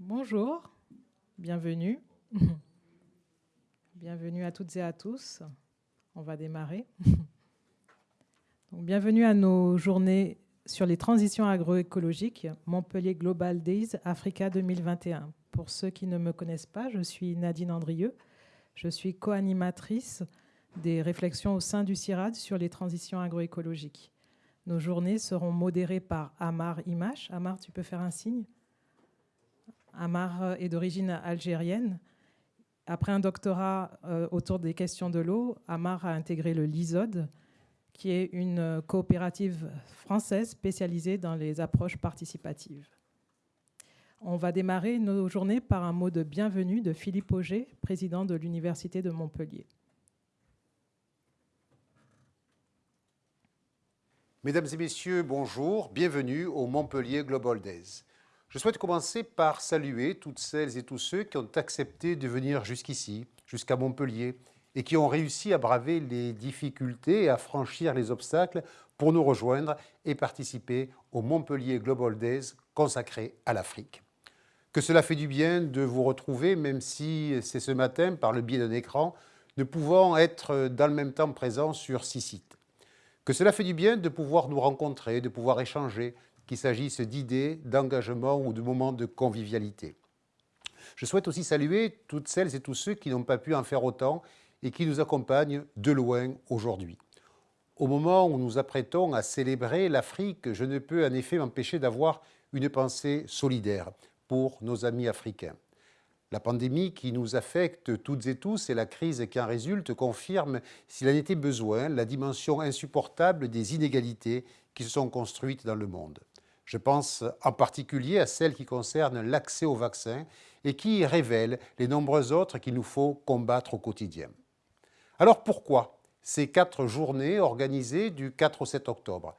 Bonjour, bienvenue. bienvenue à toutes et à tous. On va démarrer. bienvenue à nos journées sur les transitions agroécologiques Montpellier Global Days Africa 2021. Pour ceux qui ne me connaissent pas, je suis Nadine Andrieux. Je suis co-animatrice des réflexions au sein du CIRAD sur les transitions agroécologiques. Nos journées seront modérées par Amar Imash. Amar, tu peux faire un signe? Amar est d'origine algérienne. Après un doctorat euh, autour des questions de l'eau, Amar a intégré le LISOD, qui est une coopérative française spécialisée dans les approches participatives. On va démarrer nos journées par un mot de bienvenue de Philippe Auger, président de l'Université de Montpellier. Mesdames et messieurs, bonjour, bienvenue au Montpellier Global Days. Je souhaite commencer par saluer toutes celles et tous ceux qui ont accepté de venir jusqu'ici, jusqu'à Montpellier, et qui ont réussi à braver les difficultés et à franchir les obstacles pour nous rejoindre et participer au Montpellier Global Days consacré à l'Afrique. Que cela fait du bien de vous retrouver, même si c'est ce matin, par le biais d'un écran, ne pouvant être dans le même temps présents sur six sites. Que cela fait du bien de pouvoir nous rencontrer, de pouvoir échanger, qu'il s'agisse d'idées, d'engagement ou de moments de convivialité. Je souhaite aussi saluer toutes celles et tous ceux qui n'ont pas pu en faire autant et qui nous accompagnent de loin aujourd'hui. Au moment où nous apprêtons à célébrer l'Afrique, je ne peux en effet m'empêcher d'avoir une pensée solidaire pour nos amis africains. La pandémie qui nous affecte toutes et tous et la crise qui en résulte confirment, s'il en était besoin, la dimension insupportable des inégalités qui se sont construites dans le monde. Je pense en particulier à celles qui concernent l'accès aux vaccins et qui révèlent les nombreuses autres qu'il nous faut combattre au quotidien. Alors pourquoi ces quatre journées organisées du 4 au 7 octobre?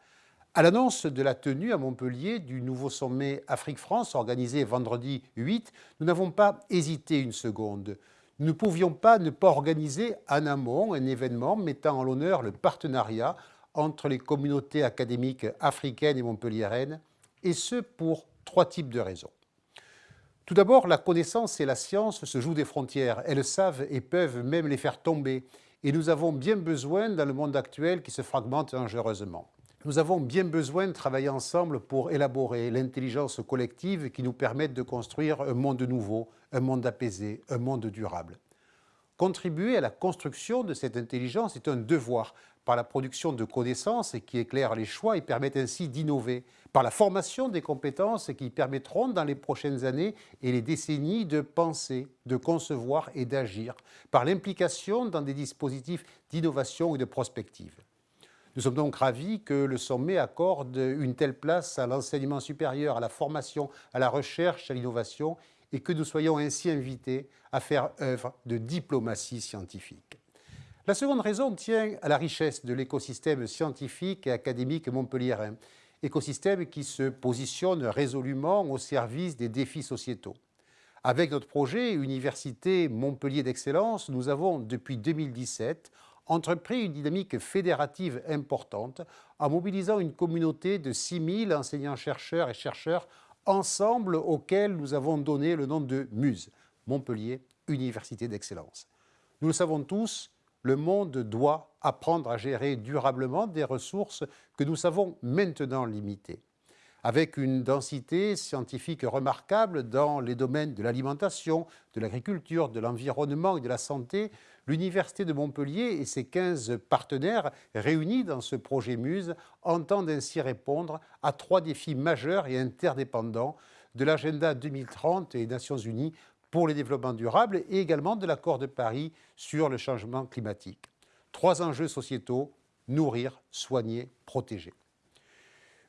À l'annonce de la tenue à Montpellier du nouveau sommet Afrique-France organisé vendredi 8, nous n'avons pas hésité une seconde. Nous ne pouvions pas ne pas organiser en amont un événement mettant en l'honneur le partenariat entre les communautés académiques africaines et montpelliéraines et ce pour trois types de raisons. Tout d'abord, la connaissance et la science se jouent des frontières. Elles savent et peuvent même les faire tomber. Et nous avons bien besoin, dans le monde actuel qui se fragmente dangereusement, nous avons bien besoin de travailler ensemble pour élaborer l'intelligence collective qui nous permette de construire un monde nouveau, un monde apaisé, un monde durable. Contribuer à la construction de cette intelligence est un devoir par la production de connaissances qui éclairent les choix et permettent ainsi d'innover, par la formation des compétences qui permettront dans les prochaines années et les décennies de penser, de concevoir et d'agir, par l'implication dans des dispositifs d'innovation et de prospective. Nous sommes donc ravis que le sommet accorde une telle place à l'enseignement supérieur, à la formation, à la recherche, à l'innovation et que nous soyons ainsi invités à faire œuvre de diplomatie scientifique. La seconde raison tient à la richesse de l'écosystème scientifique et académique montpelliérain, écosystème qui se positionne résolument au service des défis sociétaux. Avec notre projet Université Montpellier d'Excellence, nous avons, depuis 2017, entrepris une dynamique fédérative importante en mobilisant une communauté de 6000 enseignants-chercheurs et chercheurs ensemble auxquels nous avons donné le nom de MUSE, Montpellier Université d'Excellence. Nous le savons tous, le monde doit apprendre à gérer durablement des ressources que nous savons maintenant limitées. Avec une densité scientifique remarquable dans les domaines de l'alimentation, de l'agriculture, de l'environnement et de la santé, l'Université de Montpellier et ses 15 partenaires réunis dans ce projet MUSE entendent ainsi répondre à trois défis majeurs et interdépendants de l'agenda 2030 et des Nations Unies pour le développement durable et également de l'accord de Paris sur le changement climatique. Trois enjeux sociétaux, nourrir, soigner, protéger.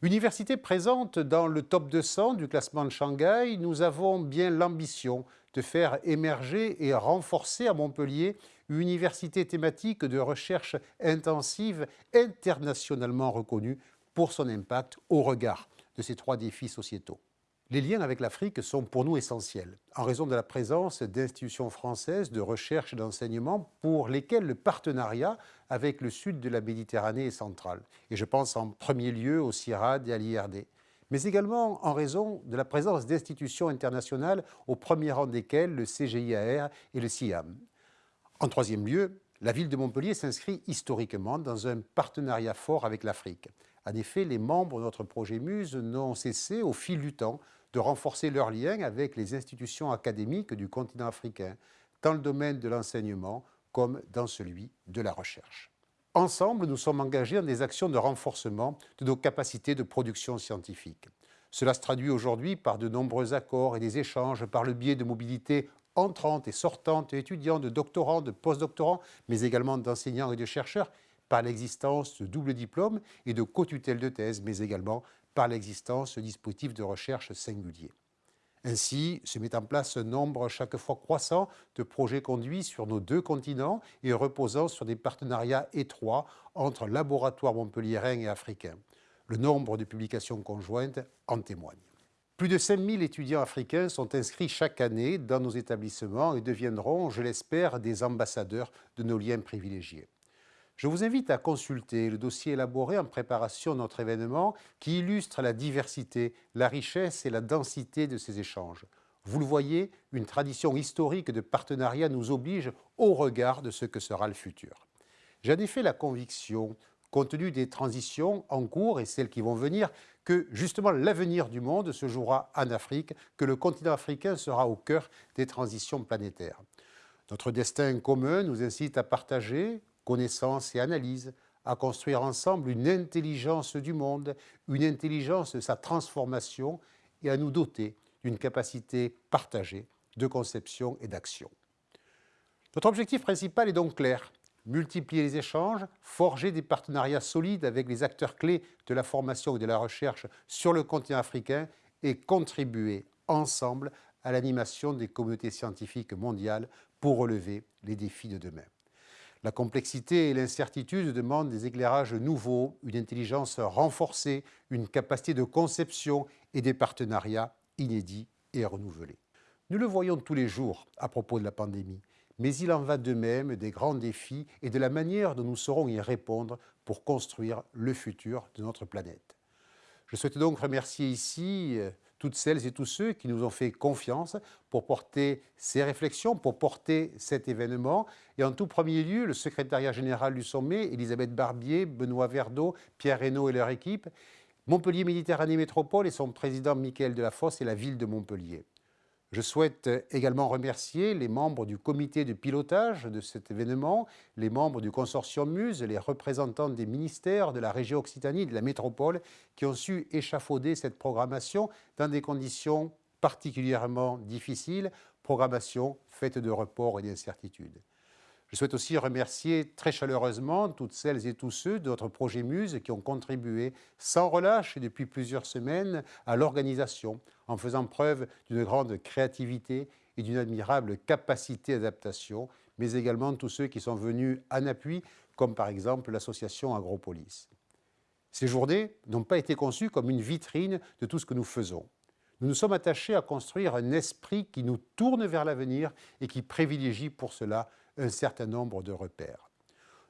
Université présente dans le top 200 du classement de Shanghai, nous avons bien l'ambition de faire émerger et renforcer à Montpellier une université thématique de recherche intensive internationalement reconnue pour son impact au regard de ces trois défis sociétaux. Les liens avec l'Afrique sont pour nous essentiels, en raison de la présence d'institutions françaises de recherche et d'enseignement pour lesquelles le partenariat avec le sud de la Méditerranée est central. Et je pense en premier lieu au CIRAD et à l'IRD. mais également en raison de la présence d'institutions internationales, au premier rang desquelles le CGIAR et le CIAM. En troisième lieu, la ville de Montpellier s'inscrit historiquement dans un partenariat fort avec l'Afrique. En effet, les membres de notre projet MUSE n'ont cessé au fil du temps de renforcer leurs liens avec les institutions académiques du continent africain, dans le domaine de l'enseignement comme dans celui de la recherche. Ensemble, nous sommes engagés dans des actions de renforcement de nos capacités de production scientifique. Cela se traduit aujourd'hui par de nombreux accords et des échanges par le biais de mobilités entrantes et sortantes étudiants, de doctorants, de postdoctorants, mais également d'enseignants et de chercheurs, par l'existence de doubles diplômes et de co-tutelles de thèse, mais également par l'existence de dispositifs de recherche singuliers. Ainsi, se met en place un nombre chaque fois croissant de projets conduits sur nos deux continents et reposant sur des partenariats étroits entre laboratoires montpelliérains et africains. Le nombre de publications conjointes en témoigne. Plus de 5000 étudiants africains sont inscrits chaque année dans nos établissements et deviendront, je l'espère, des ambassadeurs de nos liens privilégiés. Je vous invite à consulter le dossier élaboré en préparation de notre événement qui illustre la diversité, la richesse et la densité de ces échanges. Vous le voyez, une tradition historique de partenariat nous oblige au regard de ce que sera le futur. J'en ai fait la conviction, compte tenu des transitions en cours et celles qui vont venir, que justement l'avenir du monde se jouera en Afrique, que le continent africain sera au cœur des transitions planétaires. Notre destin commun nous incite à partager, connaissance et analyse, à construire ensemble une intelligence du monde, une intelligence de sa transformation et à nous doter d'une capacité partagée de conception et d'action. Notre objectif principal est donc clair, multiplier les échanges, forger des partenariats solides avec les acteurs clés de la formation et de la recherche sur le continent africain et contribuer ensemble à l'animation des communautés scientifiques mondiales pour relever les défis de demain. La complexité et l'incertitude demandent des éclairages nouveaux, une intelligence renforcée, une capacité de conception et des partenariats inédits et renouvelés. Nous le voyons tous les jours à propos de la pandémie, mais il en va de même des grands défis et de la manière dont nous saurons y répondre pour construire le futur de notre planète. Je souhaite donc remercier ici euh, toutes celles et tous ceux qui nous ont fait confiance pour porter ces réflexions, pour porter cet événement. Et en tout premier lieu, le secrétariat général du sommet, Elisabeth Barbier, Benoît Verdeau, Pierre Reynaud et leur équipe, Montpellier Méditerranée Métropole et son président Michael Delafosse et la ville de Montpellier. Je souhaite également remercier les membres du comité de pilotage de cet événement, les membres du consortium MUSE, les représentants des ministères de la région Occitanie et de la métropole qui ont su échafauder cette programmation dans des conditions particulièrement difficiles, programmation faite de reports et d'incertitudes. Je souhaite aussi remercier très chaleureusement toutes celles et tous ceux de notre projet Muse qui ont contribué sans relâche depuis plusieurs semaines à l'organisation en faisant preuve d'une grande créativité et d'une admirable capacité d'adaptation, mais également tous ceux qui sont venus en appui, comme par exemple l'association Agropolis. Ces journées n'ont pas été conçues comme une vitrine de tout ce que nous faisons. Nous nous sommes attachés à construire un esprit qui nous tourne vers l'avenir et qui privilégie pour cela un certain nombre de repères.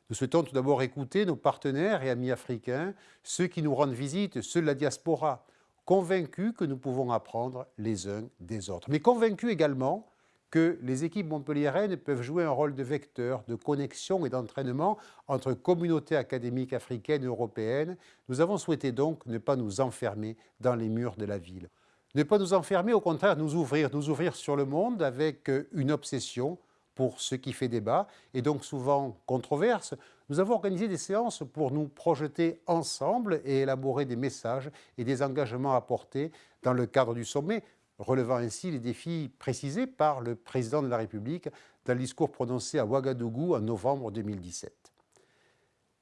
Nous souhaitons tout d'abord écouter nos partenaires et amis africains, ceux qui nous rendent visite, ceux de la diaspora, convaincus que nous pouvons apprendre les uns des autres, mais convaincus également que les équipes montpelliéraines peuvent jouer un rôle de vecteur, de connexion et d'entraînement entre communautés académiques africaines et européennes. Nous avons souhaité donc ne pas nous enfermer dans les murs de la ville. Ne pas nous enfermer, au contraire, nous ouvrir, nous ouvrir sur le monde avec une obsession pour ce qui fait débat et donc souvent controverse, nous avons organisé des séances pour nous projeter ensemble et élaborer des messages et des engagements à porter dans le cadre du sommet, relevant ainsi les défis précisés par le président de la République dans le discours prononcé à Ouagadougou en novembre 2017.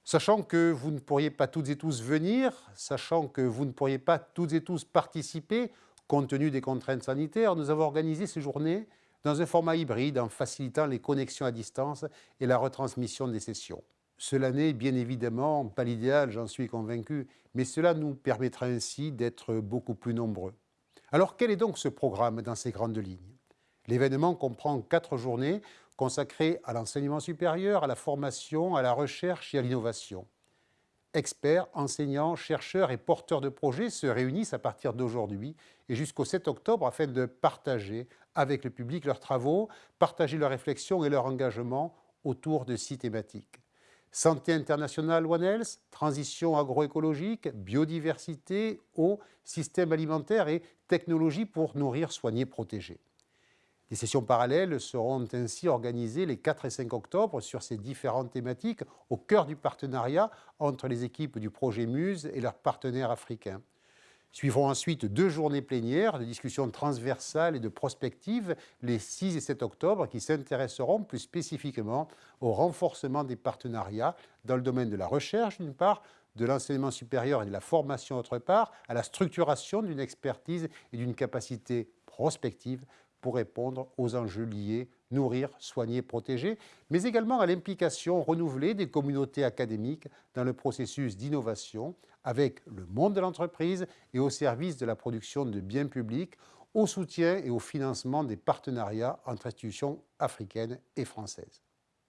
Sachant que vous ne pourriez pas toutes et tous venir, sachant que vous ne pourriez pas toutes et tous participer, compte tenu des contraintes sanitaires, nous avons organisé ces journées dans un format hybride en facilitant les connexions à distance et la retransmission des sessions. Cela n'est bien évidemment pas l'idéal, j'en suis convaincu, mais cela nous permettra ainsi d'être beaucoup plus nombreux. Alors quel est donc ce programme dans ses grandes lignes? L'événement comprend quatre journées consacrées à l'enseignement supérieur, à la formation, à la recherche et à l'innovation. Experts, enseignants, chercheurs et porteurs de projets se réunissent à partir d'aujourd'hui et jusqu'au 7 octobre afin de partager avec le public leurs travaux, partager leurs réflexions et leur engagement autour de six thématiques. Santé internationale One Health, transition agroécologique, biodiversité, eau, système alimentaire et technologie pour nourrir, soigner, protéger. Des sessions parallèles seront ainsi organisées les 4 et 5 octobre sur ces différentes thématiques au cœur du partenariat entre les équipes du projet Muse et leurs partenaires africains. Suivront ensuite deux journées plénières de discussions transversales et de prospectives les 6 et 7 octobre qui s'intéresseront plus spécifiquement au renforcement des partenariats dans le domaine de la recherche d'une part, de l'enseignement supérieur et de la formation d'autre part, à la structuration d'une expertise et d'une capacité prospective pour répondre aux enjeux liés, nourrir, soigner, protéger, mais également à l'implication renouvelée des communautés académiques dans le processus d'innovation avec le monde de l'entreprise et au service de la production de biens publics, au soutien et au financement des partenariats entre institutions africaines et françaises.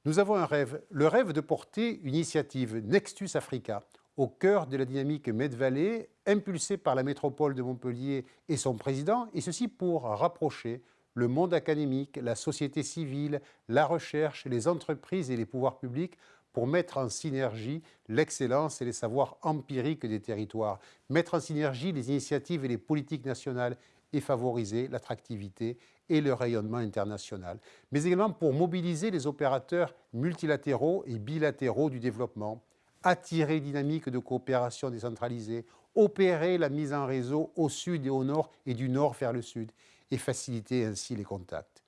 Nous avons un rêve, le rêve de porter une initiative Nextus Africa au cœur de la dynamique Med-Vallée, impulsée par la métropole de Montpellier et son président, et ceci pour rapprocher le monde académique, la société civile, la recherche, les entreprises et les pouvoirs publics pour mettre en synergie l'excellence et les savoirs empiriques des territoires, mettre en synergie les initiatives et les politiques nationales et favoriser l'attractivité et le rayonnement international, mais également pour mobiliser les opérateurs multilatéraux et bilatéraux du développement, attirer dynamiques de coopération décentralisée, opérer la mise en réseau au sud et au nord et du nord vers le sud, et faciliter ainsi les contacts.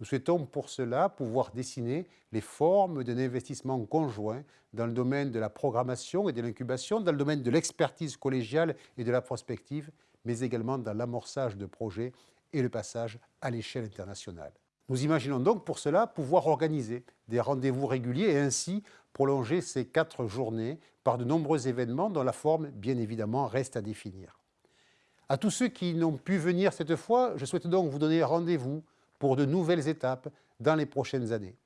Nous souhaitons pour cela pouvoir dessiner les formes d'un investissement conjoint dans le domaine de la programmation et de l'incubation, dans le domaine de l'expertise collégiale et de la prospective, mais également dans l'amorçage de projets et le passage à l'échelle internationale. Nous imaginons donc pour cela pouvoir organiser des rendez-vous réguliers et ainsi prolonger ces quatre journées par de nombreux événements dont la forme, bien évidemment, reste à définir. À tous ceux qui n'ont pu venir cette fois, je souhaite donc vous donner rendez-vous pour de nouvelles étapes dans les prochaines années.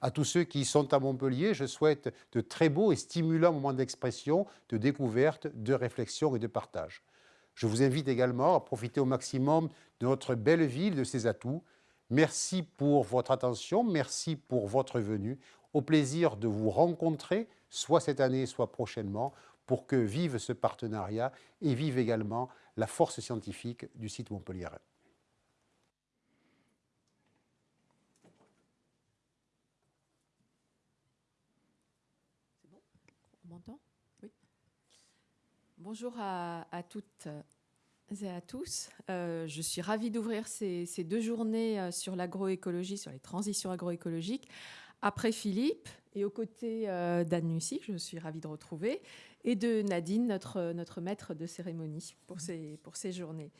À tous ceux qui sont à Montpellier, je souhaite de très beaux et stimulants moments d'expression, de découverte, de réflexion et de partage. Je vous invite également à profiter au maximum de notre belle ville, de ses atouts. Merci pour votre attention, merci pour votre venue. Au plaisir de vous rencontrer, soit cette année, soit prochainement, pour que vive ce partenariat et vive également la force scientifique du site Montpellier. On m'entend Oui. Bonjour à, toutes et à tous. Euh, je suis ravie d'ouvrir ces, deux journées euh, sur l'agroécologie, sur les transitions agroécologiques, après Philippe et aux côtés euh, d'Anne Lucie, que je suis ravie de retrouver, et de Nadine, notre, notre maître de cérémonie pour ces, pour ces journées.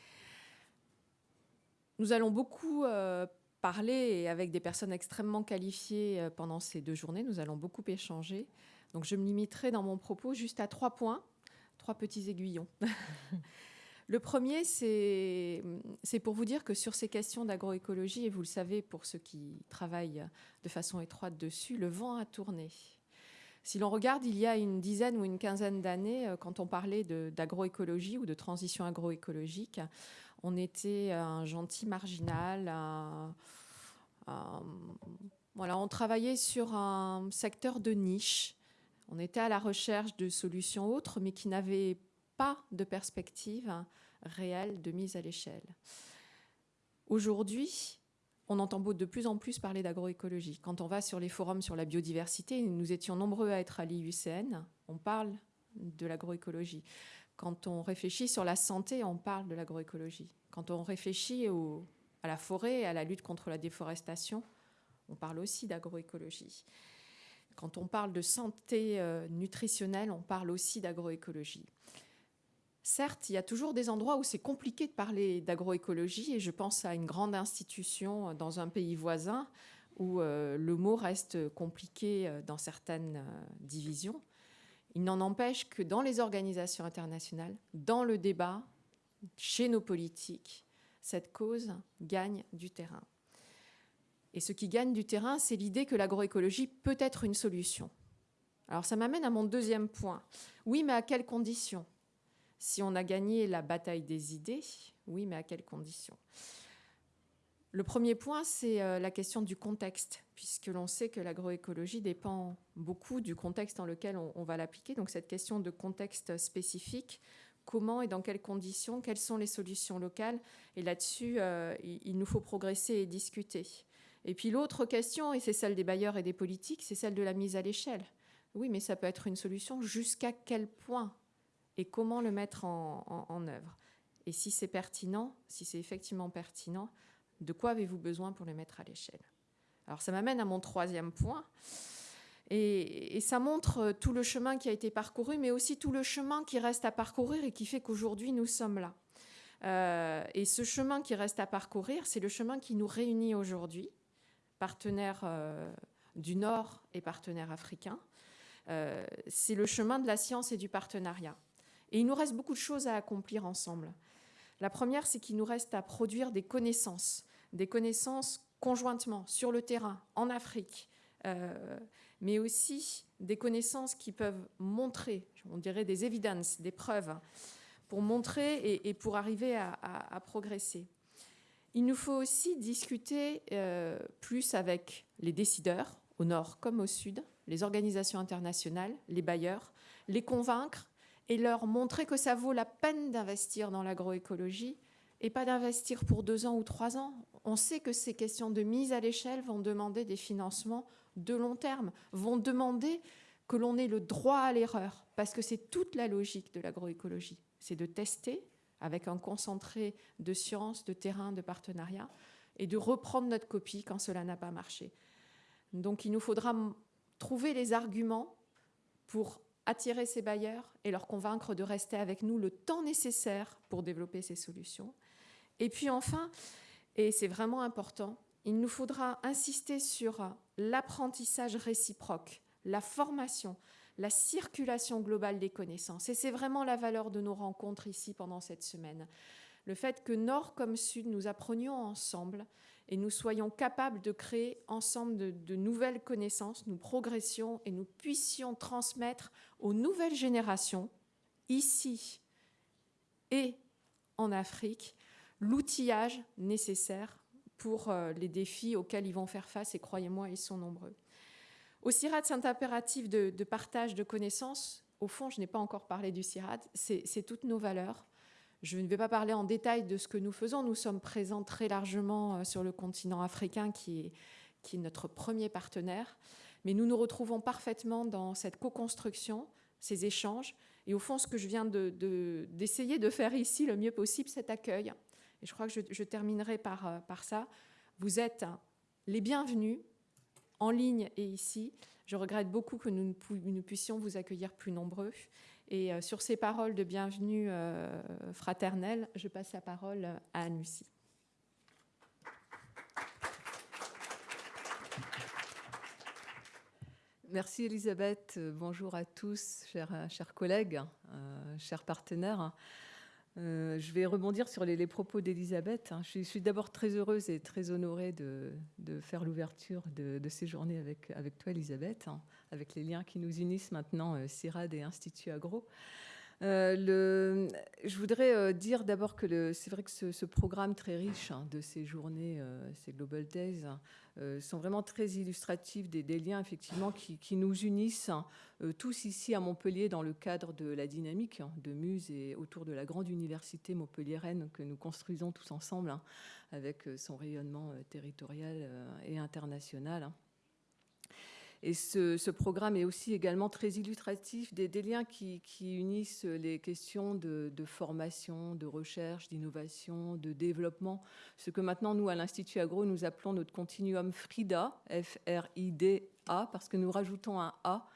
Nous allons beaucoup euh, parler avec des personnes extrêmement qualifiées euh, pendant ces deux journées. Nous allons beaucoup échanger. Donc je me limiterai dans mon propos juste à trois points, trois petits aiguillons. Le premier, c'est pour vous dire que sur ces questions d'agroécologie, et vous le savez pour ceux qui travaillent de façon étroite dessus, le vent a tourné. Si l'on regarde, il y a une dizaine ou une quinzaine d'années, euh, quand on parlait d'agroécologie ou de transition agroécologique, on était un gentil marginal. voilà, on travaillait sur un secteur de niche. On était à la recherche de solutions autres, mais qui n'avaient pas de perspective réelle de mise à l'échelle. Aujourd'hui, on entend de plus en plus parler d'agroécologie. Quand on va sur les forums sur la biodiversité, nous étions nombreux à être à l'IUCN, on parle de l'agroécologie. Quand on réfléchit sur la santé, on parle de l'agroécologie. Quand on réfléchit à la forêt, à la lutte contre la déforestation, on parle aussi d'agroécologie. Quand on parle de santé euh, nutritionnelle, on parle aussi d'agroécologie. Certes, il y a toujours des endroits où c'est compliqué de parler d'agroécologie et je pense à une grande institution euh, dans un pays voisin où euh, le mot reste compliqué euh, dans certaines divisions. Il n'en empêche que dans les organisations internationales, dans le débat, chez nos politiques, cette cause gagne du terrain. Et ce qui gagne du terrain, c'est l'idée que l'agroécologie peut être une solution. Alors ça m'amène à mon deuxième point. Oui, mais à quelles conditions? Si on a gagné la bataille des idées, oui, mais à quelles conditions? Le premier point, c'est euh, la question du contexte, puisque l'on sait que l'agroécologie dépend beaucoup du contexte dans lequel on, va l'appliquer. Donc cette question de contexte spécifique, comment et dans quelles conditions, quelles sont les solutions locales? Et là-dessus, euh, il, nous faut progresser et discuter. Et puis l'autre question, et c'est celle des bailleurs et des politiques, c'est celle de la mise à l'échelle. Oui, mais ça peut être une solution. Jusqu'à quel point? Et comment le mettre en, œuvre Et si c'est pertinent, si c'est effectivement pertinent, de quoi avez-vous besoin pour le mettre à l'échelle? Alors ça m'amène à mon troisième point. Et, ça montre tout le chemin qui a été parcouru, mais aussi tout le chemin qui reste à parcourir et qui fait qu'aujourd'hui nous sommes là. Euh, et ce chemin qui reste à parcourir, c'est le chemin qui nous réunit aujourd'hui, partenaires euh, du Nord et partenaires africains. Euh, c'est le chemin de la science et du partenariat. Et il nous reste beaucoup de choses à accomplir ensemble. La première, c'est qu'il nous reste à produire des connaissances, des connaissances conjointement sur le terrain, en Afrique, euh, mais aussi des connaissances qui peuvent montrer, on dirait des evidences, des preuves, pour montrer et, pour arriver à, progresser. Il nous faut aussi discuter euh, plus avec les décideurs, au nord comme au sud, les organisations internationales, les bailleurs, les convaincre et leur montrer que ça vaut la peine d'investir dans l'agroécologie et pas d'investir pour deux ans ou trois ans. On sait que ces questions de mise à l'échelle vont demander des financements de long terme, vont demander que l'on ait le droit à l'erreur, parce que c'est toute la logique de l'agroécologie, c'est de tester avec un concentré de science, de terrain, de partenariat, et de reprendre notre copie quand cela n'a pas marché. Donc il nous faudra trouver les arguments pour attirer ces bailleurs et leur convaincre de rester avec nous le temps nécessaire pour développer ces solutions. Et puis enfin, et c'est vraiment important, il nous faudra insister sur l'apprentissage réciproque, la formation, la circulation globale des connaissances. Et c'est vraiment la valeur de nos rencontres ici pendant cette semaine. Le fait que Nord comme Sud, nous apprenions ensemble et nous soyons capables de créer ensemble de, nouvelles connaissances, nous progressions et nous puissions transmettre aux nouvelles générations, ici et en Afrique, l'outillage nécessaire pour euh, les défis auxquels ils vont faire face, et croyez-moi, ils sont nombreux. Au CIRAD, c'est un impératif de, de, partage de connaissances. Au fond, je n'ai pas encore parlé du CIRAD, c'est toutes nos valeurs. Je ne vais pas parler en détail de ce que nous faisons. Nous sommes présents très largement euh, sur le continent africain, qui est, notre premier partenaire. Mais nous nous retrouvons parfaitement dans cette co-construction, ces échanges. Et au fond, ce que je viens d'essayer de, faire ici le mieux possible, cet accueil. Et je crois que je, terminerai euh, par ça. Vous êtes les bienvenus en ligne et ici. Je regrette beaucoup que nous ne puissions vous accueillir plus nombreux. Et euh, sur ces paroles de bienvenue euh, fraternelle, je passe la parole à Anne-Lucie. Merci Elisabeth. Bonjour à tous, chers, collègues, euh, chers partenaires. Euh, je vais rebondir sur les, propos d'Elisabeth. Hein. Je suis, d'abord très heureuse et très honorée de, faire l'ouverture de, ces journées avec, toi, Elisabeth, hein, avec les liens qui nous unissent maintenant, euh, CIRAD et Institut Agro. Euh, je voudrais dire d'abord que c'est vrai que ce, programme très riche hein, de ces journées, ces Global Days, sont vraiment très illustratifs des, liens effectivement qui, nous unissent hein, tous ici à Montpellier dans le cadre de la dynamique hein, de Muse et autour de la grande université montpelliéraine que nous construisons tous ensemble avec son rayonnement territorial et international. Et ce, programme est aussi également très illustratif des, liens qui, unissent les questions de, formation, de recherche, d'innovation, de développement. Ce que maintenant, nous, à l'Institut Agro, nous appelons notre continuum FRIDA, F-R-I-D-A, parce que nous rajoutons un A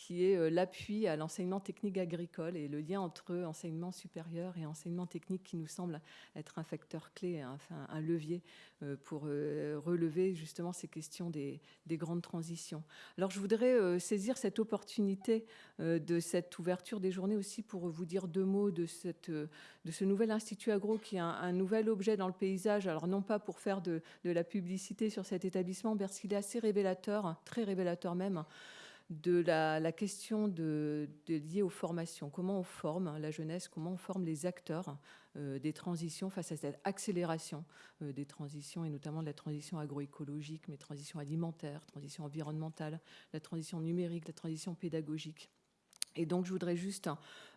qui est euh, l'appui à l'enseignement technique agricole et le lien entre enseignement supérieur et enseignement technique qui nous semble être un facteur clé, enfin, un levier euh, pour euh, relever justement ces questions des, grandes transitions. Alors je voudrais saisir cette opportunité de cette ouverture des journées aussi pour vous dire deux mots de, ce nouvel Institut Agro qui est un, nouvel objet dans le paysage. Alors non pas pour faire de, de la publicité sur cet établissement, parce qu'il est assez révélateur, très révélateur même, de la, question de, liée aux formations. Comment on forme la jeunesse, comment on forme les acteurs euh, des transitions face à cette accélération euh, des transitions, et notamment de la transition agroécologique, mais transition alimentaire, transition environnementale, la transition numérique, la transition pédagogique. Et donc, je voudrais juste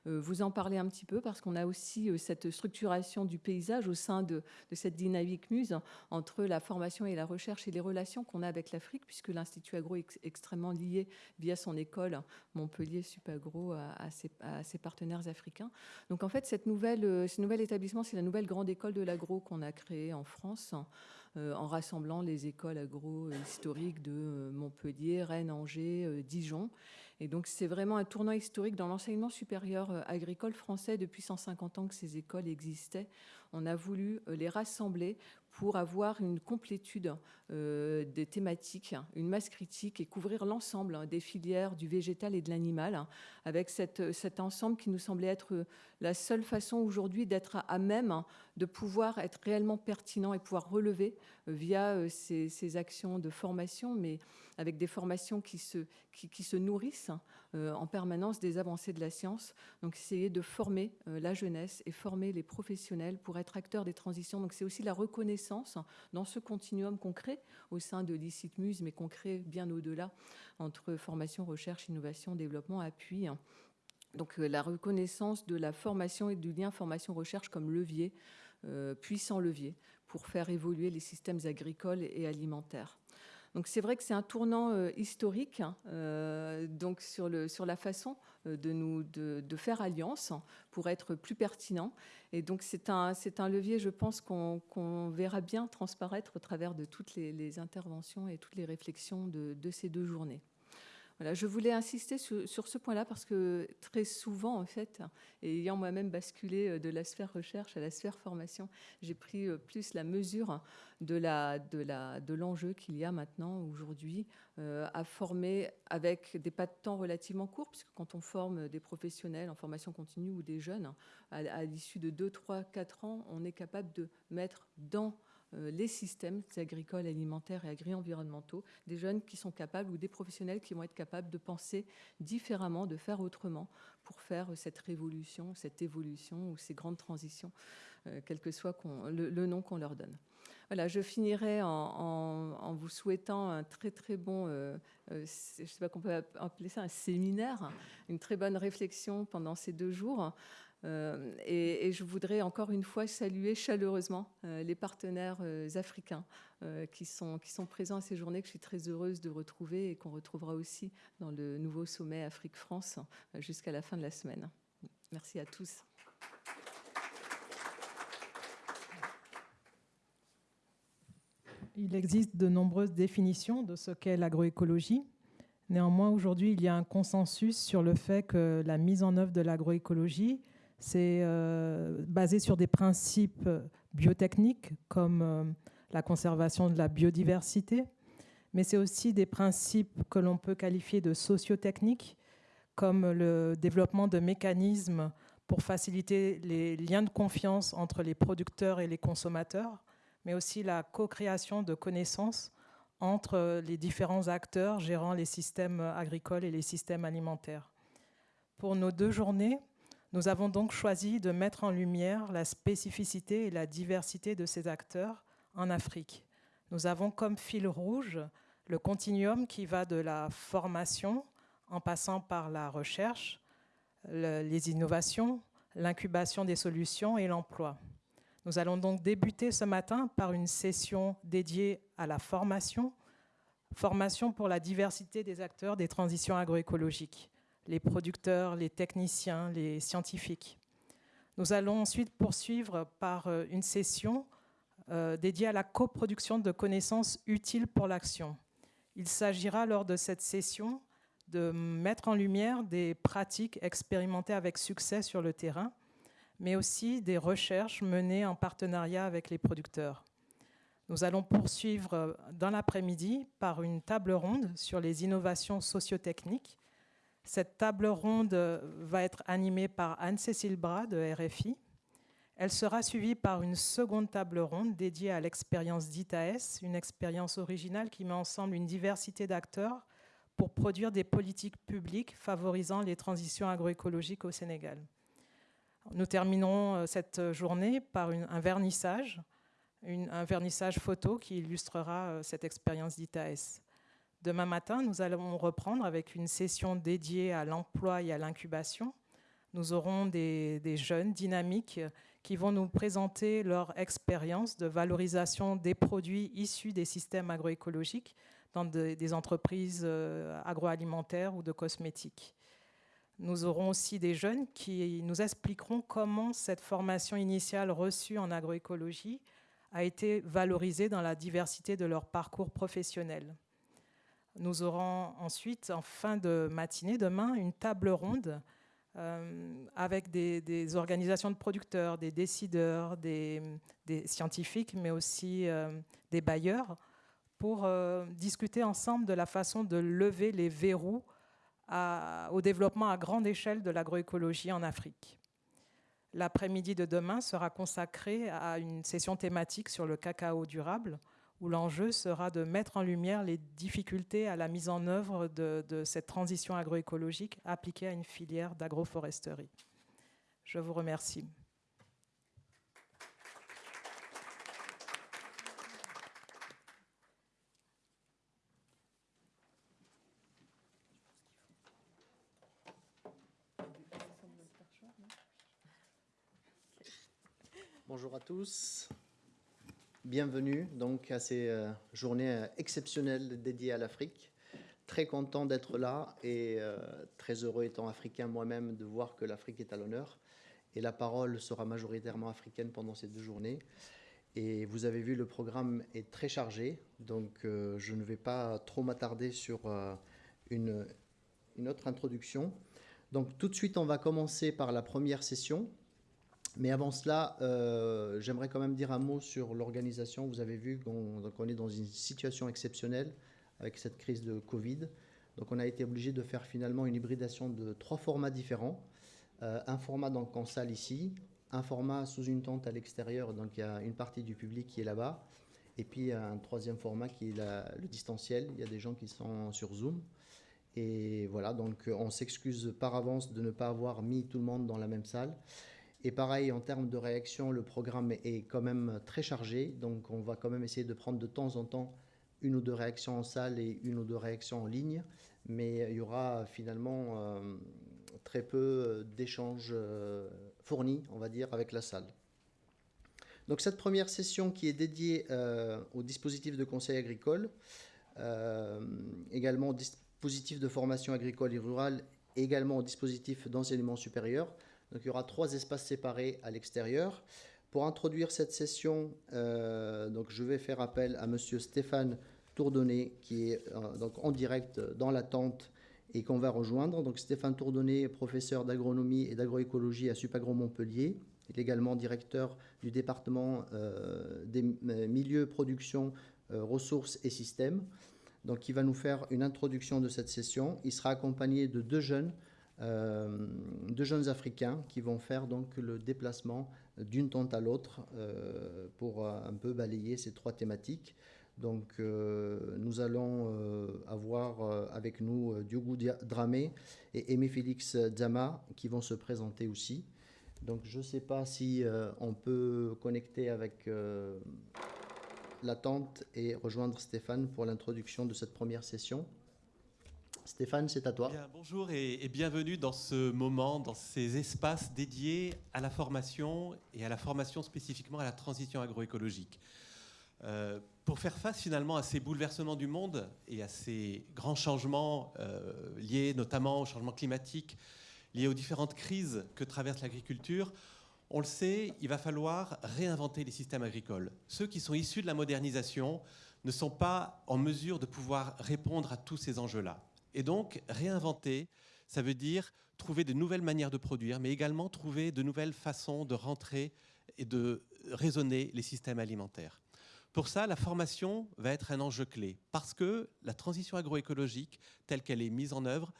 euh, vous en parler un petit peu parce qu'on a aussi euh, cette structuration du paysage au sein de, cette dynamique muse entre la formation et la recherche et les relations qu'on a avec l'Afrique, puisque l'Institut Agro est extrêmement lié via son école Montpellier Supagro à, ses, partenaires africains. Donc, en fait, cette nouvelle, euh, ce nouvel établissement, c'est la nouvelle grande école de l'agro qu'on a créée en France. en rassemblant les écoles agro historiques de Montpellier, Rennes, Angers, Dijon. Et donc c'est vraiment un tournant historique dans l'enseignement supérieur euh, agricole français depuis 150 ans que ces écoles existaient. On a voulu euh, les rassembler pour avoir une complétude euh, des thématiques, une masse critique et couvrir l'ensemble hein, des filières du végétal et de l'animal, hein, avec cet ensemble qui nous semblait être la seule façon aujourd'hui d'être à même hein, de pouvoir être réellement pertinent et pouvoir relever via ces, ces actions de formation, mais avec des formations qui se, nourrissent euh, en permanence des avancées de la science. Donc, essayer de former euh, la jeunesse et former les professionnels pour être acteurs des transitions. Donc, c'est aussi la reconnaissance dans ce continuum qu'on crée au sein de l'ICITMUS, mais qu'on crée bien au-delà entre formation, recherche, innovation, développement, appui. Donc, euh, la reconnaissance de la formation et du lien formation-recherche comme levier, puissant levier, pour faire évoluer les systèmes agricoles et alimentaires. Donc c'est vrai que c'est un tournant euh, historique hein, euh, donc sur, le, sur la façon euh, de, nous, de, faire alliance pour être plus pertinent. Et donc c'est un, un levier, je pense, qu'on verra bien transparaître au travers de toutes les, interventions et toutes les réflexions de, de ces deux journées je voulais insister sur, ce point-là parce que très souvent, en fait, ayant moi-même basculé euh, de la sphère recherche à la sphère formation, j'ai pris euh, plus la mesure de l'enjeu qu'il y a maintenant, aujourd'hui, euh, à former avec des pas de temps relativement courts, puisque quand on forme des professionnels en formation continue ou des jeunes, à, l'issue de 2, 3, 4 ans, on est capable de mettre dans les systèmes agricoles, alimentaires et agri-environnementaux, des jeunes qui sont capables ou des professionnels qui vont être capables de penser différemment, de faire autrement pour faire cette révolution, cette évolution ou ces grandes transitions, euh, quel que soit le, nom qu'on leur donne. Voilà, je finirai en, vous souhaitant un très très bon, euh, je ne sais pas qu'on peut appeler ça un séminaire, une très bonne réflexion pendant ces deux jours. Euh, et, je voudrais encore une fois saluer chaleureusement euh, les partenaires euh, africains qui, sont, qui sont présents à ces journées, que je suis très heureuse de retrouver et qu'on retrouvera aussi dans le nouveau sommet Afrique-France jusqu'à la fin de la semaine. Merci à tous. Il existe de nombreuses définitions de ce qu'est l'agroécologie. Néanmoins, aujourd'hui, il y a un consensus sur le fait que la mise en œuvre de l'agroécologie c'est euh, basé sur des principes biotechniques comme euh, la conservation de la biodiversité, mais c'est aussi des principes que l'on peut qualifier de sociotechniques, comme le développement de mécanismes pour faciliter les liens de confiance entre les producteurs et les consommateurs, mais aussi la co-création de connaissances entre les différents acteurs gérant les systèmes agricoles et les systèmes alimentaires. Pour nos deux journées, nous avons donc choisi de mettre en lumière la spécificité et la diversité de ces acteurs en Afrique. Nous avons comme fil rouge le continuum qui va de la formation en passant par la recherche, les innovations, l'incubation des solutions et l'emploi. Nous allons donc débuter ce matin par une session dédiée à la formation, formation pour la diversité des acteurs des transitions agroécologiques les producteurs, les techniciens, les scientifiques. Nous allons ensuite poursuivre par euh, une session euh, dédiée à la coproduction de connaissances utiles pour l'action. Il s'agira lors de cette session de mettre en lumière des pratiques expérimentées avec succès sur le terrain, mais aussi des recherches menées en partenariat avec les producteurs. Nous allons poursuivre euh, dans l'après-midi par une table ronde sur les innovations sociotechniques cette table ronde va être animée par Anne-Cécile Bras de RFI. Elle sera suivie par une seconde table ronde dédiée à l'expérience d'ITAS, une expérience originale qui met ensemble une diversité d'acteurs pour produire des politiques publiques favorisant les transitions agroécologiques au Sénégal. Nous terminerons euh, cette journée par un vernissage, un vernissage photo qui illustrera euh, cette expérience d'ITAS. Demain matin, nous allons reprendre avec une session dédiée à l'emploi et à l'incubation. Nous aurons des, jeunes dynamiques qui vont nous présenter leur expérience de valorisation des produits issus des systèmes agroécologiques dans des entreprises euh, agroalimentaires ou de cosmétiques. Nous aurons aussi des jeunes qui nous expliqueront comment cette formation initiale reçue en agroécologie a été valorisée dans la diversité de leur parcours professionnel. Nous aurons ensuite, en fin de matinée, demain, une table ronde euh, avec des, organisations de producteurs, des décideurs, des, scientifiques, mais aussi euh, des bailleurs, pour euh, discuter ensemble de la façon de lever les verrous au développement à grande échelle de l'agroécologie en Afrique. L'après-midi de demain sera consacré à une session thématique sur le cacao durable, où l'enjeu sera de mettre en lumière les difficultés à la mise en œuvre de, cette transition agroécologique appliquée à une filière d'agroforesterie. Je vous remercie. Bonjour à tous. Bienvenue donc à ces euh, journées euh, exceptionnelles dédiées à l'Afrique. Très content d'être là et euh, très heureux étant africain moi-même de voir que l'Afrique est à l'honneur. Et la parole sera majoritairement africaine pendant ces deux journées. Et vous avez vu, le programme est très chargé, donc je ne vais pas trop m'attarder sur une, une autre introduction. Donc tout de suite, on va commencer par la première session mais avant cela, euh, j'aimerais quand même dire un mot sur l'organisation. Vous avez vu qu'on est dans une situation exceptionnelle avec cette crise de Covid. Donc on a été obligé de faire finalement une hybridation de trois formats différents. Euh, un format donc en salle ici, un format sous une tente à l'extérieur, donc il y a une partie du public qui est là-bas, et puis un troisième format qui est le distanciel. Il y a des gens qui sont sur Zoom. Et voilà, donc on s'excuse par avance de ne pas avoir mis tout le monde dans la même salle. Et pareil, en termes de réaction, le programme est quand même très chargé. Donc, on va quand même essayer de prendre de temps en temps une ou deux réactions en salle et une ou deux réactions en ligne. Mais il y aura finalement euh, très peu d'échanges euh, fournis, on va dire, avec la salle. Donc, cette première session qui est dédiée euh, au dispositif de conseil agricole, également au dispositif de formation agricole et rurale, également au dispositif d'enseignement supérieur. Donc il y aura trois espaces séparés à l'extérieur. Pour introduire cette session, euh, donc je vais faire appel à Monsieur Stéphane Tourdonnet, qui est euh, donc en direct dans la tente et qu'on va rejoindre. Donc Stéphane Tourdonnet, professeur d'agronomie et d'agroécologie à Supagro Montpellier. Il est également directeur du département euh, des milieux, production, ressources et systèmes. Donc il va nous faire une introduction de cette session. Il sera accompagné de deux jeunes euh, deux jeunes Africains qui vont faire donc le déplacement d'une tente à l'autre euh, pour euh, un peu balayer ces trois thématiques. Donc nous allons avoir avec nous Diogo Dramé et Aimé Félix Zama qui vont se présenter aussi. Donc je ne sais pas si on peut connecter avec la tente et rejoindre Stéphane pour l'introduction de cette première session. Stéphane, c'est à toi. bonjour et, bienvenue dans ce moment, dans ces espaces dédiés à la formation et à la formation spécifiquement à la transition agroécologique. Euh, pour faire face finalement à ces bouleversements du monde et à ces grands changements euh, liés notamment au changement climatique, liés aux différentes crises que traverse l'agriculture, on le sait, il va falloir réinventer les systèmes agricoles. Ceux qui sont issus de la modernisation ne sont pas en mesure de pouvoir répondre à tous ces enjeux-là. Et donc, réinventer, ça veut dire trouver de nouvelles manières de produire, mais également trouver de nouvelles façons de rentrer et de raisonner les systèmes alimentaires. Pour ça, la formation va être un enjeu clé, parce que la transition agroécologique, telle qu'elle est mise en œuvre,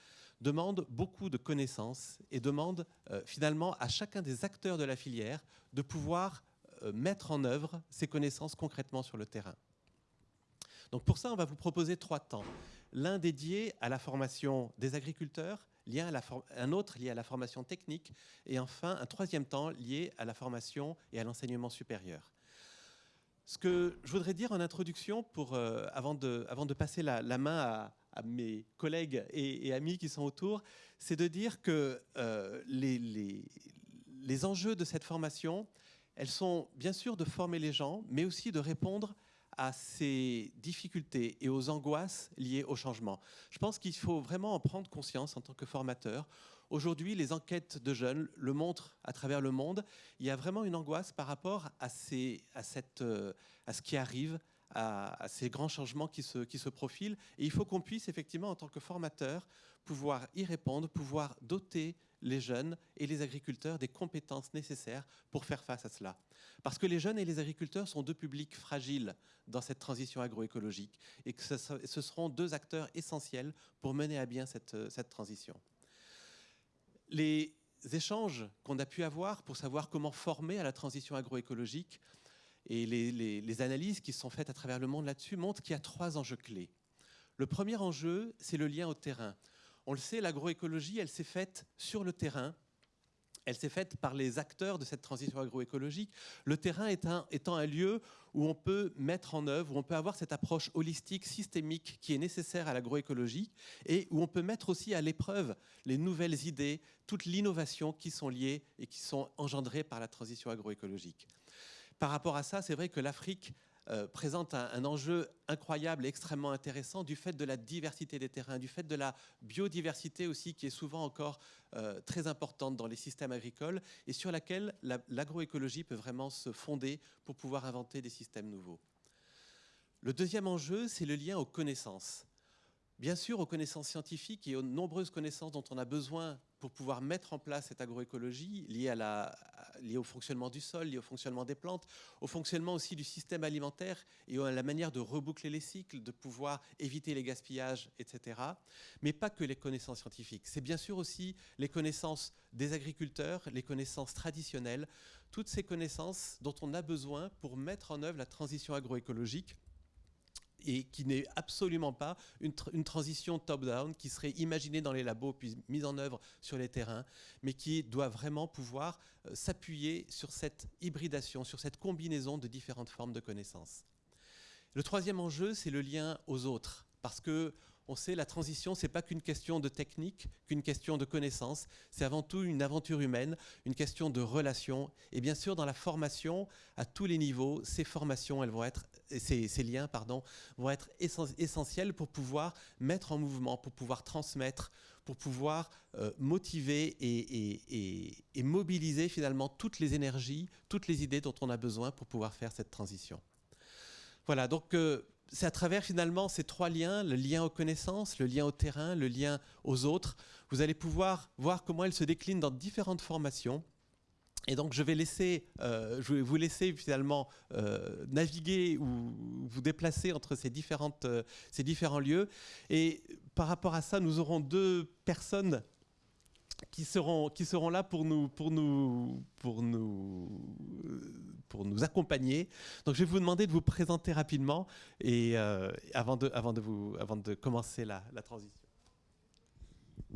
demande beaucoup de connaissances et demande euh, finalement à chacun des acteurs de la filière de pouvoir euh, mettre en œuvre ces connaissances concrètement sur le terrain. Donc pour ça, on va vous proposer trois temps. L'un dédié à la formation des agriculteurs, un autre lié à la formation technique, et enfin un troisième temps lié à la formation et à l'enseignement supérieur. Ce que je voudrais dire en introduction, pour, euh, avant, de, passer la, main à, mes collègues et, amis qui sont autour, c'est de dire que euh, les, enjeux de cette formation, elles sont bien sûr de former les gens, mais aussi de répondre à ces difficultés et aux angoisses liées au changement. Je pense qu'il faut vraiment en prendre conscience en tant que formateur. Aujourd'hui, les enquêtes de jeunes le montrent à travers le monde. Il y a vraiment une angoisse par rapport à, à, euh, à ce qui arrive, à, ces grands changements qui se profilent. Et il faut qu'on puisse effectivement, en tant que formateur, pouvoir y répondre, pouvoir doter les jeunes et les agriculteurs des compétences nécessaires pour faire face à cela. Parce que les jeunes et les agriculteurs sont deux publics fragiles dans cette transition agroécologique et que ce seront deux acteurs essentiels pour mener à bien cette, cette transition. Les échanges qu'on a pu avoir pour savoir comment former à la transition agroécologique et les analyses qui sont faites à travers le monde là-dessus montrent qu'il y a trois enjeux clés. Le premier enjeu, c'est le lien au terrain. On le sait, l'agroécologie, elle s'est faite sur le terrain. Elle s'est faite par les acteurs de cette transition agroécologique. Le terrain étant, un lieu où on peut mettre en œuvre, où on peut avoir cette approche holistique, systémique qui est nécessaire à l'agroécologie et où on peut mettre aussi à l'épreuve les nouvelles idées, toute l'innovation qui sont liées et qui sont engendrées par la transition agroécologique. Par rapport à ça, c'est vrai que l'Afrique euh, présente un, enjeu incroyable et extrêmement intéressant du fait de la diversité des terrains, du fait de la biodiversité aussi qui est souvent encore euh, très importante dans les systèmes agricoles et sur laquelle l'agroécologie peut vraiment se fonder pour pouvoir inventer des systèmes nouveaux. Le deuxième enjeu, c'est le lien aux connaissances. Bien sûr, aux connaissances scientifiques et aux nombreuses connaissances dont on a besoin pour pouvoir mettre en place cette agroécologie liée, au fonctionnement du sol, liée au fonctionnement des plantes, au fonctionnement aussi du système alimentaire et à la manière de reboucler les cycles, de pouvoir éviter les gaspillages, etc. Mais pas que les connaissances scientifiques. C'est bien sûr aussi les connaissances des agriculteurs, les connaissances traditionnelles, toutes ces connaissances dont on a besoin pour mettre en œuvre la transition agroécologique et qui n'est absolument pas une, transition top-down qui serait imaginée dans les labos puis mise en œuvre sur les terrains, mais qui doit vraiment pouvoir euh, s'appuyer sur cette hybridation, sur cette combinaison de différentes formes de connaissances. Le troisième enjeu, c'est le lien aux autres, parce que on sait la transition, c'est pas qu'une question de technique, qu'une question de connaissance, c'est avant tout une aventure humaine, une question de relation. Et bien sûr, dans la formation, à tous les niveaux, ces formations, elles vont être, ces, liens, pardon, vont être essentiels pour pouvoir mettre en mouvement, pour pouvoir transmettre, pour pouvoir euh, motiver et, et mobiliser finalement toutes les énergies, toutes les idées dont on a besoin pour pouvoir faire cette transition. Voilà, donc euh, c'est à travers finalement ces trois liens, le lien aux connaissances, le lien au terrain, le lien aux autres, vous allez pouvoir voir comment elles se déclinent dans différentes formations. Et donc je vais, euh, vous laisser finalement euh, naviguer ou vous déplacer entre ces, euh, ces différents lieux. Et par rapport à ça, nous aurons deux personnes qui seront, qui seront là pour nous, pour, nous, pour, nous, pour nous accompagner. Donc je vais vous demander de vous présenter rapidement et, euh, avant, de, avant, de vous, avant de commencer la, la transition.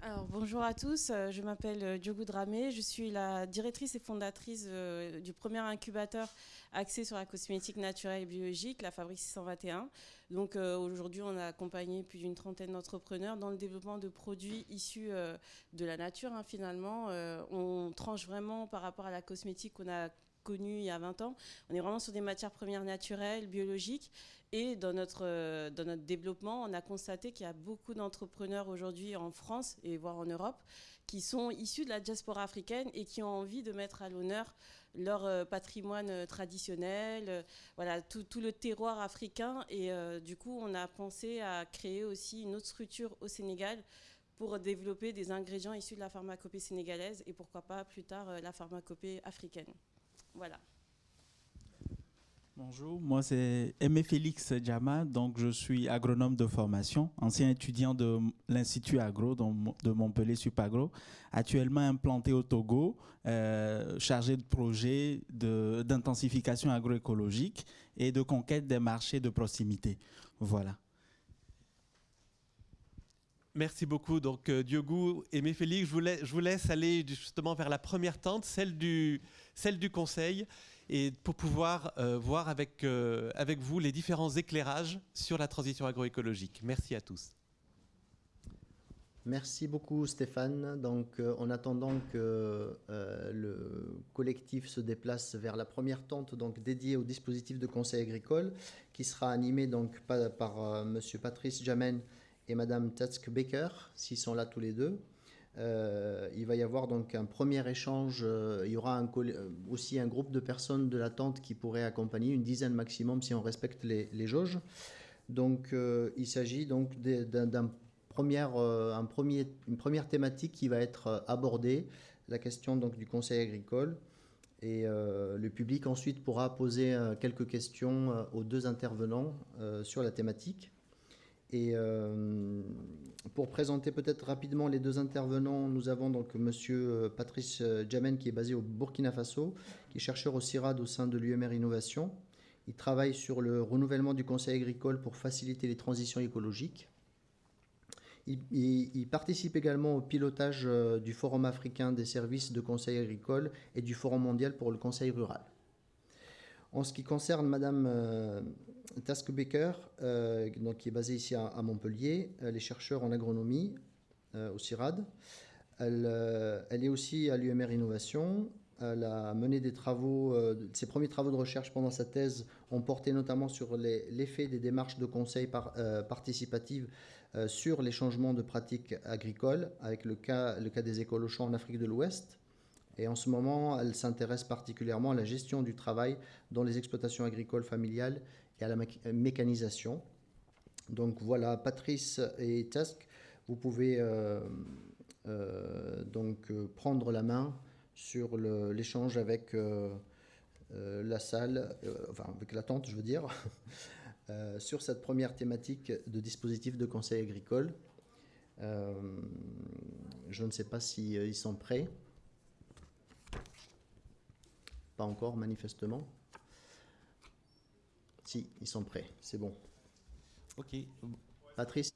Alors, bonjour à tous, euh, je m'appelle euh, Diogo Dramé, je suis la directrice et fondatrice du premier incubateur axé sur la cosmétique naturelle et biologique, la Fabrique 621. Donc aujourd'hui, on a accompagné plus d'une trentaine d'entrepreneurs dans le développement de produits issus de la nature. Hein, finalement, on tranche vraiment par rapport à la cosmétique qu'on a connue il y a 20 ans. On est vraiment sur des matières premières naturelles, biologiques. Et dans notre, euh, dans notre développement, on a constaté qu'il y a beaucoup d'entrepreneurs aujourd'hui en France et voire en Europe qui sont issus de la diaspora africaine et qui ont envie de mettre à l'honneur leur euh, patrimoine euh, traditionnel, voilà, tout, tout, le terroir africain. Et du coup, on a pensé à créer aussi une autre structure au Sénégal pour développer des ingrédients issus de la pharmacopée sénégalaise et pourquoi pas plus tard la pharmacopée africaine. Voilà. Bonjour, moi c'est Aimé Félix Djama, donc je suis agronome de formation, ancien étudiant de l'Institut Agro de Montpellier Supagro, actuellement implanté au Togo, euh, chargé de projets d'intensification agroécologique et de conquête des marchés de proximité. Voilà. Merci beaucoup. Donc, euh, Diogo et Méphélique, je vous, laisse, je aller justement vers la première tente, celle du Conseil, et pour pouvoir euh, voir avec, euh, avec vous les différents éclairages sur la transition agroécologique. Merci à tous. Merci beaucoup Stéphane. Donc euh, en attendant que le collectif se déplace vers la première tente donc dédiée au dispositif de conseil agricole qui sera animé donc par, par monsieur Patrice Jamen et madame Tatsk Becker s'ils sont là tous les deux. Euh, il va y avoir donc un premier échange. euh, il y aura euh, aussi un groupe de personnes de la tente qui pourraient accompagner, une dizaine maximum si on respecte les, jauges. Donc il s'agit donc d'un un premier, une première thématique qui va être abordée, la question donc du conseil agricole. Et le public ensuite pourra poser quelques questions aux deux intervenants sur la thématique. Et euh, pour présenter peut-être rapidement les deux intervenants, nous avons donc Monsieur euh, Patrice euh, Jamen qui est basé au Burkina Faso, qui est chercheur au CIRAD au sein de l'UMR Innovation. Il travaille sur le renouvellement du conseil agricole pour faciliter les transitions écologiques. Il, il- participe également au pilotage du Forum africain des services de conseil agricole et du Forum mondial pour le conseil rural. En ce qui concerne Madame euh, Taskbecker, euh, donc, qui est basée ici à, Montpellier, elle est chercheure en agronomie euh, au CIRAD. Elle, euh, elle est aussi à l'UMR Innovation. Elle a mené des travaux, euh, ses premiers travaux de recherche pendant sa thèse ont porté notamment sur l'effet des démarches de conseil par, euh, participatives euh, sur les changements de pratiques agricoles, avec le cas des écoles au champ en Afrique de l'Ouest. Et en ce moment, elle s'intéresse particulièrement à la gestion du travail dans les exploitations agricoles familiales et à la mé- mécanisation. Donc voilà, Patrice et Task, vous pouvez euh, euh, donc euh, prendre la main sur l'échange avec euh, euh, la salle, euh, enfin avec la tente, je veux dire, euh, sur cette première thématique de dispositif de conseil agricole. Euh, je ne sais pas si euh, ils sont prêts. Pas encore, manifestement. Si, ils sont prêts, c'est bon. Ok, Patrice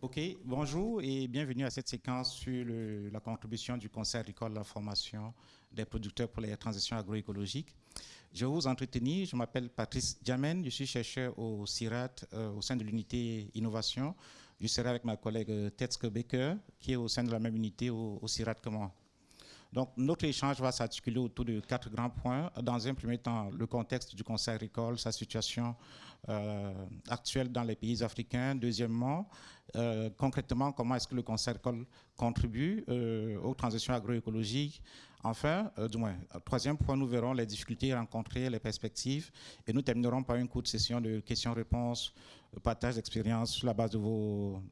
ok. Bonjour et bienvenue à cette séquence sur le- la contribution du Conseil agricole à la formation des producteurs pour les transitions agroécologiques. Je vais vous entretenir. Je m'appelle Patrice Diamen. Je suis chercheur au CIRAT euh, au sein de l'unité innovation. Je serai avec ma collègue euh, Tetske Becker qui est au sein de la même unité au, au CIRAT que moi. Donc, notre échange va s'articuler autour de quatre grands points. Dans un premier temps, le contexte du conseil agricole, sa situation euh, actuelle dans les pays africains. Deuxièmement, euh, concrètement, comment est-ce que le conseil agricole contribue euh, aux transitions agroécologiques. Enfin, du moins, troisième point, nous verrons les difficultés rencontrées, les perspectives, et nous terminerons par une courte session de questions-réponses, partage d'expérience sur la base de vos,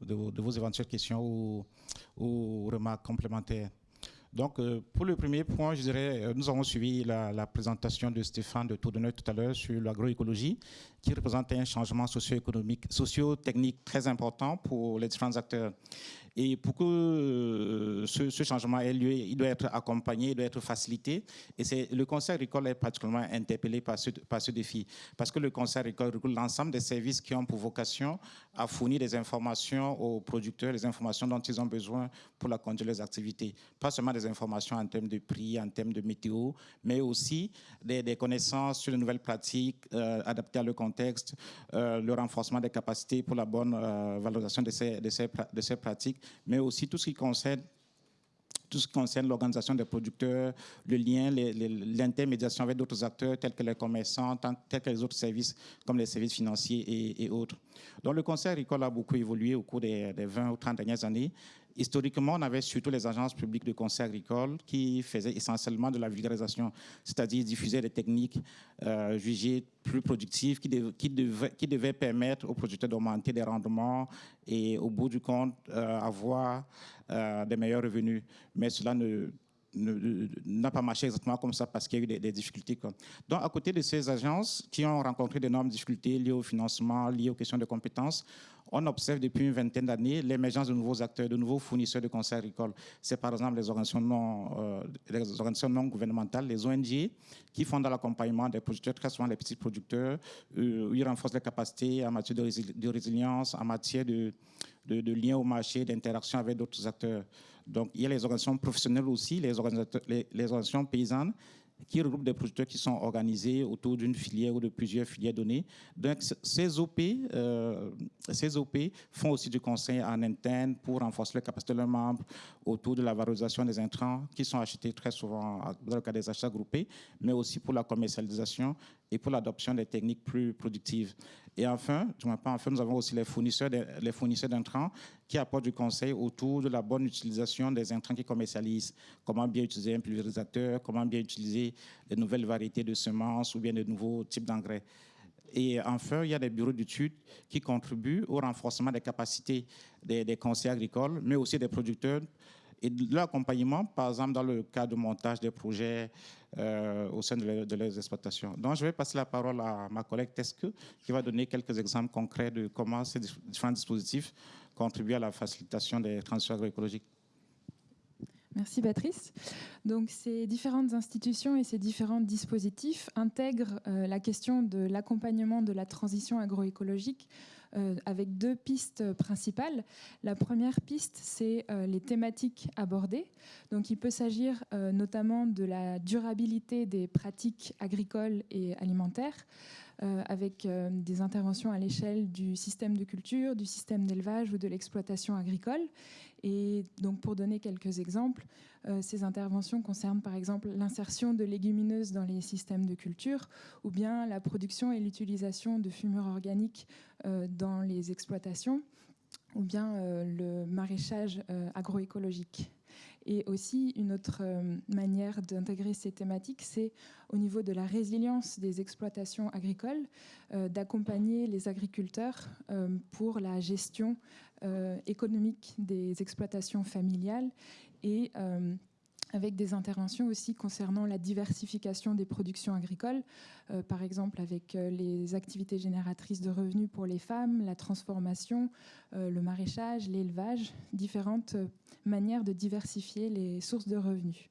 éventuelles questions ou remarques complémentaires. Donc, euh, pour le premier point, je dirais, euh, nous avons suivi la, présentation de Stéphane de Tourdonneux tout à l'heure sur l'agroécologie, qui représente un changement socio-économique, socio-technique très important pour les différents acteurs. Et pour que euh, ce, changement ait lieu, il doit être accompagné, il doit être facilité. Et c'est le Conseil agricole est particulièrement interpellé par ce, par ce défi, parce que le Conseil agricole regroupe l'ensemble des services qui ont pour vocation à fournir des informations aux producteurs, les informations dont ils ont besoin pour la conduire leurs activités. Pas seulement des informations en termes de prix, en termes de météo, mais aussi des, connaissances sur les nouvelles pratiques euh, adaptées à leur contexte, euh, le renforcement des capacités pour la bonne valorisation de ces, de, ces, de ces pratiques, mais aussi tout ce qui concerne tout ce qui concerne l'organisation des producteurs, le lien, l'intermédiation avec d'autres acteurs tels que les commerçants, tels que les autres services comme les services financiers et, et autres. Donc le Conseil agricole a beaucoup évolué au cours des, des 20 ou 30 dernières années. Historiquement, on avait surtout les agences publiques de conseil agricole qui faisaient essentiellement de la vulgarisation, c'est-à-dire diffuser des techniques euh, jugées plus productives qui, dev- qui, devaient, qui devaient permettre aux producteurs d'augmenter des rendements et au bout du compte euh, avoir euh, des meilleurs revenus. Mais cela ne n'a pas marché exactement comme ça parce qu'il y a eu des, difficultés. Donc, à côté de ces agences qui ont rencontré d'énormes difficultés liées au financement, liées aux questions de compétences, on observe depuis une vingtaine d'années l'émergence de nouveaux acteurs, de nouveaux fournisseurs de conseils agricoles. C'est par exemple les organisations, non, euh, gouvernementales, les ONG, qui font dans l'accompagnement des producteurs, très souvent les petits producteurs, euh, ils renforcent les capacités en matière de, résilience, en matière de, de, de lien au marché, d'interaction avec d'autres acteurs. Donc, il y a les organisations professionnelles aussi, les, organisations paysannes qui regroupent des producteurs qui sont organisés autour d'une filière ou de plusieurs filières données. Donc, ces OP, euh, ces OP font aussi du conseil en interne pour renforcer les capacités de leurs membres autour de la valorisation des intrants qui sont achetés très souvent dans le cas des achats groupés, mais aussi pour la commercialisation et pour l'adoption des techniques plus productives. Et enfin, pas enfin, nous avons aussi les fournisseurs, les fournisseurs d'intrants qui apportent du conseil autour de la bonne utilisation des intrants qu'ils commercialisent. Comment bien utiliser un pulvérisateur, comment bien utiliser de nouvelles variétés de semences ou bien de nouveaux types d'engrais. Et enfin, il y a des bureaux d'études qui contribuent au renforcement des capacités des, des conseils agricoles, mais aussi des producteurs et de l'accompagnement, par exemple, dans le cas de montage des projets euh, au sein de, leurs exploitations. Donc, je vais passer la parole à ma collègue Tesque, qui va donner quelques exemples concrets de comment ces différents dispositifs contribuent à la facilitation des transitions agroécologiques. Merci Patrice. Donc ces différentes institutions et ces différents dispositifs intègrent euh, la question de l'accompagnement de la transition agroécologique euh, avec deux pistes principales. La première piste, c'est euh, les thématiques abordées. Donc il peut s'agir euh, notamment de la durabilité des pratiques agricoles et alimentaires. avec des interventions à l'échelle du système de culture, du système d'élevage ou de l'exploitation agricole. Et donc, pour donner quelques exemples, euh, ces interventions concernent par exemple l'insertion de légumineuses dans les systèmes de culture ou bien la production et l'utilisation de fumures organiques euh, dans les exploitations ou bien euh, le maraîchage agroécologique. Et aussi, une autre manière d'intégrer ces thématiques, c'est au niveau de la résilience des exploitations agricoles, d'accompagner les agriculteurs pour la gestion économique des exploitations familiales et euh, avec des interventions aussi concernant la diversification des productions agricoles, euh, par exemple avec euh, les activités génératrices de revenus pour les femmes, la transformation, le maraîchage, l'élevage, différentes manières de diversifier les sources de revenus.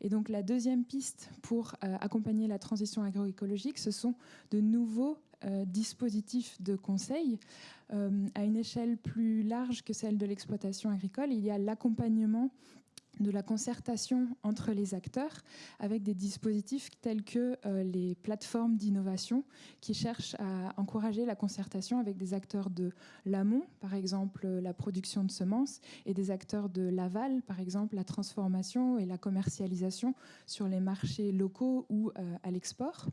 Et donc la deuxième piste pour accompagner la transition agroécologique, ce sont de nouveaux dispositifs de conseil à une échelle plus large que celle de l'exploitation agricole. Il y a l'accompagnement de la concertation entre les acteurs avec des dispositifs tels que euh, les plateformes d'innovation qui cherchent à encourager la concertation avec des acteurs de l'amont, par exemple la production de semences, et des acteurs de l'aval, par exemple la transformation et la commercialisation sur les marchés locaux ou euh, à l'export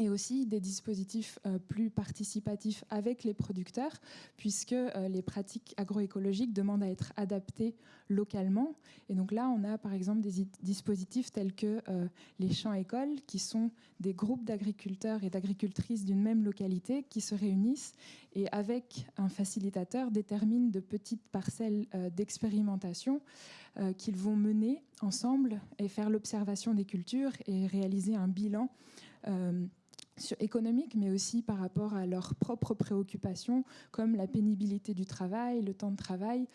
et aussi des dispositifs euh, plus participatifs avec les producteurs, puisque euh, les pratiques agroécologiques demandent à être adaptées localement. Et donc là, on a par exemple des dispositifs tels que euh, les champs-écoles, qui sont des groupes d'agriculteurs et d'agricultrices d'une même localité qui se réunissent et avec un facilitateur déterminent de petites parcelles d'expérimentation qu'ils vont mener ensemble et faire l'observation des cultures et réaliser un bilan économiques, mais aussi par rapport à leurs propres préoccupations, comme la pénibilité du travail, le temps de travail,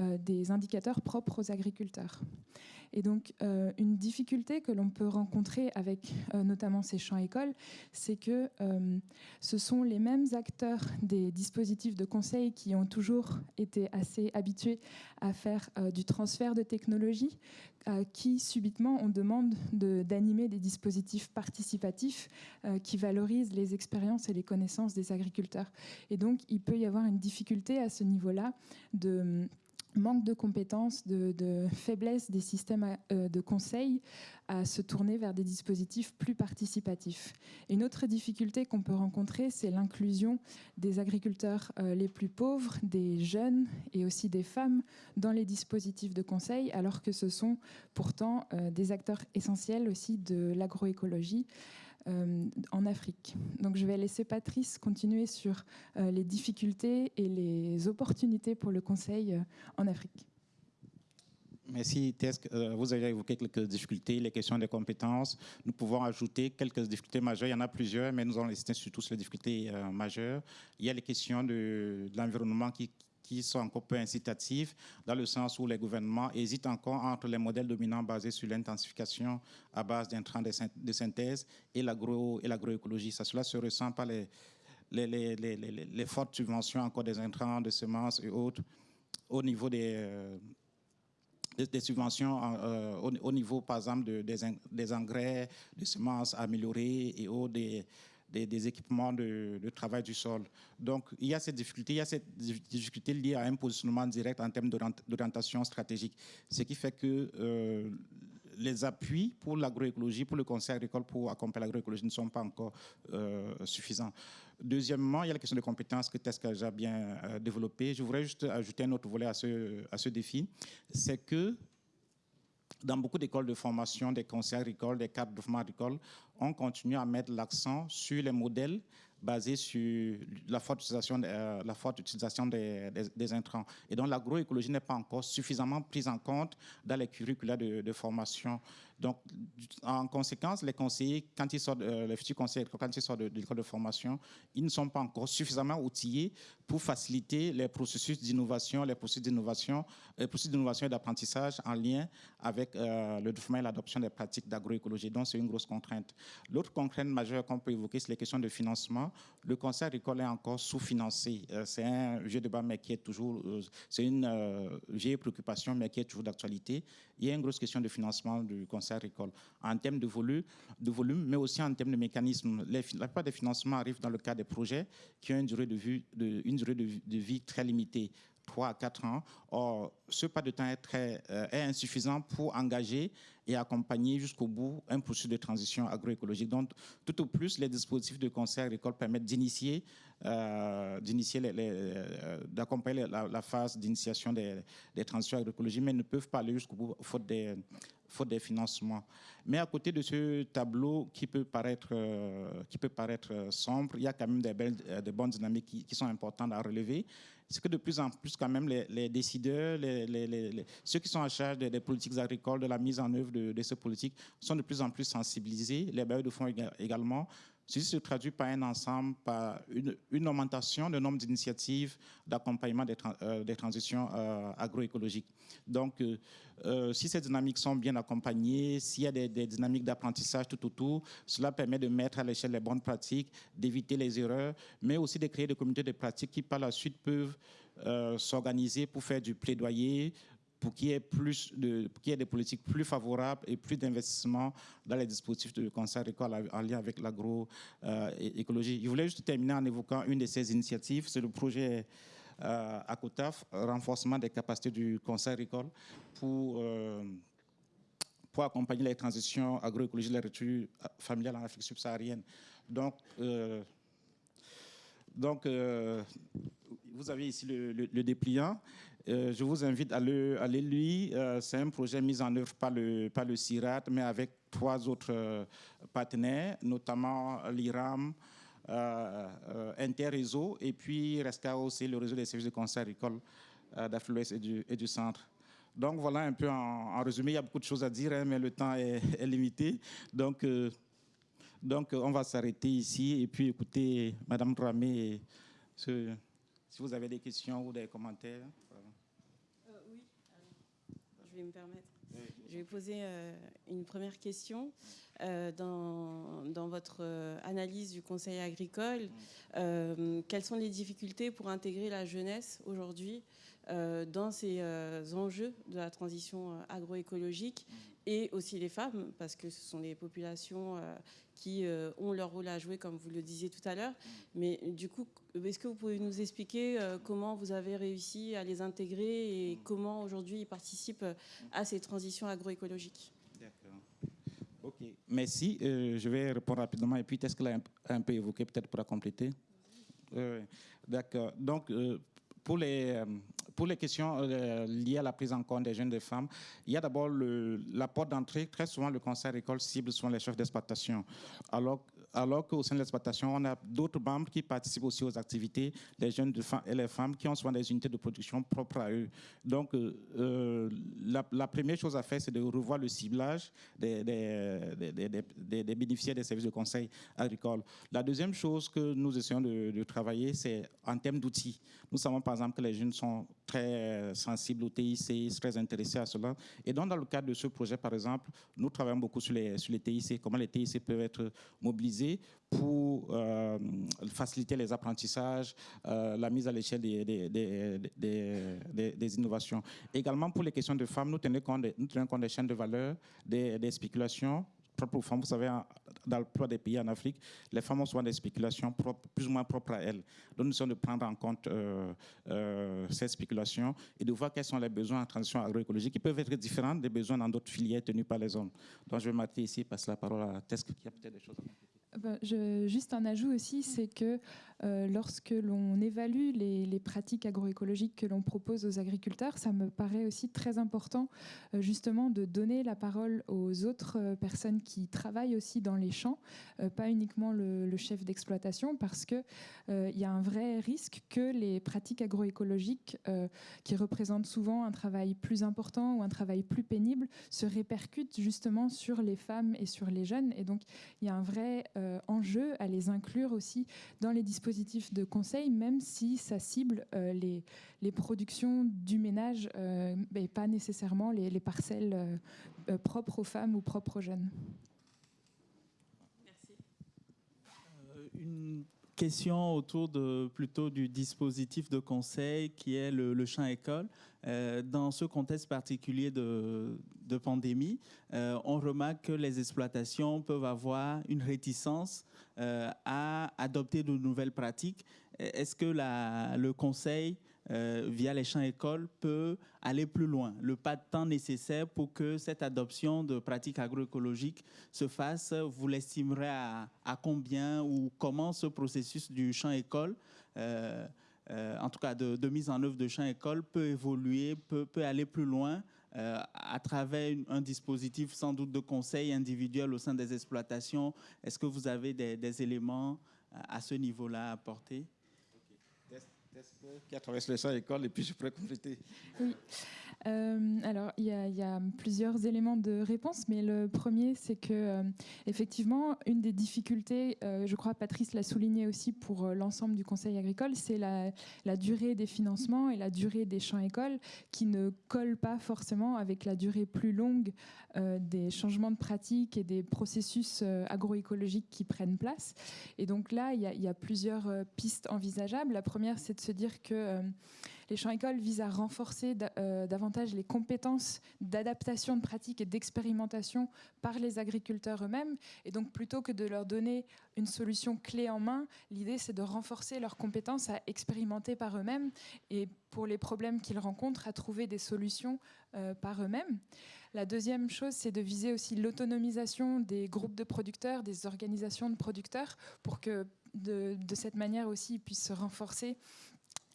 euh, des indicateurs propres aux agriculteurs. Et donc, euh, une difficulté que l'on peut rencontrer avec euh, notamment ces champs-écoles, c'est que ce sont les mêmes acteurs des dispositifs de conseil qui ont toujours été assez habitués à faire du transfert de technologie, qui subitement on demande d'animer des dispositifs participatifs euh, qui valorisent les expériences et les connaissances des agriculteurs. Et donc il peut y avoir une difficulté à ce niveau-là de manque de compétences, de, faiblesse des systèmes euh, de conseil à se tourner vers des dispositifs plus participatifs. une autre difficulté qu'on peut rencontrer, c'est l'inclusion des agriculteurs euh, les plus pauvres, des jeunes et aussi des femmes dans les dispositifs de conseil, alors que ce sont pourtant euh, des acteurs essentiels aussi de l'agroécologie. Euh, en Afrique. Donc je vais laisser Patrice continuer sur euh, les difficultés et les opportunités pour le Conseil euh, en Afrique. Merci, Tesk. Vous avez évoqué quelques difficultés, les questions des compétences. Nous pouvons ajouter quelques difficultés majeures. Il y en a plusieurs, mais nous allons lister surtout sur les difficultés majeures. Il y a les questions de, l'environnement qui, sont encore peu incitatives, dans le sens où les gouvernements hésitent encore entre les modèles dominants basés sur l'intensification à base d'intrants de synthèse et l'agroécologie. Ça, cela se ressent par les, les, les, les, fortes subventions encore des intrants, de semences et autres au niveau des, euh, des, subventions euh, au, niveau, par exemple, de, des, engrais, des semences améliorées et autres, des, des, équipements de, travail du sol. Donc, il y a cette difficulté, il y a cette difficulté liée à un positionnement direct en termes d'orientation stratégique, ce qui fait que euh, les appuis pour l'agroécologie, pour le conseil agricole, pour accompagner l'agroécologie ne sont pas encore euh, suffisants. Deuxièmement, il y a la question de compétences que Tesca a bien euh, développé. Je voudrais juste ajouter un autre volet à ce, à ce défi, c'est que dans beaucoup d'écoles de formation, des conseils agricoles, des cadres de formation agricole, on continue à mettre l'accent sur les modèles basés sur la forte utilisation, euh, des, intrants. Et donc l'agroécologie n'est pas encore suffisamment prise en compte dans les curricula de formation donc, en conséquence, les conseillers, quand ils sortent, euh, les futurs conseillers, quand ils sortent de, l'école de formation, ils ne sont pas encore suffisamment outillés pour faciliter les processus d'innovation, les processus d'innovation, les processus d'innovation et d'apprentissage en lien avec euh, le développement et l'adoption des pratiques d'agroécologie. Donc, c'est une grosse contrainte. L'autre contrainte majeure qu'on peut évoquer, c'est les questions de financement. Le conseil agricole est encore sous-financé. Euh, c'est un vieux débat, mais qui est toujours, c'est une vieille préoccupation, mais qui est toujours d'actualité. Il y a une grosse question de financement du conseil agricole, en termes de volume, mais aussi en termes de mécanismes. la plupart des financements arrivent dans le cadre des projets qui ont une durée de, vie très limitée. 3 à 4 ans. Or, ce pas de temps est, très, euh, insuffisant pour engager et accompagner jusqu'au bout un processus de transition agroécologique. Donc, tout au plus, les dispositifs de conseil agricole permettent d'initier, euh, d'initier, euh, d'accompagner la, phase d'initiation des, transitions agroécologiques, mais ne peuvent pas aller jusqu'au bout faute des, faute financements. Mais à côté de ce tableau qui peut paraître, euh, sombre, il y a quand même des, belles, des bonnes dynamiques qui, sont importantes à relever. C'est que de plus en plus, quand même, les, décideurs, ceux qui sont en charge des, politiques agricoles, de la mise en œuvre de, de ces politiques, sont de plus en plus sensibilisés. Les bailleurs de fonds également. Ceci se traduit par un ensemble, par une, augmentation du nombre d'initiatives d'accompagnement des, des, transitions agroécologiques. Donc, euh, si ces dynamiques sont bien accompagnées, s'il y a des, dynamiques d'apprentissage tout autour, cela permet de mettre à l'échelle les bonnes pratiques, d'éviter les erreurs, mais aussi de créer des communautés de pratiques qui par la suite peuvent euh, s'organiser pour faire du plaidoyer, pour qu'il y ait plus de, qu'il y ait des politiques plus favorables et plus d'investissement dans les dispositifs de conseil agricole en lien avec l'agroécologie. Je voulais juste terminer en évoquant une de ces initiatives, c'est le projet euh, à COTAF, renforcement des capacités du conseil agricole pour, euh, pour accompagner les transitions agroécologiques, la rupture familiale en Afrique subsaharienne. Donc, euh, donc vous avez ici le, dépliant. Je vous invite à le, à lire. C'est un projet mis en œuvre par le, par CIRAT, mais avec trois autres partenaires, notamment l'IRAM, euh, euh, interréseau et puis restera aussi le réseau des services de conseil agricole euh, d'Afrique et du, centre. Donc voilà un peu en, résumé, il y a beaucoup de choses à dire, hein, mais le temps est, limité. Donc, donc on va s'arrêter ici et puis écouter Madame Dramé si vous avez des questions ou des commentaires. Oui, je vais me permettre. Je vais poser une première question. Euh, dans, dans, votre euh, analyse du Conseil agricole, euh, quelles sont les difficultés pour intégrer la jeunesse aujourd'hui dans ces enjeux de la transition agroécologique? Et aussi les femmes, parce que ce sont des populations qui ont leur rôle à jouer, comme vous le disiez tout à l'heure. Mais du coup, est-ce que vous pouvez nous expliquer comment vous avez réussi à les intégrer et comment aujourd'hui ils participent à ces transitions agroécologiques? Ok, merci. Euh, je vais répondre rapidement et puis est-ce qu'elle a un, peu évoqué peut-être pour compléter D'accord. Donc, euh, pour les, euh, pour les questions liées à la prise en compte des jeunes et des femmes, il y a d'abord la porte d'entrée. Très souvent, le conseil agricole cible sont les chefs d'exploitation. Alors, alors qu'au sein de l'exploitation, on a d'autres membres qui participent aussi aux activités, les jeunes et les femmes qui ont souvent des unités de production propres à eux. Donc, la, première chose à faire, c'est de revoir le ciblage des, bénéficiaires des services de conseil agricole. La deuxième chose que nous essayons de, travailler, c'est en termes d'outils. Nous savons par exemple que les jeunes sont très sensibles au TIC, très intéressés à cela. Et donc, dans le cadre de ce projet, par exemple, nous travaillons beaucoup sur les, sur les TIC, comment les TIC peuvent être mobilisés pour euh, faciliter les apprentissages, euh, la mise à l'échelle des, des, des, innovations. Également, pour les questions de femmes, nous tenons compte des chaînes de valeur, des, spéculations propres aux femmes. Vous savez, dans le plupart des pays en Afrique, les femmes ont souvent des spéculations plus ou moins propres à elles. Donc, nous sommes de prendre en compte euh, ces spéculations et de voir quels sont les besoins en transition agroécologique qui peuvent être différents des besoins dans d'autres filières tenues par les hommes. Donc, je vais m'arrêter ici et passer la parole à Tesk qui a peut-être des choses à dire. Ben, je, juste un ajout aussi, c'est que euh, lorsque l'on évalue les, pratiques agroécologiques que l'on propose aux agriculteurs, ça me paraît aussi très important euh, justement de donner la parole aux autres euh, personnes qui travaillent aussi dans les champs, pas uniquement le, chef d'exploitation, parce qu'il il y a un vrai risque que les pratiques agroécologiques, qui représentent souvent un travail plus important ou un travail plus pénible, se répercutent justement sur les femmes et sur les jeunes. Et donc il y a un vrai enjeu à les inclure aussi dans les dispositifs de conseil, même si ça cible euh, les, les, productions du ménage, euh, mais pas nécessairement les, parcelles euh, propres aux femmes ou propres aux jeunes. Merci. une question autour de, plutôt du dispositif de conseil qui est le, champ école. dans ce contexte particulier de, de pandémie, on remarque que les exploitations peuvent avoir une réticence euh, à adopter de nouvelles pratiques. Est-ce que la, le conseil, euh, via les champs écoles, peut aller plus loin, le pas de temps nécessaire pour que cette adoption de pratiques agroécologiques se fasse. Vous l'estimerez à, combien ou comment ce processus du champ école euh, en tout cas de, mise en œuvre de champ école, peut évoluer, peut, aller plus loin euh, à travers un dispositif sans doute de conseil individuel au sein des exploitations. Est-ce que vous avez des, éléments à ce niveau-là à apporter? Qui a traversé le champ école et puis je pourrais compléter. Oui. Euh, alors, il y, a plusieurs éléments de réponse, mais le premier, c'est que, euh, effectivement, une des difficultés, euh, je crois Patrice l'a souligné aussi pour l'ensemble du Conseil agricole, c'est la, durée des financements et la durée des champs écoles qui ne collent pas forcément avec la durée plus longue des changements de pratiques et des processus agroécologiques qui prennent place. Et donc là, il y a plusieurs pistes envisageables. La première, c'est de se dire que les champs écoles visent à renforcer euh, davantage les compétences d'adaptation de pratiques et d'expérimentation par les agriculteurs eux-mêmes. Et donc, plutôt que de leur donner une solution clé en main, l'idée, c'est de renforcer leurs compétences à expérimenter par eux-mêmes et pour les problèmes qu'ils rencontrent, à trouver des solutions euh, par eux-mêmes. La deuxième chose, c'est de viser aussi l'autonomisation des groupes de producteurs, des organisations de producteurs, pour que de, de cette manière aussi ils puissent se renforcer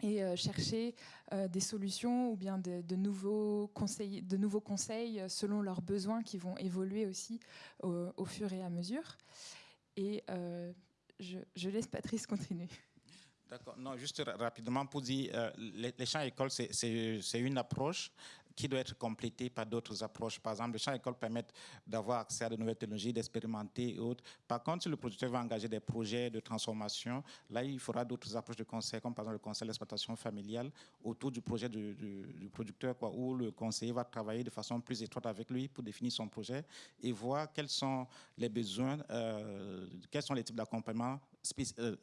et euh, chercher euh, des solutions ou bien de, nouveaux conseils, de nouveaux conseils euh, selon leurs besoins qui vont évoluer aussi au, fur et à mesure. Et je, laisse Patrice continuer. D'accord. Non, juste rapidement pour dire, les, les champs écoles, c'est une approche qui doit être complété par d'autres approches. Par exemple, les champs écoles permettent d'avoir accès à de nouvelles technologies, d'expérimenter et autres. Par contre, si le producteur va engager des projets de transformation, là, il faudra d'autres approches de conseil, comme par exemple le conseil d'exploitation familiale autour du projet du, producteur, où le conseiller va travailler de façon plus étroite avec lui pour définir son projet et voir quels sont les besoins, euh, quels sont les types d'accompagnement euh,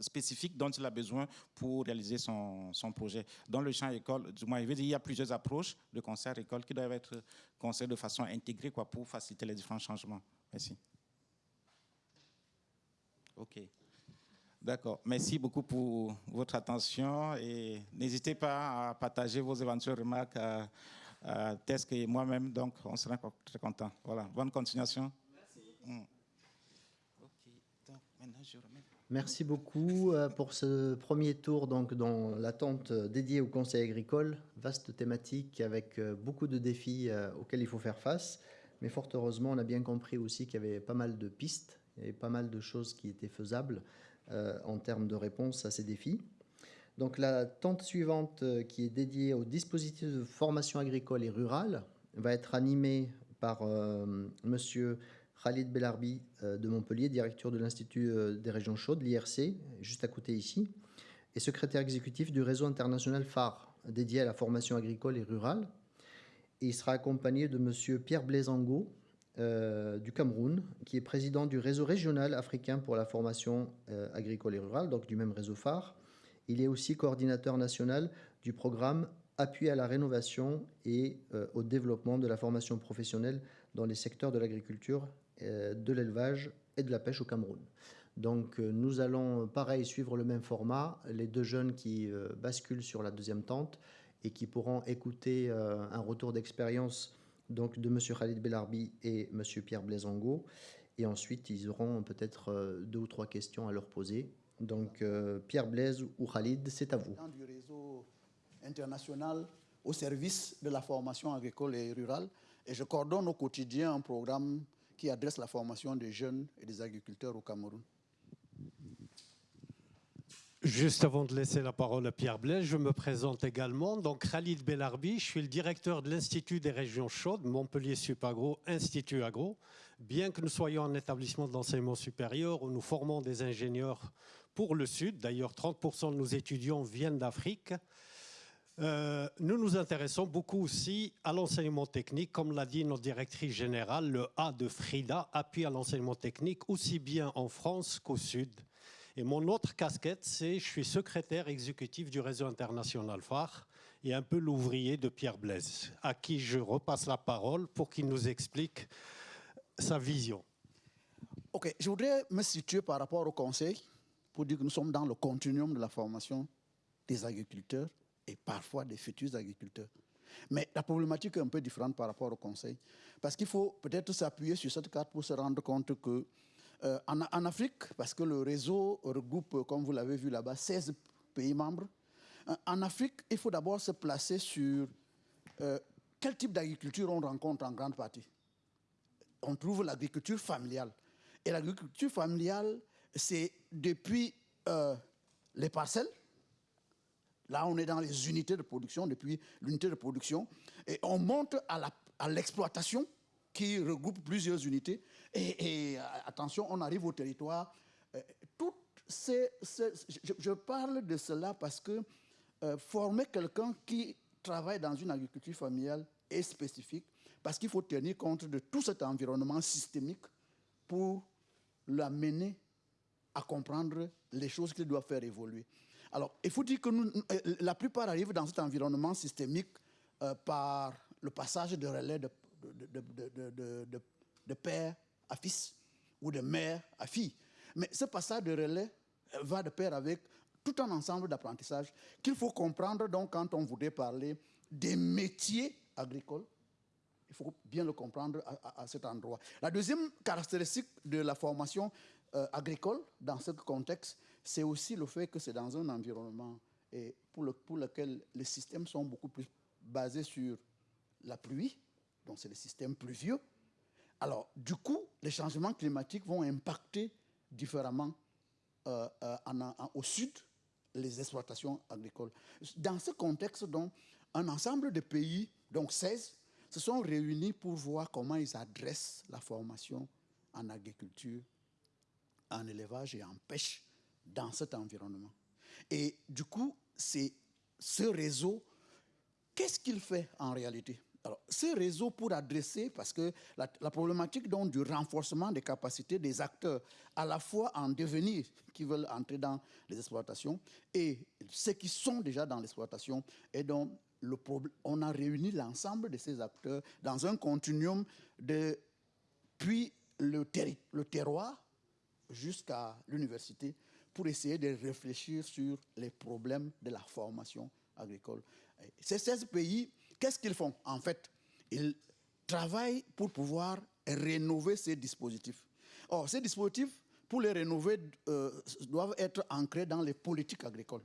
spécifique dont il a besoin pour réaliser son, son projet. Dans le champ école, du moins, il y a plusieurs approches de concert école qui doivent être conçues de façon intégrée quoi, pour faciliter les différents changements. Merci. OK. D'accord. Merci beaucoup pour votre attention et n'hésitez pas à partager vos éventuelles remarques à, à Tesk et moi-même. Donc, on sera très content. Voilà. Bonne continuation. Merci. Mm. OK. Donc, maintenant, je remets. Merci beaucoup euh, pour ce premier tour donc, dans l'attente dédiée au Conseil agricole. Vaste thématique avec euh, beaucoup de défis euh, auxquels il faut faire face. Mais fort heureusement, on a bien compris aussi qu'il y avait pas mal de pistes avait pas mal de choses qui étaient faisables en termes de réponse à ces défis. Donc la tente suivante, qui est dédiée au dispositif de formation agricole et rurale, va être animée par Monsieur Khalid Belarbi de Montpellier, directeur de l'Institut des régions chaudes, l'IRC, juste à côté ici, et secrétaire exécutif du réseau international phare dédié à la formation agricole et rurale. il sera accompagné de M. Pierre Blaisango euh, du Cameroun, qui est président du réseau régional africain pour la formation euh, agricole et rurale, donc du même réseau phare. Il est aussi coordinateur national du programme Appui à la rénovation et euh, au développement de la formation professionnelle dans les secteurs de l'agriculture, de l'élevage et de la pêche au Cameroun. Donc nous allons, pareil, suivre le même format. Les deux jeunes qui basculent sur la deuxième tente et qui pourront écouter euh, un retour d'expérience donc de M. Khalid Belarbi et M. Pierre Blaisango. Et ensuite, ils auront peut-être euh, deux ou trois questions à leur poser. Donc, euh, Pierre Blaise ou Khalid, c'est à vous. Du réseau international au service de la formation agricole et rurale. Et je coordonne au quotidien un programme qui adresse la formation des jeunes et des agriculteurs au Cameroun. Juste avant de laisser la parole à Pierre Blaise, je me présente également. Donc Khalid Belarbi, je suis le directeur de l'Institut des régions chaudes, Montpellier Supagro, Institut Agro. Bien que nous soyons un établissement d'enseignement supérieur où nous formons des ingénieurs pour le Sud, d'ailleurs 30% de nos étudiants viennent d'Afrique, euh, nous nous intéressons beaucoup aussi à l'enseignement technique, comme l'a dit notre directrice générale, le A de Frida appuie à l'enseignement technique aussi bien en France qu'au Sud. Et mon autre casquette, c'est je suis secrétaire exécutif du réseau international phare et un peu l'ouvrier de Pierre Blaise, à qui je repasse la parole pour qu'il nous explique sa vision. Ok, je voudrais me situer par rapport au conseil pour dire que nous sommes dans le continuum de la formation des agriculteurs et parfois des futurs agriculteurs. Mais la problématique est un peu différente par rapport au conseil, parce qu'il faut peut-être s'appuyer sur cette carte pour se rendre compte que euh, en, Afrique, parce que le réseau regroupe, comme vous l'avez vu là-bas, 16 pays membres, euh, en Afrique, il faut d'abord se placer sur euh, quel type d'agriculture on rencontre en grande partie. On trouve l'agriculture familiale. Et l'agriculture familiale, c'est depuis les parcelles, là on est dans les unités de production, depuis l'unité de production, et on monte à l'exploitation qui regroupe plusieurs unités, et, euh, attention, on arrive au territoire. Euh, toutes ces, je, parle de cela parce que euh, former quelqu'un qui travaille dans une agriculture familiale est spécifique, parce qu'il faut tenir compte de tout cet environnement systémique pour l'amener à comprendre les choses qu'il doit faire évoluer. Alors, il faut dire que nous, la plupart arrivent dans cet environnement systémique par le passage de relais de, père à fils ou de mère à fille. Mais ce passage de relais va de pair avec tout un ensemble d'apprentissage qu'il faut comprendre donc quand on voudrait parler des métiers agricoles. Il faut bien le comprendre à, cet endroit. La deuxième caractéristique de la formation euh, agricole dans ce contexte, c'est aussi le fait que c'est dans un environnement et pour, le, pour lequel les systèmes sont beaucoup plus basés sur la pluie, donc c'est le système pluvieux, alors, du coup, les changements climatiques vont impacter différemment euh, euh, au sud les exploitations agricoles. Dans ce contexte, donc, un ensemble de pays, donc 16, se sont réunis pour voir comment ils adressent la formation en agriculture, en élevage et en pêche dans cet environnement. Et du coup, c'est ce réseau, qu'est-ce qu'il fait en réalité? Alors, ces réseaux pour adresser, parce que la, problématique donc, du renforcement des capacités des acteurs, à la fois en devenir, qui veulent entrer dans les exploitations, et ceux qui sont déjà dans l'exploitation, et donc on a réuni l'ensemble de ces acteurs dans un continuum depuis le, le terroir jusqu'à l'université pour essayer de réfléchir sur les problèmes de la formation agricole. Ces 16 pays Qu'est-ce qu'ils font En fait, ils travaillent pour pouvoir rénover ces dispositifs. Or, ces dispositifs, pour les rénover, euh, doivent être ancrés dans les politiques agricoles.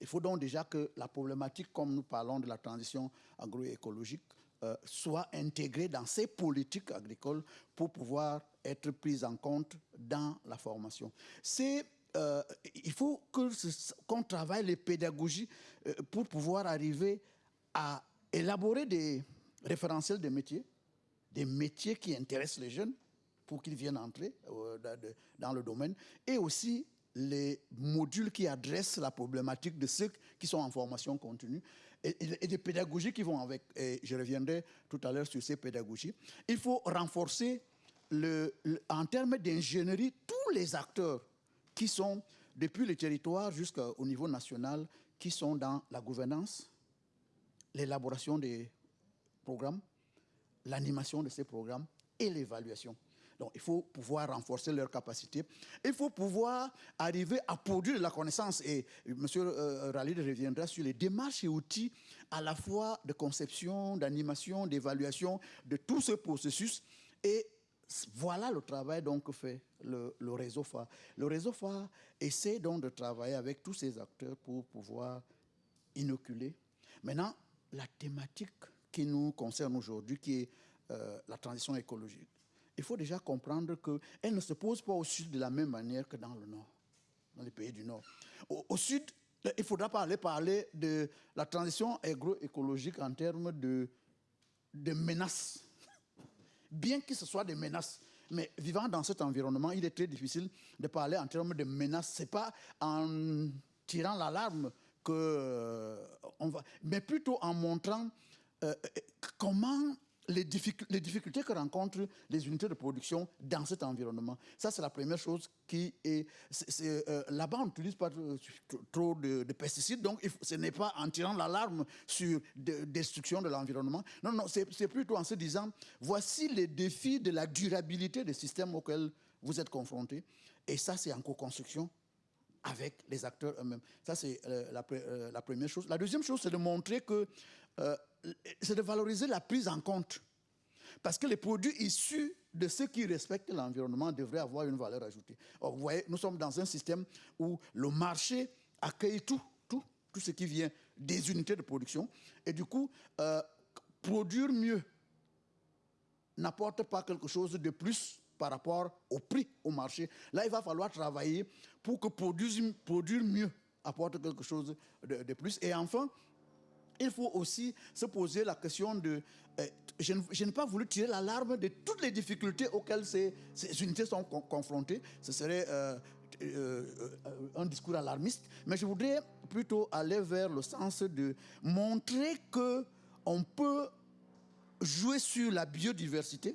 Il faut donc déjà que la problématique, comme nous parlons de la transition agroécologique, euh, soient intégrées dans ces politiques agricoles pour pouvoir être prises en compte dans la formation. C'est euh, il faut qu'on travaille les pédagogies euh, pour pouvoir arriver à élaborer des référentiels de métiers, des métiers qui intéressent les jeunes pour qu'ils viennent entrer dans le domaine, et aussi les modules qui adressent la problématique de ceux qui sont en formation continue et, des pédagogies qui vont avec. Et je reviendrai tout à l'heure sur ces pédagogies. Il faut renforcer, le, en termes d'ingénierie, tous les acteurs qui sont, depuis le territoire jusqu'au niveau national, qui sont dans la gouvernance, l'élaboration des programmes, l'animation de ces programmes et l'évaluation. Donc, il faut pouvoir renforcer leurs capacités. Il faut pouvoir arriver à produire de la connaissance. Et M. Euh, Ralid reviendra sur les démarches et outils à la fois de conception, d'animation, d'évaluation de tout ce processus. Et voilà le travail donc fait le, le, réseau phare. Le réseau phare essaie donc de travailler avec tous ces acteurs pour pouvoir inoculer. Maintenant, la thématique qui nous concerne aujourd'hui, qui est euh, la transition écologique il faut déjà comprendre qu'elle ne se pose pas au sud de la même manière que dans le nord, dans les pays du nord. Au, sud, il faudra parler, parler de la transition agroécologique en termes de, de menaces. Bien que ce soit des menaces, mais vivant dans cet environnement, il est très difficile de parler en termes de menaces. Ce n'est pas en tirant l'alarme que euh, on va, mais plutôt en montrant euh, comment les, difficultés que rencontrent les unités de production dans cet environnement. Ça, c'est la première chose qui est... Euh, là-bas, on n'utilise pas trop de, pesticides, donc ce n'est pas en tirant l'alarme sur de, destruction de l'environnement. Non, non, c'est plutôt en se disant, voici les défis de la durabilité des systèmes auxquels vous êtes confrontés. Et ça, c'est en co-construction avec les acteurs eux-mêmes. Ça, c'est euh, euh, la, première chose. La deuxième chose, c'est de montrer que c'est de valoriser la prise en compte. Parce que les produits issus de ceux qui respectent l'environnement devraient avoir une valeur ajoutée. vous voyez, nous sommes dans un système où le marché accueille tout, tout, tout ce qui vient des unités de production. Et du coup, euh, produire mieux n'apporte pas quelque chose de plus par rapport au prix au marché. Là, il va falloir travailler pour que produire, produire mieux apporte quelque chose de, de plus. Et enfin, il faut aussi se poser la question de... Euh, je, n'ai pas voulu tirer l'alarme de toutes les difficultés auxquelles ces, unités sont confrontées. Ce serait euh, euh, un discours alarmiste. Mais je voudrais plutôt aller vers le sens de montrer que on peut jouer sur la biodiversité,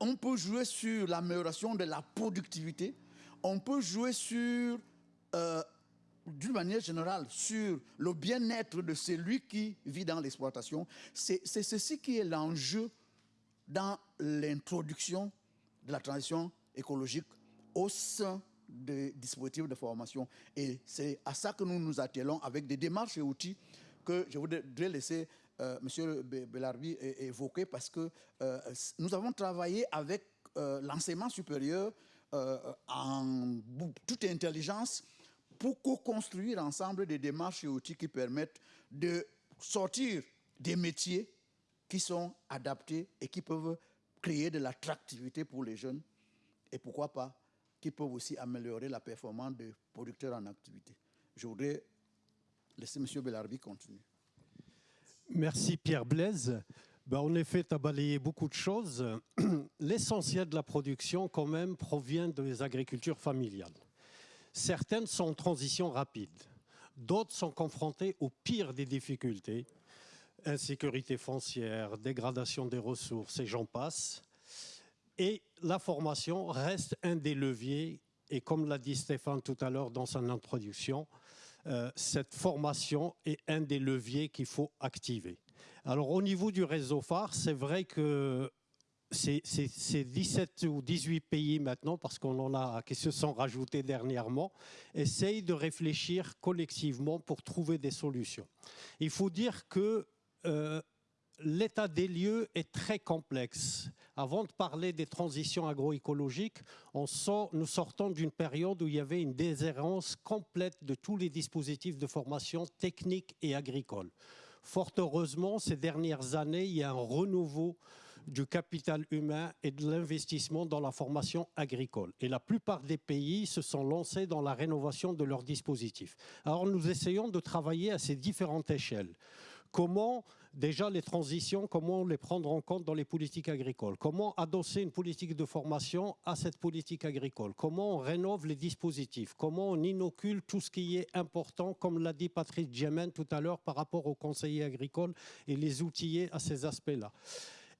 on peut jouer sur l'amélioration de la productivité, on peut jouer sur d'une manière générale, sur le bien-être de celui qui vit dans l'exploitation. C'est ceci qui est l'enjeu dans l'introduction de la transition écologique au sein des dispositifs de formation. Et c'est à ça que nous nous attelons avec des démarches et outils que je voudrais laisser euh, M. Bellarbi évoquer parce que euh, nous avons travaillé avec euh, l'enseignement supérieur euh, en toute intelligence pour co-construire ensemble des démarches et outils qui permettent de sortir des métiers qui sont adaptés et qui peuvent créer de l'attractivité pour les jeunes et pourquoi pas, qui peuvent aussi améliorer la performance des producteurs en activité. Je voudrais laisser M. Bellarbi continuer. Merci Pierre Blaise. Ben, en effet, tu as balayé beaucoup de choses. L'essentiel de la production, quand même, provient des agricultures familiales. Certaines sont en transition rapide, d'autres sont confrontées au pire des difficultés, insécurité foncière, dégradation des ressources et j'en passe. Et la formation reste un des leviers, et comme l'a dit Stéphane tout à l'heure dans son introduction, euh, cette formation est un des leviers qu'il faut activer. Alors au niveau du réseau phare, c'est vrai que c'est 17 ou 18 pays maintenant, parce qu'on en a qui se sont rajoutés dernièrement, essayent de réfléchir collectivement pour trouver des solutions. Il faut dire que euh, l'état des lieux est très complexe. Avant de parler des transitions agroécologiques, nous sortons d'une période où il y avait une déshérence complète de tous les dispositifs de formation technique et agricole. Fort heureusement, ces dernières années, il y a un renouveau du capital humain et de l'investissement dans la formation agricole. Et la plupart des pays se sont lancés dans la rénovation de leurs dispositifs. Alors nous essayons de travailler à ces différentes échelles. Comment déjà les transitions, comment les prendre en compte dans les politiques agricoles? Comment adosser une politique de formation à cette politique agricole? Comment on rénove les dispositifs? Comment on inocule tout ce qui est important, comme l'a dit Patrice Djemen tout à l'heure par rapport aux conseillers agricoles et les outiller à ces aspects-là?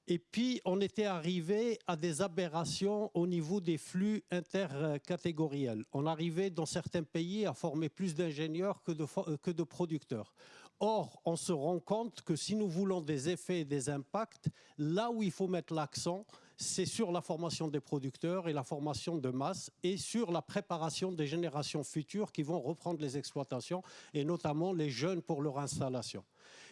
Et puis, on était arrivé à des aberrations au niveau des flux intercatégoriels. On arrivait dans certains pays à former plus d'ingénieurs que de, que de producteurs. Or, on se rend compte que si nous voulons des effets et des impacts, là où il faut mettre l'accent, c'est sur la formation des producteurs et la formation de masse et sur la préparation des générations futures qui vont reprendre les exploitations et notamment les jeunes pour leur installation.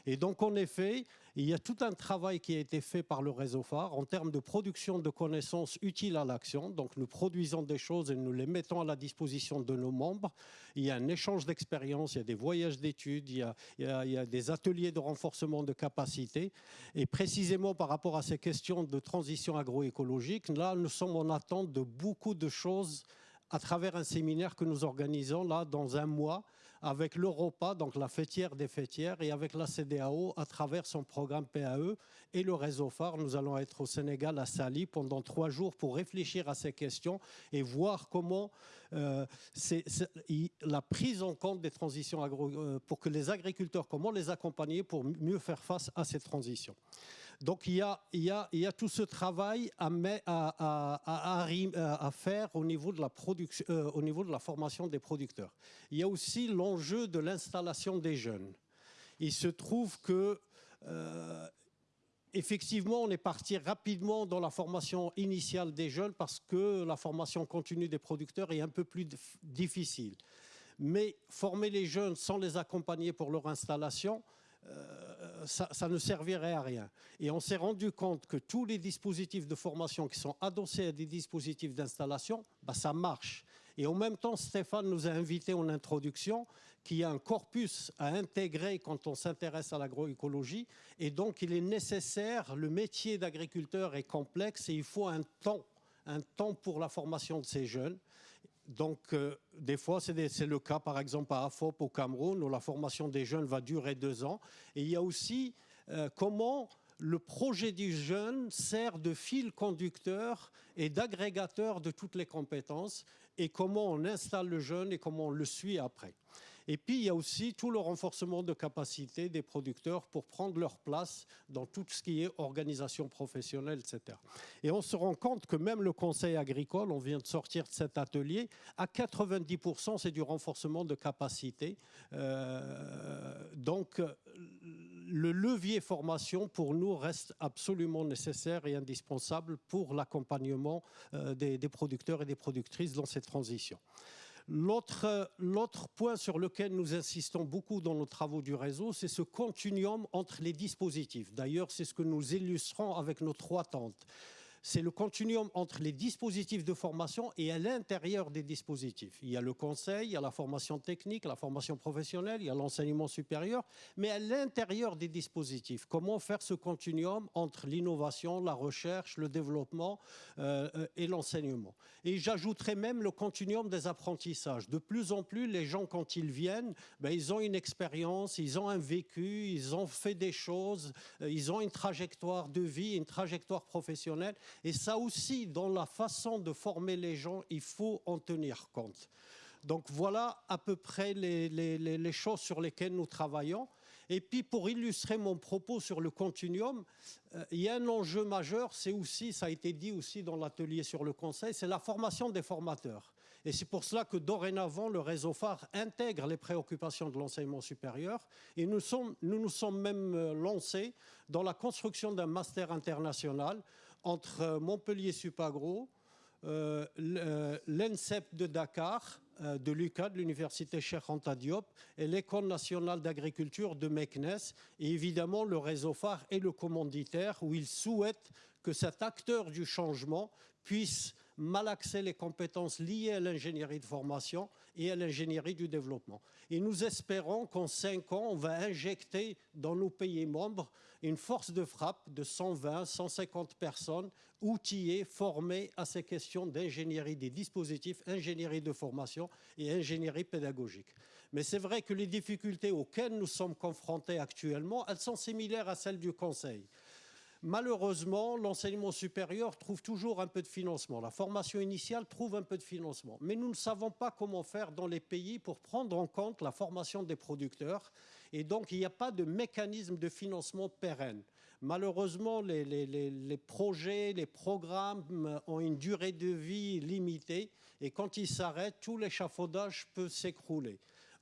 Et donc, en effet, il y a tout un travail qui a été fait par le réseau phare en termes de production de connaissances utiles à l'action. Donc, nous produisons des choses et nous les mettons à la disposition de nos membres. Il y a un échange d'expériences, il y a des voyages d'études, il, y a des ateliers de renforcement de capacité. Et précisément par rapport à ces questions de transition agroécologique, là, nous sommes en attente de beaucoup de choses à travers un séminaire que nous organisons là dans un mois avec l'Europa, donc la fêtière des fêtières, et avec la CDAO à travers son programme PAE et le réseau phare. Nous allons être au Sénégal, à Sali, pendant trois jours pour réfléchir à ces questions et voir comment euh, la prise en compte des transitions agro, euh, pour que les agriculteurs, comment les accompagner pour mieux faire face à ces transitions. Donc il y, a, tout ce travail à, faire au niveau, de la production, au niveau de la formation des producteurs. Il y a aussi l'enjeu de l'installation des jeunes. Il se trouve que euh, effectivement, on est parti rapidement dans la formation initiale des jeunes parce que la formation continue des producteurs est un peu plus difficile. Mais former les jeunes sans les accompagner pour leur installation, euh, ça, ne servirait à rien. Et on s'est rendu compte que tous les dispositifs de formation qui sont adossés à des dispositifs d'installation, bah, ça marche. Et en même temps, Stéphane nous a invités en introduction qu'il y a un corpus à intégrer quand on s'intéresse à l'agroécologie. Et donc, il est nécessaire, le métier d'agriculteur est complexe et il faut un temps, un temps pour la formation de ces jeunes. Donc, euh, des fois, c'est le cas, par exemple, à AFOP au Cameroun, où la formation des jeunes va durer deux ans. Et il y a aussi euh, comment le projet du jeune sert de fil conducteur et d'agrégateur de toutes les compétences et comment on installe le jeune et comment on le suit après. Et puis, il y a aussi tout le renforcement de capacité des producteurs pour prendre leur place dans tout ce qui est organisation professionnelle, etc. Et on se rend compte que même le conseil agricole, on vient de sortir de cet atelier, à 90%, c'est du renforcement de capacité. Euh, donc, le levier formation, pour nous, reste absolument nécessaire et indispensable pour l'accompagnement euh, des, des producteurs et des productrices dans cette transition. L'autre point sur lequel nous insistons beaucoup dans nos travaux du réseau, c'est ce continuum entre les dispositifs. D'ailleurs, c'est ce que nous illustrons avec nos trois tentes c'est le continuum entre les dispositifs de formation et à l'intérieur des dispositifs. Il y a le conseil, il y a la formation technique, la formation professionnelle, il y a l'enseignement supérieur, mais à l'intérieur des dispositifs, comment faire ce continuum entre l'innovation, la recherche, le développement euh, et l'enseignement? Et j'ajouterais même le continuum des apprentissages. De plus en plus, les gens, quand ils viennent, ben, ils ont une expérience, ils ont un vécu, ils ont fait des choses, euh, ils ont une trajectoire de vie, une trajectoire professionnelle. Et ça aussi, dans la façon de former les gens, il faut en tenir compte. Donc voilà à peu près les, choses sur lesquelles nous travaillons. Et puis pour illustrer mon propos sur le continuum, euh, il y a un enjeu majeur, c'est aussi, ça a été dit aussi dans l'atelier sur le conseil, c'est la formation des formateurs. Et c'est pour cela que dorénavant, le réseau phare intègre les préoccupations de l'enseignement supérieur. Et nous, nous sommes même euh, lancés dans la construction d'un master international entre euh, Montpellier Supagro, euh, euh, l'ENSEP de Dakar, de l'UCAD, l'Université Cheikh Diop, et l'École nationale d'agriculture de Meknes, et évidemment le réseau phare et le commanditaire, où ils souhaitent que cet acteur du changement puisse malaxer les compétences liées à l'ingénierie de formation et à l'ingénierie du développement. Et nous espérons qu'en cinq ans, on va injecter dans nos pays membres une force de frappe de 120, 150 personnes outillées, formées à ces questions d'ingénierie des dispositifs, ingénierie de formation et ingénierie pédagogique. Mais c'est vrai que les difficultés auxquelles nous sommes confrontés actuellement, elles sont similaires à celles du Conseil. Malheureusement, l'enseignement supérieur trouve toujours un peu de financement. La formation initiale trouve un peu de financement. Mais nous ne savons pas comment faire dans les pays pour prendre en compte la formation des producteurs. Et donc, il n'y a pas de mécanisme de financement pérenne. Malheureusement, les, les, projets, les programmes ont une durée de vie limitée. Et quand ils s'arrêtent, tout l'échafaudage peut s'écrouler.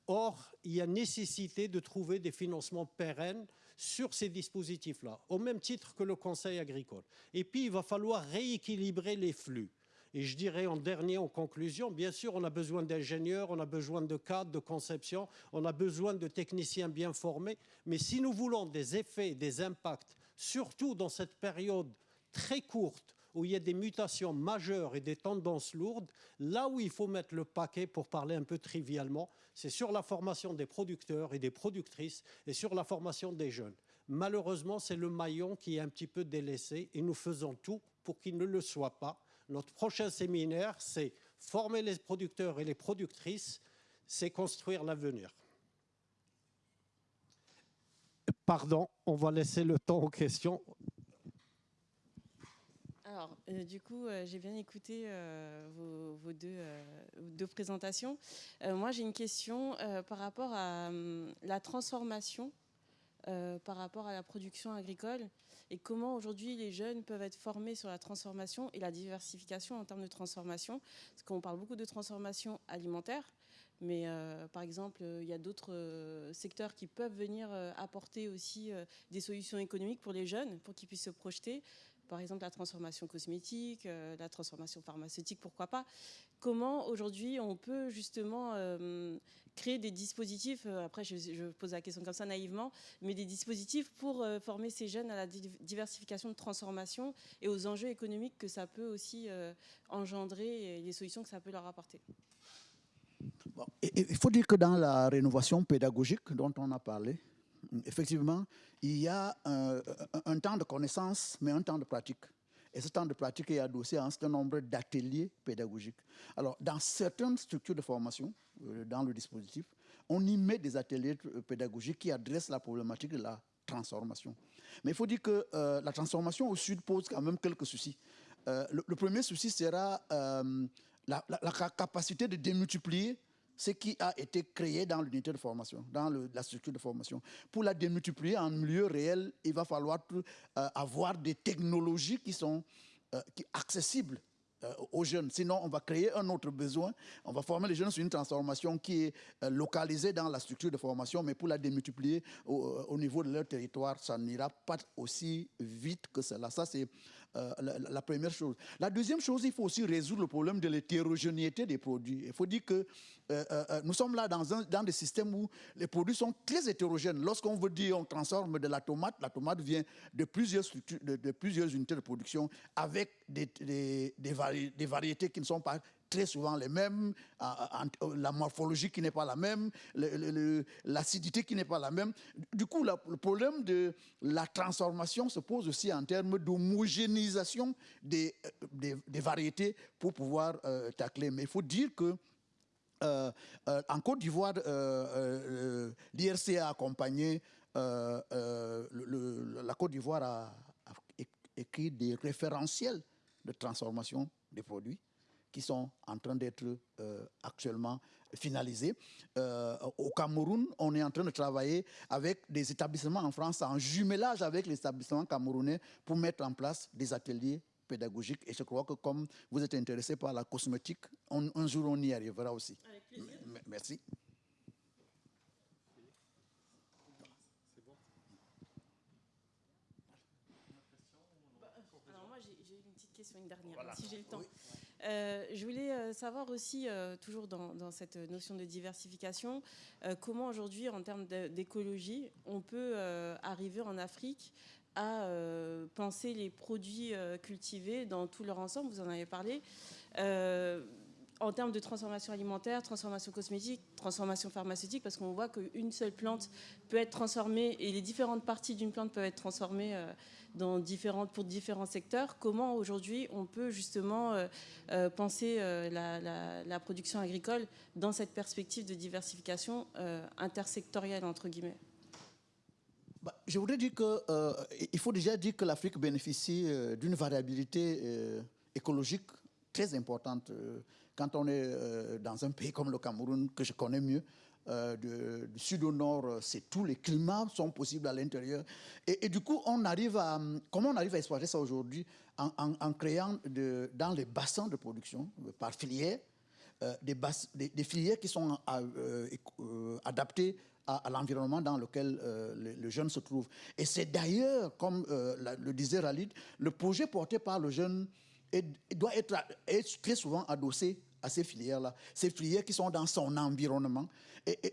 Or, il y a nécessité de trouver des financements pérennes sur ces dispositifs-là, au même titre que le Conseil agricole. Et puis, il va falloir rééquilibrer les flux. Et je dirais en dernier, en conclusion, bien sûr, on a besoin d'ingénieurs, on a besoin de cadres, de conception, on a besoin de techniciens bien formés. Mais si nous voulons des effets, des impacts, surtout dans cette période très courte où il y a des mutations majeures et des tendances lourdes, là où il faut mettre le paquet, pour parler un peu trivialement, c'est sur la formation des producteurs et des productrices et sur la formation des jeunes. Malheureusement, c'est le maillon qui est un petit peu délaissé et nous faisons tout pour qu'il ne le soit pas. Notre prochain séminaire, c'est former les producteurs et les productrices, c'est construire l'avenir. Pardon, on va laisser le temps aux questions. Alors, euh, du coup, euh, j'ai bien écouté euh, vos, deux, présentations. moi, j'ai une question par rapport à hum, la transformation, par rapport à la production agricole, et comment aujourd'hui les jeunes peuvent être formés sur la transformation et la diversification en termes de transformation. Parce qu'on parle beaucoup de transformation alimentaire, mais par exemple, il y a d'autres secteurs qui peuvent venir apporter aussi des solutions économiques pour les jeunes, pour qu'ils puissent se projeter par exemple la transformation cosmétique, euh, la transformation pharmaceutique, pourquoi pas. Comment aujourd'hui on peut justement euh, créer des dispositifs, euh, après je, pose la question comme ça naïvement, mais des dispositifs pour former ces jeunes à la diversification de transformation et aux enjeux économiques que ça peut aussi engendrer et les solutions que ça peut leur apporter. il faut dire que dans la rénovation pédagogique dont on a parlé, effectivement, il y a un, temps de connaissance, mais un temps de pratique. Et ce temps de pratique est adossé à un certain nombre d'ateliers pédagogiques. Alors, dans certaines structures de formation, euh, dans le dispositif, on y met des ateliers euh, pédagogiques qui adressent la problématique de la transformation. Mais il faut dire que euh, la transformation au Sud pose quand même quelques soucis. le, premier souci sera la, capacité de démultiplier ce qui a été créé dans l'unité de formation, dans la structure de formation. Pour la démultiplier en milieu réel, il va falloir euh, avoir des technologies qui sont euh, accessibles euh, aux jeunes. Sinon, on va créer un autre besoin. On va former les jeunes sur une transformation qui est localisée dans la structure de formation, mais pour la démultiplier au, au niveau de leur territoire, ça n'ira pas aussi vite que cela. Ça, c'est euh, la, première chose. La deuxième chose, il faut aussi résoudre le problème de l'hétérogénéité des produits. Il faut dire que euh, euh, nous sommes là dans, un, dans des systèmes où les produits sont très hétérogènes. Lorsqu'on veut dire on transforme de la tomate, la tomate vient de plusieurs, de, plusieurs unités de production avec des, des, des variétés qui ne sont pas très souvent les mêmes, la morphologie qui n'est pas la même, l'acidité qui n'est pas la même. Du coup, le problème de la transformation se pose aussi en termes d'homogénéisation des, des, variétés pour pouvoir euh, tacler. Mais il faut dire que euh, euh, en Côte d'Ivoire, l'IRC a accompagné, la Côte d'Ivoire a écrit des référentiels de transformation des produits qui sont en train d'être euh, actuellement finalisés. Euh, au Cameroun, on est en train de travailler avec des établissements en France en jumelage avec les établissements camerounais pour mettre en place des ateliers pédagogiques. Et je crois que comme vous êtes intéressé par la cosmétique, un jour on y arrivera aussi. Avec plaisir. Merci. Alors moi j'ai une petite question, une dernière, si j'ai le temps. Euh, je voulais euh, savoir aussi, euh, toujours dans, cette notion de diversification, comment aujourd'hui, en termes d'écologie, on peut arriver en Afrique à penser les produits cultivés dans tout leur ensemble, vous en avez parlé, en termes de transformation alimentaire, transformation cosmétique, transformation pharmaceutique, parce qu'on voit qu'une seule plante peut être transformée et les différentes parties d'une plante peuvent être transformées dans différentes, pour différents secteurs. Comment aujourd'hui on peut justement euh, euh, penser euh, la, production agricole dans cette perspective de diversification intersectorielle entre guillemets? Bah, je voudrais dire qu'il faut déjà dire que l'Afrique bénéficie d'une variabilité écologique très importante. Quand on est dans un pays comme le Cameroun, que je connais mieux, euh, du sud au nord, euh, c'est tous les climats sont possibles à l'intérieur. Et, du coup, on arrive à, comment on arrive à exploiter ça aujourd'hui en, créant dans les bassins de production, euh, par filière, des, filières qui sont adaptées à, l'environnement dans lequel le, jeune se trouve. Et c'est d'ailleurs, comme le disait Ralid, le projet porté par le jeune doit être très souvent adossé à ces filières-là, ces filières qui sont dans son environnement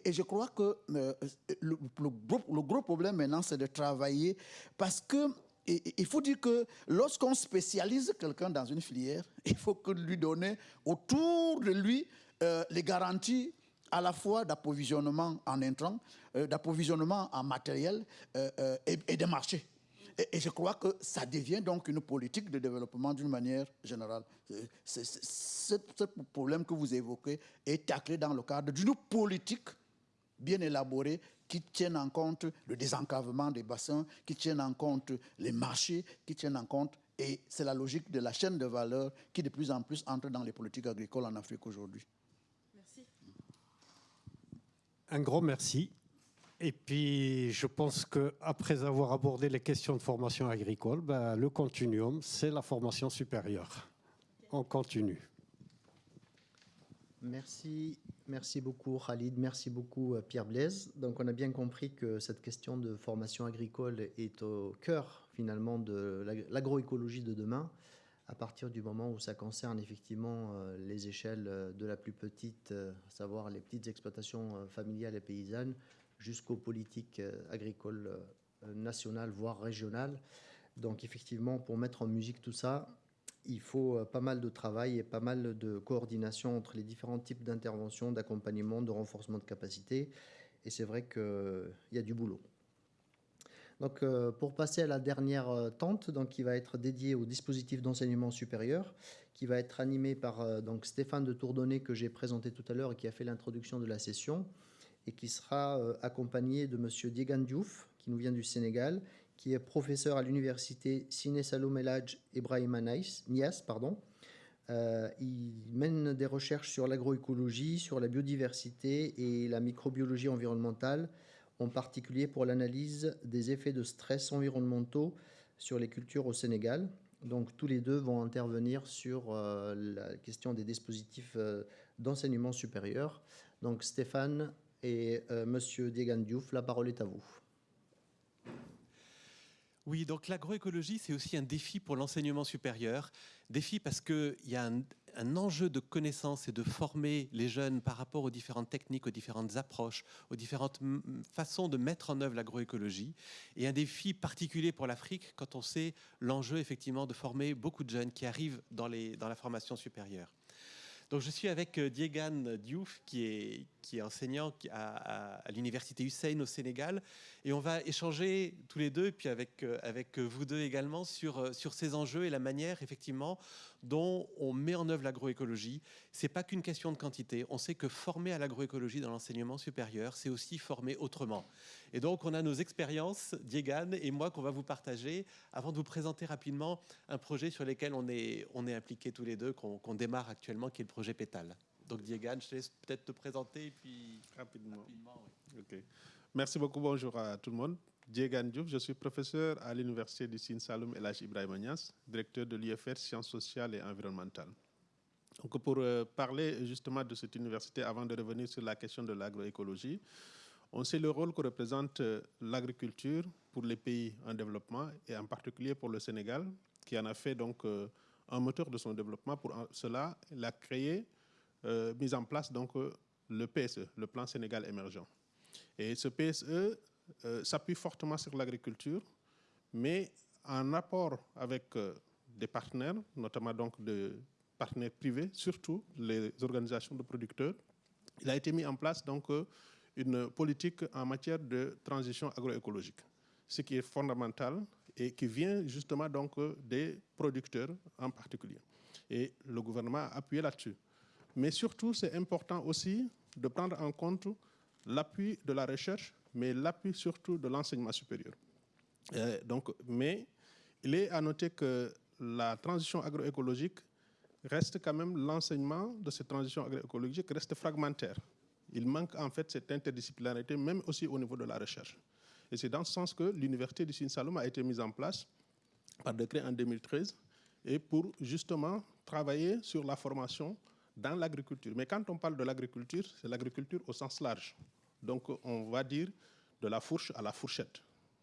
et, je crois que euh, le, gros, problème maintenant, c'est de travailler parce que il faut dire que lorsqu'on spécialise quelqu'un dans une filière, il faut que lui donner autour de lui euh, les garanties à la fois d'approvisionnement en intrants, euh, d'approvisionnement en matériel et, et de marché. Et, je crois que ça devient donc une politique de développement d'une manière générale. ce problème que vous évoquez est taclé dans le cadre d'une politique bien élaborée qui tienne en compte le désencavement des bassins, qui tienne en compte les marchés, qui tienne en compte, et c'est la logique de la chaîne de valeur qui de plus en plus entre dans les politiques agricoles en Afrique aujourd'hui. Merci. Un grand merci. Et puis, je pense qu'après avoir abordé les questions de formation agricole, ben, le continuum, c'est la formation supérieure. On continue. Merci, merci beaucoup Khalid, merci beaucoup euh, Pierre Blaise. Donc on a bien compris que cette question de formation agricole est au cœur finalement de l'agroécologie de demain, à partir du moment où ça concerne effectivement euh, les échelles euh, de la plus petite, à savoir les petites exploitations familiales et paysannes, jusqu'aux politiques euh, agricoles euh, nationales, voire régionales. Donc effectivement, pour mettre en musique tout ça, il faut euh, pas mal de travail et pas mal de coordination entre les différents types d'interventions, d'accompagnement, de renforcement de capacité. Et c'est vrai qu'il y a du boulot. Donc, pour passer à la dernière tente, donc, qui va être dédiée au dispositif d'enseignement supérieur, qui va être animé par donc, Stéphane de Tourdonnet, que j'ai présenté tout à l'heure et qui a fait l'introduction de la session et qui sera euh, accompagné de M. Diegan Diouf, qui nous vient du Sénégal, qui est professeur à l'université Sine Salom El Ibrahima Nias. Pardon. Euh, il mène des recherches sur l'agroécologie, sur la biodiversité et la microbiologie environnementale, en particulier pour l'analyse des effets de stress environnementaux sur les cultures au Sénégal. Donc tous les deux vont intervenir sur euh, la question des dispositifs d'enseignement supérieur. Donc Stéphane, et euh, Monsieur Diegan Diouf, la parole est à vous. Oui, donc l'agroécologie, c'est aussi un défi pour l'enseignement supérieur. Défi parce qu'il y a un, enjeu de connaissance et de former les jeunes par rapport aux différentes techniques, aux différentes approches, aux différentes façons de mettre en œuvre l'agroécologie. Et un défi particulier pour l'Afrique quand on sait l'enjeu effectivement de former beaucoup de jeunes qui arrivent dans la formation supérieure. Donc je suis avec euh, Diegan Diouf, qui est, qui est enseignant à, l'université Hussein au Sénégal. Et on va échanger tous les deux, et puis avec, euh, avec vous deux également, sur, euh, sur ces enjeux et la manière, effectivement, dont on met en œuvre l'agroécologie. C'est pas qu'une question de quantité. On sait que former à l'agroécologie dans l'enseignement supérieur, c'est aussi former autrement. Et donc, on a nos expériences, Diegan et moi, qu'on va vous partager avant de vous présenter rapidement un projet sur lequel on est, on est impliqués tous les deux, qu'on démarre actuellement, qui est le projet Pétale. Donc, Diegan, je te laisse peut-être te présenter et puis rapidement. Merci beaucoup. Bonjour à tout le monde. Diegan Diouf, je suis professeur à l'université du Sine Saloum Elage Ibrahim directeur de l'IFR Sciences sociales et environnementales. Donc pour euh, parler justement de cette université, avant de revenir sur la question de l'agroécologie, on sait le rôle que représente euh, l'agriculture pour les pays en développement et en particulier pour le Sénégal, qui en a fait donc euh, un moteur de son développement. Pour cela, il a créé, mis en place donc le PSE, le Plan Sénégal émergent. Et ce PSE s'appuie fortement sur l'agriculture, mais en rapport avec des partenaires, notamment donc de partenaires privés, surtout les organisations de producteurs, il a été mis en place donc une politique en matière de transition agroécologique, ce qui est fondamental et qui vient justement donc des producteurs en particulier. Et le gouvernement a appuyé là-dessus. Mais surtout, c'est important aussi de prendre en compte l'appui de la recherche, mais l'appui surtout de l'enseignement supérieur. Euh, donc, mais il est à noter que la transition agroécologique reste quand même l'enseignement de cette transition agroécologique reste fragmentaire. Il manque en fait cette interdisciplinarité, même aussi au niveau de la recherche. Et c'est dans ce sens que l'université du Sine Salom a été mise en place par décret en 2013 et pour justement travailler sur la formation dans l'agriculture. Mais quand on parle de l'agriculture, c'est l'agriculture au sens large. Donc on va dire de la fourche à la fourchette,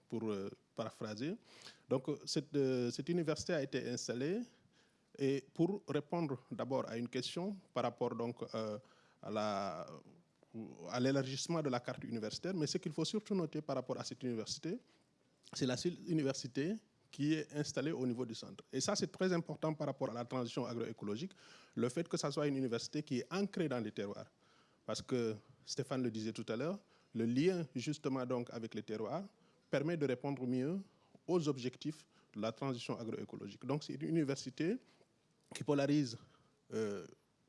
pour euh, paraphraser. Donc cette, euh, cette, université a été installée et pour répondre d'abord à une question par rapport donc euh, à l'élargissement de la carte universitaire, mais ce qu'il faut surtout noter par rapport à cette université, c'est la seule université qui est installée au niveau du centre. Et ça, c'est très important par rapport à la transition agroécologique, le fait que ça soit une université qui est ancrée dans les terroirs. Parce que Stéphane le disait tout à l'heure, le lien justement donc avec les terroirs permet de répondre mieux aux objectifs de la transition agroécologique. Donc c'est une université qui polarise euh,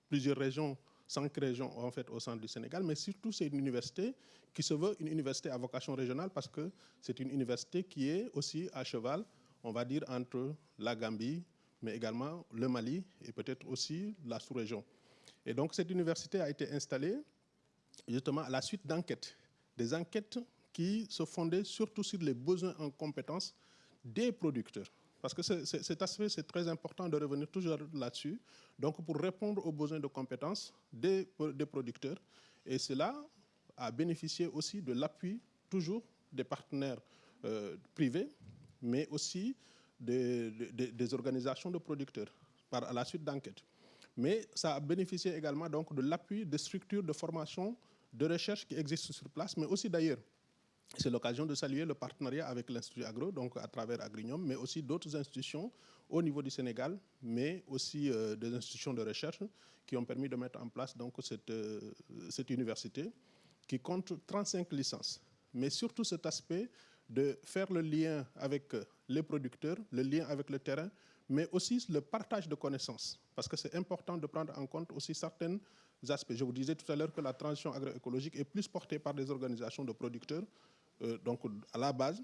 plusieurs régions, cinq régions en fait au centre du Sénégal, mais surtout c'est une université qui se veut une université à vocation régionale parce que c'est une université qui est aussi à cheval on va dire, entre la Gambie, mais également le Mali et peut-être aussi la sous-région. Et donc cette université a été installée justement à la suite d'enquêtes, des enquêtes qui se fondaient surtout sur les besoins en compétences des producteurs. Parce que cet aspect, c'est très important de revenir toujours là-dessus. Donc, pour répondre aux besoins de compétences des, producteurs. Et cela a bénéficié aussi de l'appui toujours des partenaires euh, privés, mais aussi des, organisations de producteurs par la suite d'enquêtes. Mais ça a bénéficié également donc de l'appui des structures de formation, de recherche qui existent sur place, mais aussi d'ailleurs. C'est l'occasion de saluer le partenariat avec l'Institut Agro, donc à travers Agrignum, mais aussi d'autres institutions au niveau du Sénégal, mais aussi euh, des institutions de recherche qui ont permis de mettre en place donc, cette, euh, université qui compte 35 licences. Mais surtout cet aspect de faire le lien avec les producteurs, le lien avec le terrain, mais aussi le partage de connaissances. Parce que c'est important de prendre en compte aussi certains aspects. Je vous disais tout à l'heure que la transition agroécologique est plus portée par des organisations de producteurs, euh, donc à la base,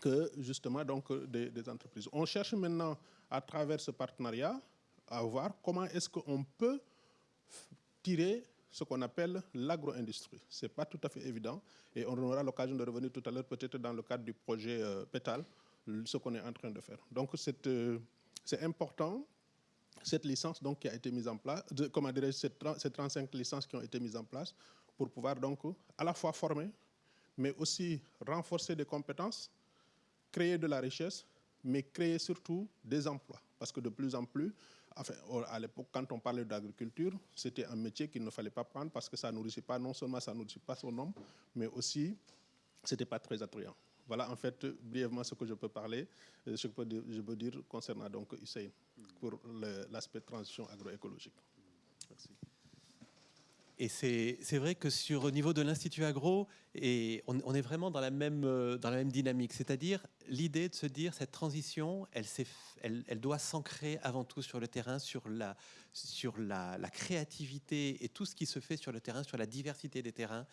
que justement donc, des, entreprises. On cherche maintenant, à travers ce partenariat, à voir comment est-ce qu'on peut tirer ce qu'on appelle l'agro-industrie. Ce n'est pas tout à fait évident et on aura l'occasion de revenir tout à l'heure peut-être dans le cadre du projet euh, PETAL, ce qu'on est en train de faire. Donc euh, c'est important, cette licence donc, qui a été mise en place, de, comment dirais ces 35 licences qui ont été mises en place pour pouvoir donc à la fois former, mais aussi renforcer des compétences, créer de la richesse, mais créer surtout des emplois. Parce que de plus en plus, à l'époque, quand on parlait d'agriculture, c'était un métier qu'il ne fallait pas prendre parce que ça nourrissait pas, non seulement ça nourrissait pas son homme, mais aussi, c'était pas très attrayant. Voilà, en fait, brièvement ce que je peux parler, euh, ce que je peux dire concernant donc Hussein pour l'aspect transition agroécologique. Merci. Et c'est vrai que sur au niveau de l'Institut Agro, et on, est vraiment dans la même, euh, dans la même dynamique. C'est-à-dire l'idée de se dire cette transition, elle, elle, elle doit s'ancrer avant tout sur le terrain, sur, la, sur la, la, créativité et tout ce qui se fait sur le terrain, sur la diversité des terrains.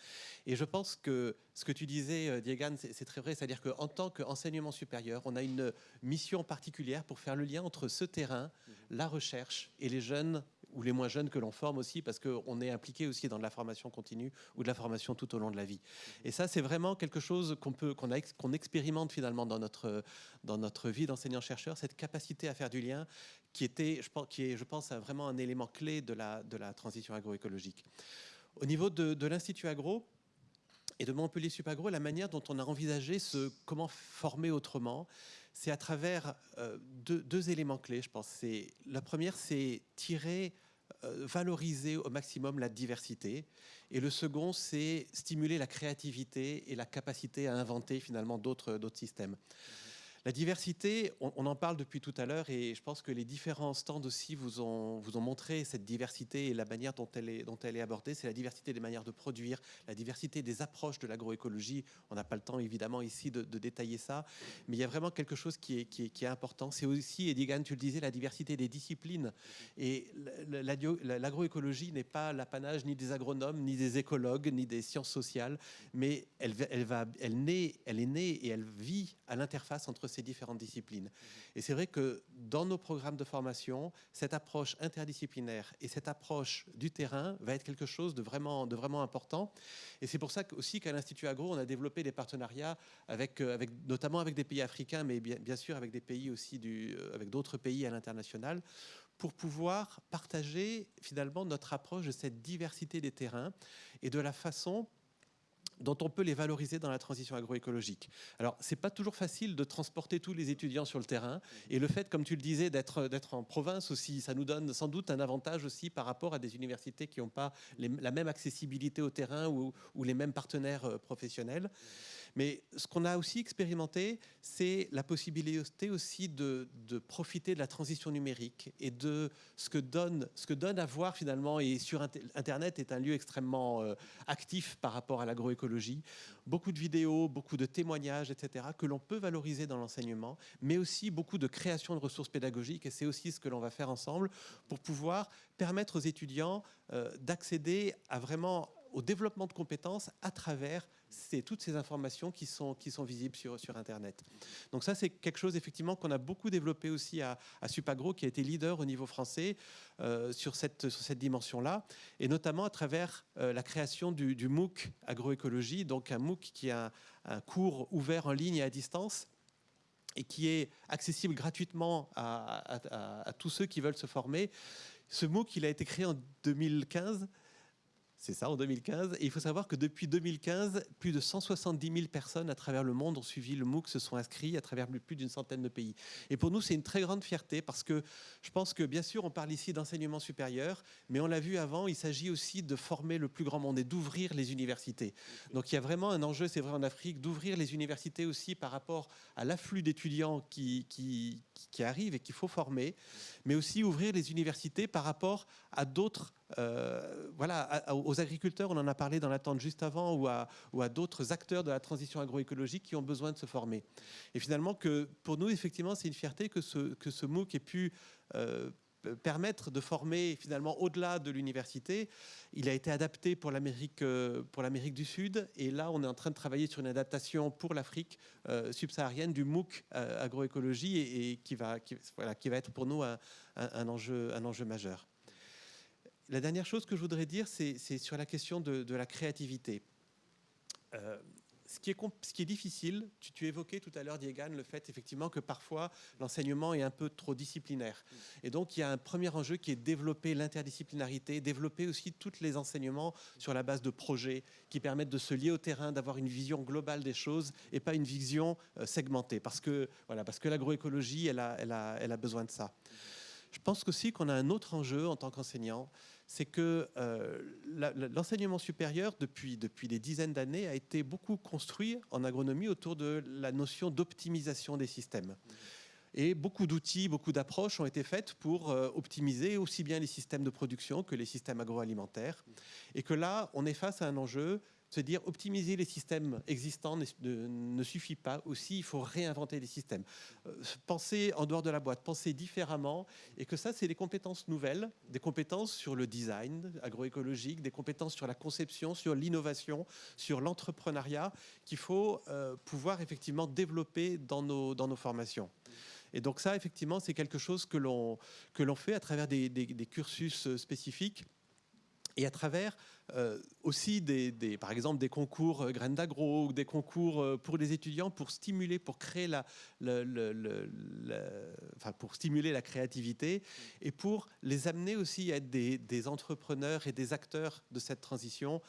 Et je pense que ce que tu disais, euh, Diegan, c'est très vrai. C'est-à-dire qu'en tant qu'enseignement supérieur, on a une mission particulière pour faire le lien entre ce terrain, la recherche et les jeunes ou les moins jeunes que l'on forme aussi, parce qu'on est impliqué aussi dans de la formation continue ou de la formation tout au long de la vie. Et ça, c'est vraiment quelque chose qu'on peut, qu'on, qu'on expérimente finalement dans notre, dans notre vie d'enseignant-chercheur, cette capacité à faire du lien qui, était, je pense, qui est, je pense, vraiment un élément clé de la, de la transition agroécologique. Au niveau de, de l'Institut Agro, et de Montpellier Supagro, la manière dont on a envisagé ce comment former autrement, c'est à travers euh, deux, deux, éléments clés, je pense. La première, c'est tirer valoriser au maximum la diversité. Et le second, c'est stimuler la créativité et la capacité à inventer finalement d'autres systèmes. La diversité, on, en parle depuis tout à l'heure et je pense que les différents stands aussi vous ont, montré cette diversité et la manière dont elle est, abordée. C'est la diversité des manières de produire, la diversité des approches de l'agroécologie. On n'a pas le temps évidemment ici de, détailler ça, mais il y a vraiment quelque chose qui est, important. C'est aussi, et tu le disais, la diversité des disciplines. Et l'agroécologie n'est pas l'apanage ni des agronomes, ni des écologues, ni des sciences sociales, mais elle, elle est née et elle vit à l'interface entre ces différentes disciplines. Et c'est vrai que dans nos programmes de formation, cette approche interdisciplinaire et cette approche du terrain va être quelque chose de vraiment, de vraiment important. Et c'est pour ça aussi qu'à l'Institut Agro, on a développé des partenariats avec, euh, avec, notamment avec des pays africains, mais bien, bien sûr avec des pays aussi du, euh, avec d'autres pays à l'international, pour pouvoir partager finalement notre approche de cette diversité des terrains et de la façon dont on peut les valoriser dans la transition agroécologique. Alors, c'est pas toujours facile de transporter tous les étudiants sur le terrain, et le fait, comme tu le disais, d'être en province aussi, ça nous donne sans doute un avantage aussi par rapport à des universités qui n'ont pas la même accessibilité au terrain ou, ou les mêmes partenaires euh, professionnels. Mais ce qu'on a aussi expérimenté, c'est la possibilité aussi de, profiter de la transition numérique et de ce que donne, ce que donne à voir finalement, et sur Internet est un lieu extrêmement euh, actif par rapport à l'agroécologie, beaucoup de vidéos, beaucoup de témoignages, etc., que l'on peut valoriser dans l'enseignement, mais aussi beaucoup de création de ressources pédagogiques, et c'est aussi ce que l'on va faire ensemble pour pouvoir permettre aux étudiants euh, d'accéder à vraiment au développement de compétences à travers toutes ces informations qui sont, visibles sur, Internet. Donc ça, c'est quelque chose effectivement qu'on a beaucoup développé aussi à, Supagro, qui a été leader au niveau français euh, sur cette, dimension-là, et notamment à travers euh, la création du, MOOC agroécologie, donc un MOOC qui est un, cours ouvert en ligne et à distance, et qui est accessible gratuitement à, à, tous ceux qui veulent se former. Ce MOOC, il a été créé en 2015 c'est ça, en 2015. Et il faut savoir que depuis 2015, plus de 170 000 personnes à travers le monde ont suivi le MOOC, se sont inscrits à travers plus d'une centaine de pays. Et pour nous, c'est une très grande fierté parce que je pense que, bien sûr, on parle ici d'enseignement supérieur, mais on l'a vu avant, il s'agit aussi de former le plus grand monde et d'ouvrir les universités. Donc il y a vraiment un enjeu, c'est vrai en Afrique, d'ouvrir les universités aussi par rapport à l'afflux d'étudiants qui, qui, qui arrivent et qu'il faut former, mais aussi ouvrir les universités par rapport à d'autres euh, voilà, aux agriculteurs, on en a parlé dans l'attente juste avant, ou à, d'autres acteurs de la transition agroécologique qui ont besoin de se former. Et finalement, que pour nous, effectivement, c'est une fierté que ce, MOOC ait pu euh, permettre de former finalement au-delà de l'université. Il a été adapté pour l'Amérique euh, pour l'Amérique du Sud et là on est en train de travailler sur une adaptation pour l'Afrique subsaharienne du MOOC agroécologie et, qui va être pour nous un enjeu majeur. La dernière chose que je voudrais dire, c'est sur la question de, la créativité. Euh, ce, qui est, difficile, tu, évoquais tout à l'heure, Diegan, le fait effectivement que parfois l'enseignement est un peu trop disciplinaire. Et donc il y a un premier enjeu qui est développer l'interdisciplinarité, développer aussi tous les enseignements sur la base de projets qui permettent de se lier au terrain, d'avoir une vision globale des choses et pas une vision euh, segmentée. Parce que, voilà, l'agroécologie, elle a besoin de ça. Je pense aussi qu'on a un autre enjeu en tant qu'enseignant, c'est que euh, l'enseignement supérieur, depuis, depuis des dizaines d'années, a été beaucoup construit en agronomie autour de la notion d'optimisation des systèmes. Et beaucoup d'outils, beaucoup d'approches ont été faites pour euh, optimiser aussi bien les systèmes de production que les systèmes agroalimentaires. Et que là, on est face à un enjeu se dire optimiser les systèmes existants ne, suffit pas. Aussi, il faut réinventer les systèmes. Euh, penser en dehors de la boîte, penser différemment. Et que ça, c'est des compétences nouvelles, des compétences sur le design agroécologique, des compétences sur la conception, sur l'innovation, sur l'entrepreneuriat, qu'il faut euh, pouvoir effectivement développer dans nos, dans nos formations. Et donc ça, effectivement, c'est quelque chose que l'on fait à travers des, cursus euh, spécifiques et à travers euh, aussi, des, par exemple, des concours euh, graines d'agro ou des concours euh, pour les étudiants pour stimuler, pour créer la, enfin, pour stimuler la créativité et pour les amener aussi à être des, entrepreneurs et des acteurs de cette transition.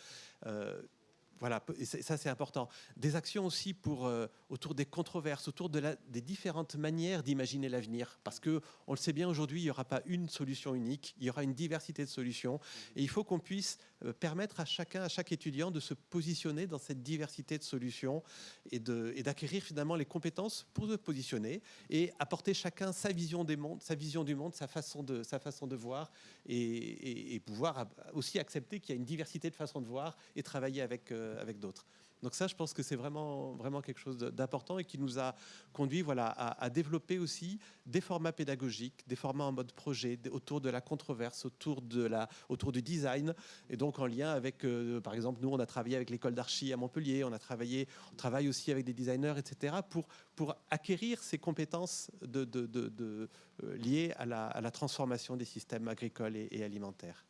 Voilà, et ça c'est important. Des actions aussi pour, euh, autour des controverses, autour des différentes manières d'imaginer l'avenir. Parce que on le sait bien aujourd'hui, il n'y aura pas une solution unique, il y aura une diversité de solutions. Et il faut qu'on puisse euh, permettre à chacun, à chaque étudiant de se positionner dans cette diversité de solutions et d'acquérir finalement les compétences pour se positionner et apporter chacun sa vision du monde, sa façon de, voir et, pouvoir aussi accepter qu'il y a une diversité de façons de voir et travailler avec euh, avec d'autres. Donc ça, je pense que c'est vraiment, vraiment quelque chose d'important et qui nous a conduit voilà, à, développer aussi des formats pédagogiques, des formats en mode projet, autour de la controverse, autour, de la, autour du design, et donc en lien avec, euh, par exemple, nous, on a travaillé avec l'école d'archi à Montpellier, on a travaillé, on travaille aussi avec des designers, etc., pour, pour acquérir ces compétences euh, liées à la, transformation des systèmes agricoles et alimentaires.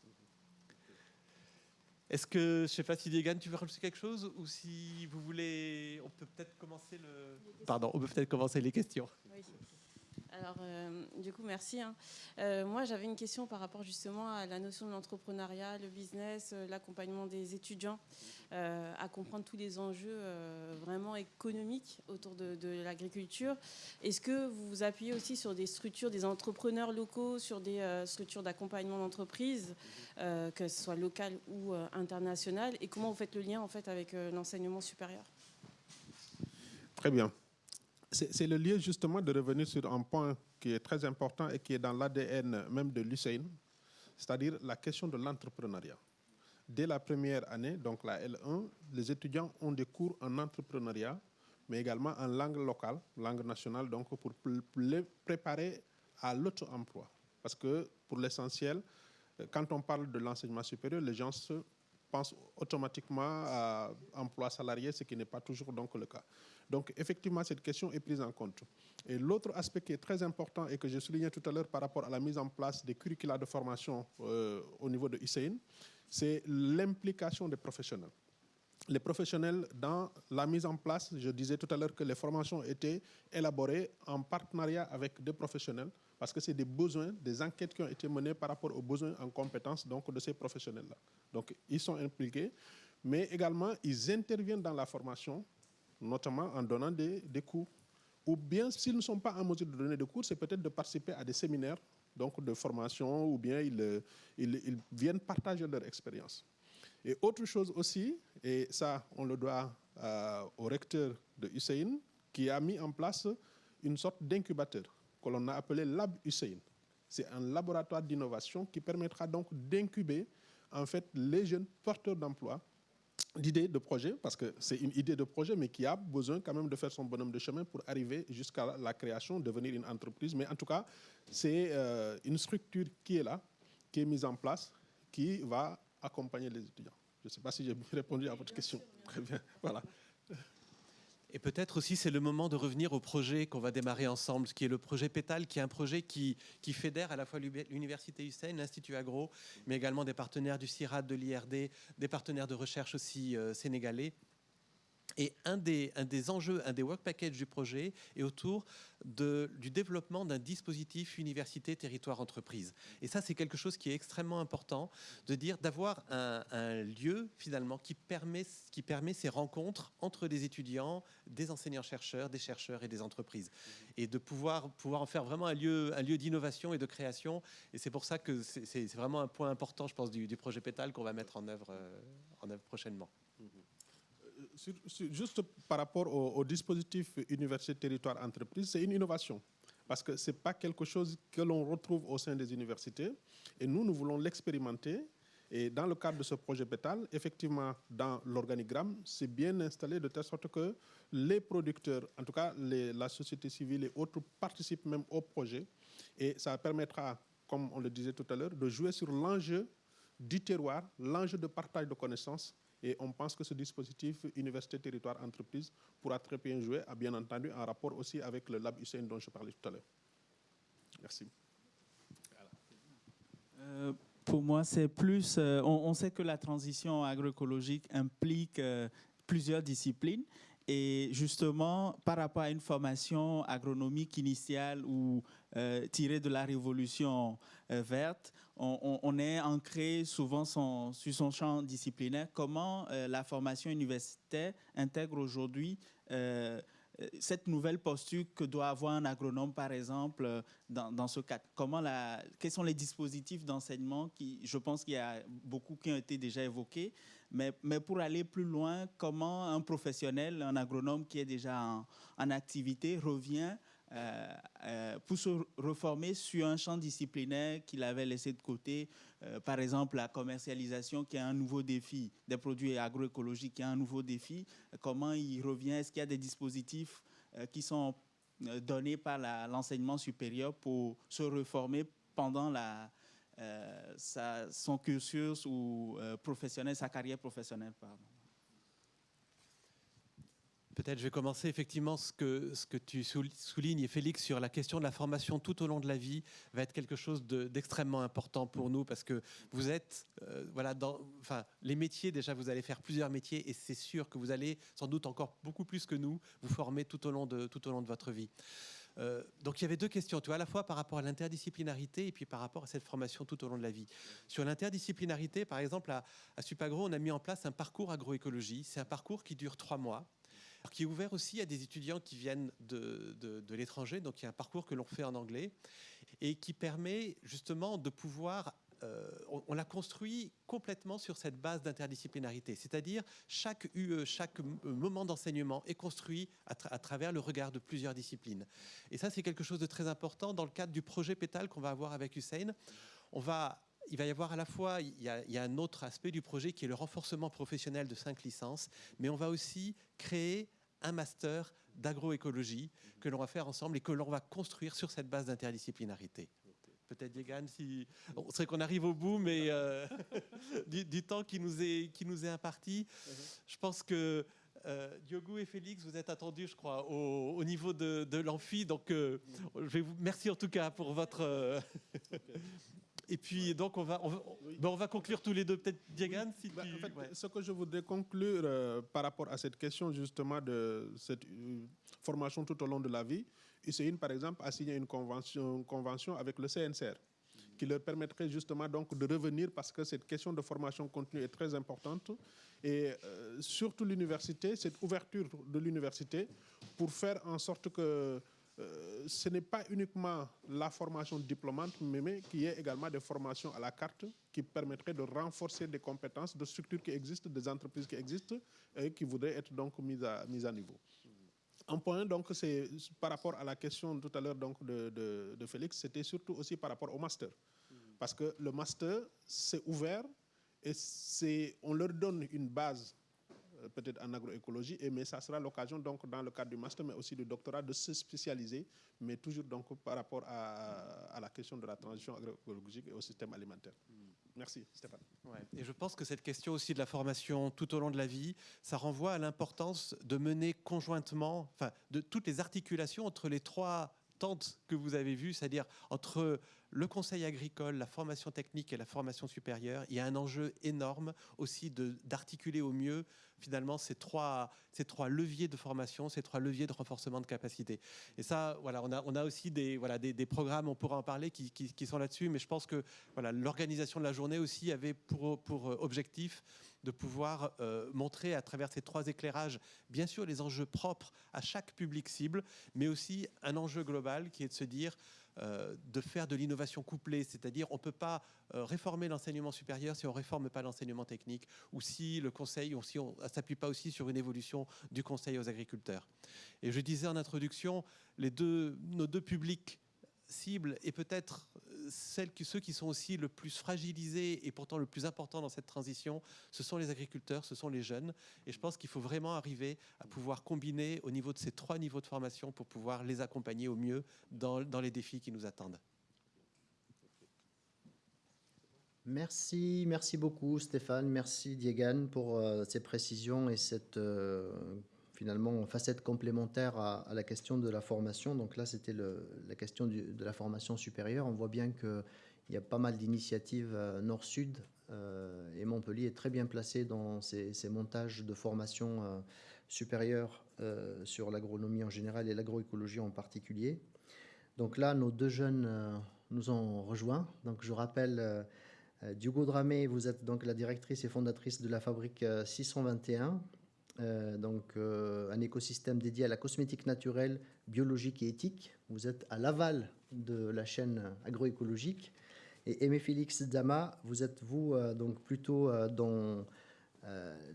Est-ce que, je ne sais pas si Diego, tu veux rajouter quelque chose ou si vous voulez, on peut peut-être commencer le... Pardon, on peut peut-être commencer les questions. Alors, euh, du coup, merci. Hein. Euh, moi, j'avais une question par rapport justement à la notion de l'entrepreneuriat, le business, euh, l'accompagnement des étudiants, à comprendre tous les enjeux vraiment économiques autour de, l'agriculture. Est-ce que vous vous appuyez aussi sur des structures, des entrepreneurs locaux, sur des structures d'accompagnement d'entreprise, que ce soit local ou international? Et comment vous faites le lien en fait avec l'enseignement supérieur? Très bien c'est le lieu justement de revenir sur un point qui est très important et qui est dans l'ADN même de l'UCEIN, c'est-à-dire la question de l'entrepreneuriat. Dès la première année, donc la L1, les étudiants ont des cours en entrepreneuriat, mais également en langue locale, langue nationale, donc pour les préparer à l'auto-emploi. Parce que pour l'essentiel, euh, quand on parle de l'enseignement supérieur, les gens se pensent automatiquement à emploi salarié, ce qui n'est pas toujours donc le cas. Donc effectivement, cette question est prise en compte. Et l'autre aspect qui est très important et que j'ai souligné tout à l'heure par rapport à la mise en place des curricula de formation euh, au niveau de ICN, c'est l'implication des professionnels. Les professionnels, dans la mise en place, je disais tout à l'heure que les formations étaient élaborées en partenariat avec des professionnels, parce que c'est des besoins, des enquêtes qui ont été menées par rapport aux besoins en compétences donc, de ces professionnels-là. Donc, ils sont impliqués, mais également, ils interviennent dans la formation notamment en donnant des, cours. Ou bien, s'ils ne sont pas en mesure de donner des cours, c'est peut-être de participer à des séminaires donc de formation, ou bien ils, ils, viennent partager leur expérience. Et autre chose aussi, et ça, on le doit euh, au recteur de Hussein, qui a mis en place une sorte d'incubateur que l'on a appelé Lab Hussein. C'est un laboratoire d'innovation qui permettra donc d'incuber en fait les jeunes porteurs d'emploi d'idées de projet, parce que c'est une idée de projet, mais qui a besoin quand même de faire son bonhomme de chemin pour arriver jusqu'à la création, devenir une entreprise. Mais en tout cas, c'est euh, une structure qui est là, qui est mise en place, qui va accompagner les étudiants. Je ne sais pas si j'ai répondu à votre question. Très bien, voilà. Et peut-être aussi c'est le moment de revenir au projet qu'on va démarrer ensemble, qui est le projet Pétale, qui est un projet qui, qui fédère à la fois l'Université Hussein, l'Institut Agro, mais également des partenaires du CIRAD, de l'IRD, des partenaires de recherche aussi euh, sénégalais. Et un des, un des enjeux, un des work packages du projet est autour de, du développement d'un dispositif université, territoire, entreprise. Et ça, c'est quelque chose qui est extrêmement important, de dire d'avoir un, un, lieu finalement qui permet, qui permet ces rencontres entre des étudiants, des enseignants-chercheurs, des chercheurs et des entreprises. Et de pouvoir, pouvoir en faire vraiment un lieu, un lieu d'innovation et de création. Et c'est pour ça que c'est vraiment un point important, je pense, du, du projet Pétale qu'on va mettre en œuvre, euh, en œuvre prochainement juste par rapport au, dispositif université territoire entreprise, c'est une innovation parce que ce n'est pas quelque chose que l'on retrouve au sein des universités. Et nous, nous voulons l'expérimenter. Et dans le cadre de ce projet Pétal, effectivement, dans l'organigramme, c'est bien installé de telle sorte que les producteurs, en tout cas la société civile et autres, participent même au projet. Et ça permettra, comme on le disait tout à l'heure, de jouer sur l'enjeu du terroir, l'enjeu de partage de connaissances et on pense que ce dispositif Université, Territoire, Entreprise pourra très bien jouer, à bien entendu, en rapport aussi avec le Lab Hussein dont je parlais tout à l'heure. Merci. Euh, pour moi, c'est plus... Euh, on, sait que la transition agroécologique implique euh, plusieurs disciplines. Et justement, par rapport à une formation agronomique initiale ou tirée de la révolution verte, on, est ancré souvent sur son champ disciplinaire. Comment la formation universitaire intègre aujourd'hui cette nouvelle posture que doit avoir un agronome, par exemple, dans, ce cadre? Comment la, Quels sont les dispositifs d'enseignement qui, je pense qu'il y a beaucoup qui ont été déjà évoqués, mais, mais, pour aller plus loin, comment un professionnel, un agronome qui est déjà en, activité revient euh, euh, pour se reformer sur un champ disciplinaire qu'il avait laissé de côté, euh, par exemple la commercialisation qui est un nouveau défi, des produits agroécologiques qui est un nouveau défi, comment il revient, est-ce qu'il y a des dispositifs qui sont donnés par l'enseignement supérieur pour se reformer pendant sa, son cursus ou professionnel, sa carrière professionnelle. Pardon? Peut-être je vais commencer effectivement ce que, ce que tu soulignes, Félix, sur la question de la formation tout au long de la vie va être quelque chose d'extrêmement important pour nous parce que vous êtes, euh, voilà, dans enfin, les métiers, déjà vous allez faire plusieurs métiers et c'est sûr que vous allez sans doute encore beaucoup plus que nous vous former tout au long de, tout au long de votre vie. Euh, donc il y avait deux questions, tu vois, à la fois par rapport à l'interdisciplinarité et puis par rapport à cette formation tout au long de la vie. Sur l'interdisciplinarité, par exemple, à, à Supagro, on a mis en place un parcours agroécologie. C'est un parcours qui dure trois mois qui est ouvert aussi à des étudiants qui viennent de, de, l'étranger. Donc il y a un parcours que l'on fait en anglais et qui permet justement de pouvoir euh, on, l'a construit complètement sur cette base d'interdisciplinarité, c'est-à-dire chaque UE, chaque moment d'enseignement est construit à, travers le regard de plusieurs disciplines. Et ça, c'est quelque chose de très important dans le cadre du projet Pétale qu'on va avoir avec Hussein. On va il va y avoir à la fois, il y, a, un autre aspect du projet qui est le renforcement professionnel de cinq licences, mais on va aussi créer un master d'agroécologie que l'on va faire ensemble et que l'on va construire sur cette base d'interdisciplinarité. Peut-être Yegan, si on sait qu'on arrive au bout, mais euh, du, temps qui nous est qui nous est imparti, je pense que euh, Diogo et Félix, vous êtes attendus, je crois, au, niveau de, de l'amphi. Donc, euh, je vais vous merci en tout cas pour votre euh, et puis, donc, on va, on va, ben, on va conclure tous les deux. Peut-être, Diagan, si bah, en fait, Ce que je voudrais conclure euh, par rapport à cette question, justement, de cette euh, formation tout au long de la vie, UCIN, par exemple, a signé une convention, convention avec le CNCR qui leur permettrait justement donc de revenir parce que cette question de formation continue est très importante. Et euh, surtout l'université, cette ouverture de l'université pour faire en sorte que euh, ce n'est pas uniquement la formation diplômante, mais, qu'il y ait également des formations à la carte qui permettraient de renforcer des compétences de structures qui existent, des entreprises qui existent et qui voudraient être donc mises à, niveau. Un point, donc, c'est par rapport à la question tout à l'heure donc de, de Félix, c'était surtout aussi par rapport au master. Parce que le master, c'est ouvert et on leur donne une base peut-être en agroécologie, et, mais ça sera l'occasion donc dans le cadre du master, mais aussi du doctorat, de se spécialiser, mais toujours donc par rapport à, la question de la transition agroécologique et au système alimentaire. Merci Stéphane. Et je pense que cette question aussi de la formation tout au long de la vie, ça renvoie à l'importance de mener conjointement, enfin, de toutes les articulations entre les trois que vous avez vues, c'est-à-dire entre le conseil agricole, la formation technique et la formation supérieure, il y a un enjeu énorme aussi d'articuler au mieux finalement ces trois, ces trois leviers de formation, ces trois leviers de renforcement de capacité. Et ça, voilà, on a, on a aussi des, voilà, des, des programmes, on pourra en parler, qui, qui, sont là-dessus, mais je pense que l'organisation de la journée aussi avait pour, pour objectif de pouvoir euh, montrer à travers ces trois éclairages, bien sûr, les enjeux propres à chaque public cible, mais aussi un enjeu global qui est de se dire euh, de faire de l'innovation couplée, c'est-à-dire on ne peut pas euh, réformer l'enseignement supérieur si on ne réforme pas l'enseignement technique ou si le conseil, ou si on ne s'appuie pas aussi sur une évolution du conseil aux agriculteurs. Et je disais en introduction, les deux, nos deux publics cibles et peut-être ceux qui sont aussi le plus fragilisés et pourtant le plus important dans cette transition, ce sont les agriculteurs, ce sont les jeunes. Et je pense qu'il faut vraiment arriver à pouvoir combiner au niveau de ces trois niveaux de formation pour pouvoir les accompagner au mieux dans, dans les défis qui nous attendent. Merci, merci beaucoup Stéphane, merci Diegan pour euh, ces précisions et cette euh, finalement facette complémentaire à, la question de la formation. Donc là, c'était la question de la formation supérieure. On voit bien qu'il y a pas mal d'initiatives euh, nord-sud euh, et Montpellier est très bien placé dans ces, montages de formation euh, supérieure sur l'agronomie en général et l'agroécologie en particulier. Donc là, nos deux jeunes nous ont rejoints. Donc, je rappelle, Diogo Dramé, vous êtes donc la directrice et fondatrice de la fabrique 621, donc un écosystème dédié à la cosmétique naturelle, biologique et éthique. Vous êtes à l'aval de la chaîne agroécologique. Et Aimé Félix Dama, vous êtes vous donc plutôt dans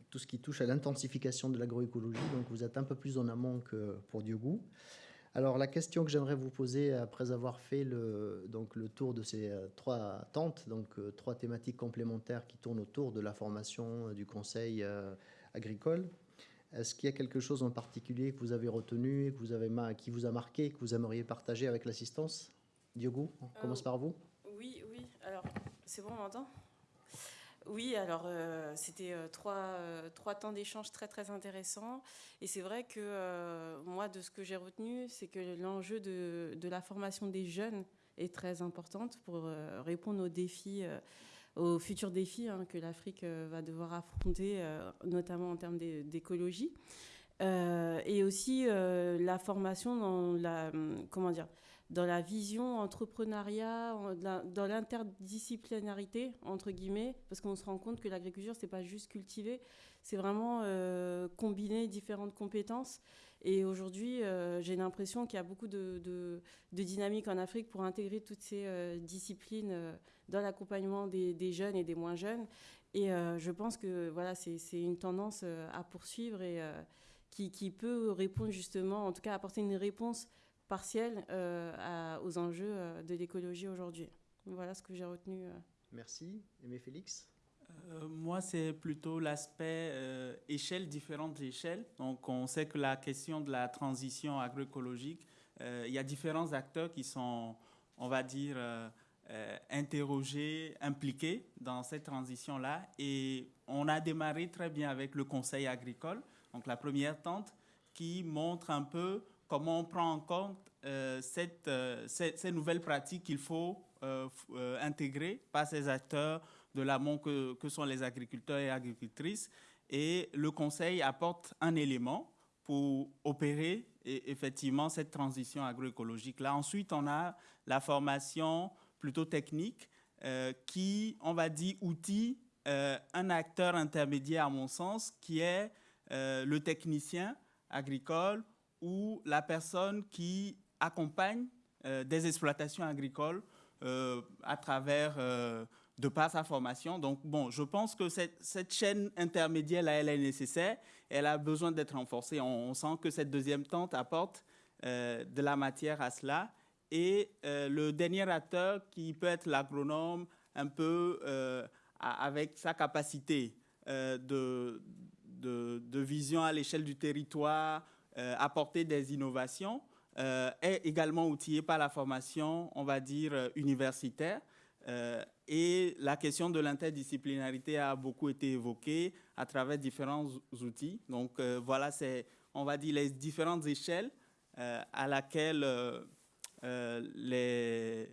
tout ce qui touche à l'intensification de l'agroécologie. Donc vous êtes un peu plus en amont que pour Diogo. Alors la question que j'aimerais vous poser après avoir fait le, donc, le tour de ces euh, trois tentes, donc euh, trois thématiques complémentaires qui tournent autour de la formation euh, du conseil agricole, est-ce qu'il y a quelque chose en particulier que vous avez retenu, que vous avez qui vous a marqué, que vous aimeriez partager avec l'assistance? Diogo, on commence par vous. Oui, oui. Alors, c'est bon, on m'entend? Oui, alors euh, c'était euh, trois, euh, trois, temps d'échange très très intéressants. Et c'est vrai que moi, de ce que j'ai retenu, c'est que l'enjeu de, de, la formation des jeunes est très importante pour répondre aux défis, aux futurs défis hein, que l'Afrique va devoir affronter, notamment en termes d'écologie. et aussi la formation dans la, comment dire, dans la vision entrepreneuriat, dans l'interdisciplinarité, entre guillemets, parce qu'on se rend compte que l'agriculture, c'est pas juste cultiver, c'est vraiment euh, combiner différentes compétences. Et aujourd'hui, euh, j'ai l'impression qu'il y a beaucoup de, de, dynamique en Afrique pour intégrer toutes ces euh, disciplines dans l'accompagnement des, jeunes et des moins jeunes. Et je pense que voilà, c'est une tendance à poursuivre et qui, peut répondre justement, en tout cas apporter une réponse partielle euh, aux enjeux euh, de l'écologie aujourd'hui. Voilà ce que j'ai retenu. Euh. Merci. Aimé Félix? Moi, c'est plutôt l'aspect échelle, différentes échelles. Donc, on sait que la question de la transition agroécologique, il y a différents acteurs qui sont, on va dire, interrogés, impliqués dans cette transition-là. Et on a démarré très bien avec le Conseil agricole, donc la première tente, qui montre un peu comment on prend en compte euh, cette, euh, ces, nouvelles pratiques qu'il faut euh, intégrer par ces acteurs de l'amont que, que, sont les agriculteurs et agricultrices. Et le Conseil apporte un élément pour opérer effectivement cette transition agroécologique-là. Ensuite, on a la formation plutôt technique qui, on va dire, outille un acteur intermédiaire, à mon sens, qui est le technicien agricole ou la personne qui accompagne euh, des exploitations agricoles euh, à travers, euh, de par sa formation. Donc, bon, je pense que cette, cette chaîne intermédiaire, là, elle est nécessaire. Elle a besoin d'être renforcée. On, sent que cette deuxième tente apporte de la matière à cela. Et le dernier acteur qui peut être l'agronome, un peu avec sa capacité de, de, de, vision à l'échelle du territoire, euh, apporter des innovations, euh, est également outillé par la formation, on va dire, euh, et la question de l'interdisciplinarité a beaucoup été évoquée à travers différents outils. Donc voilà, c'est, on va dire, les différentes échelles à laquelle les,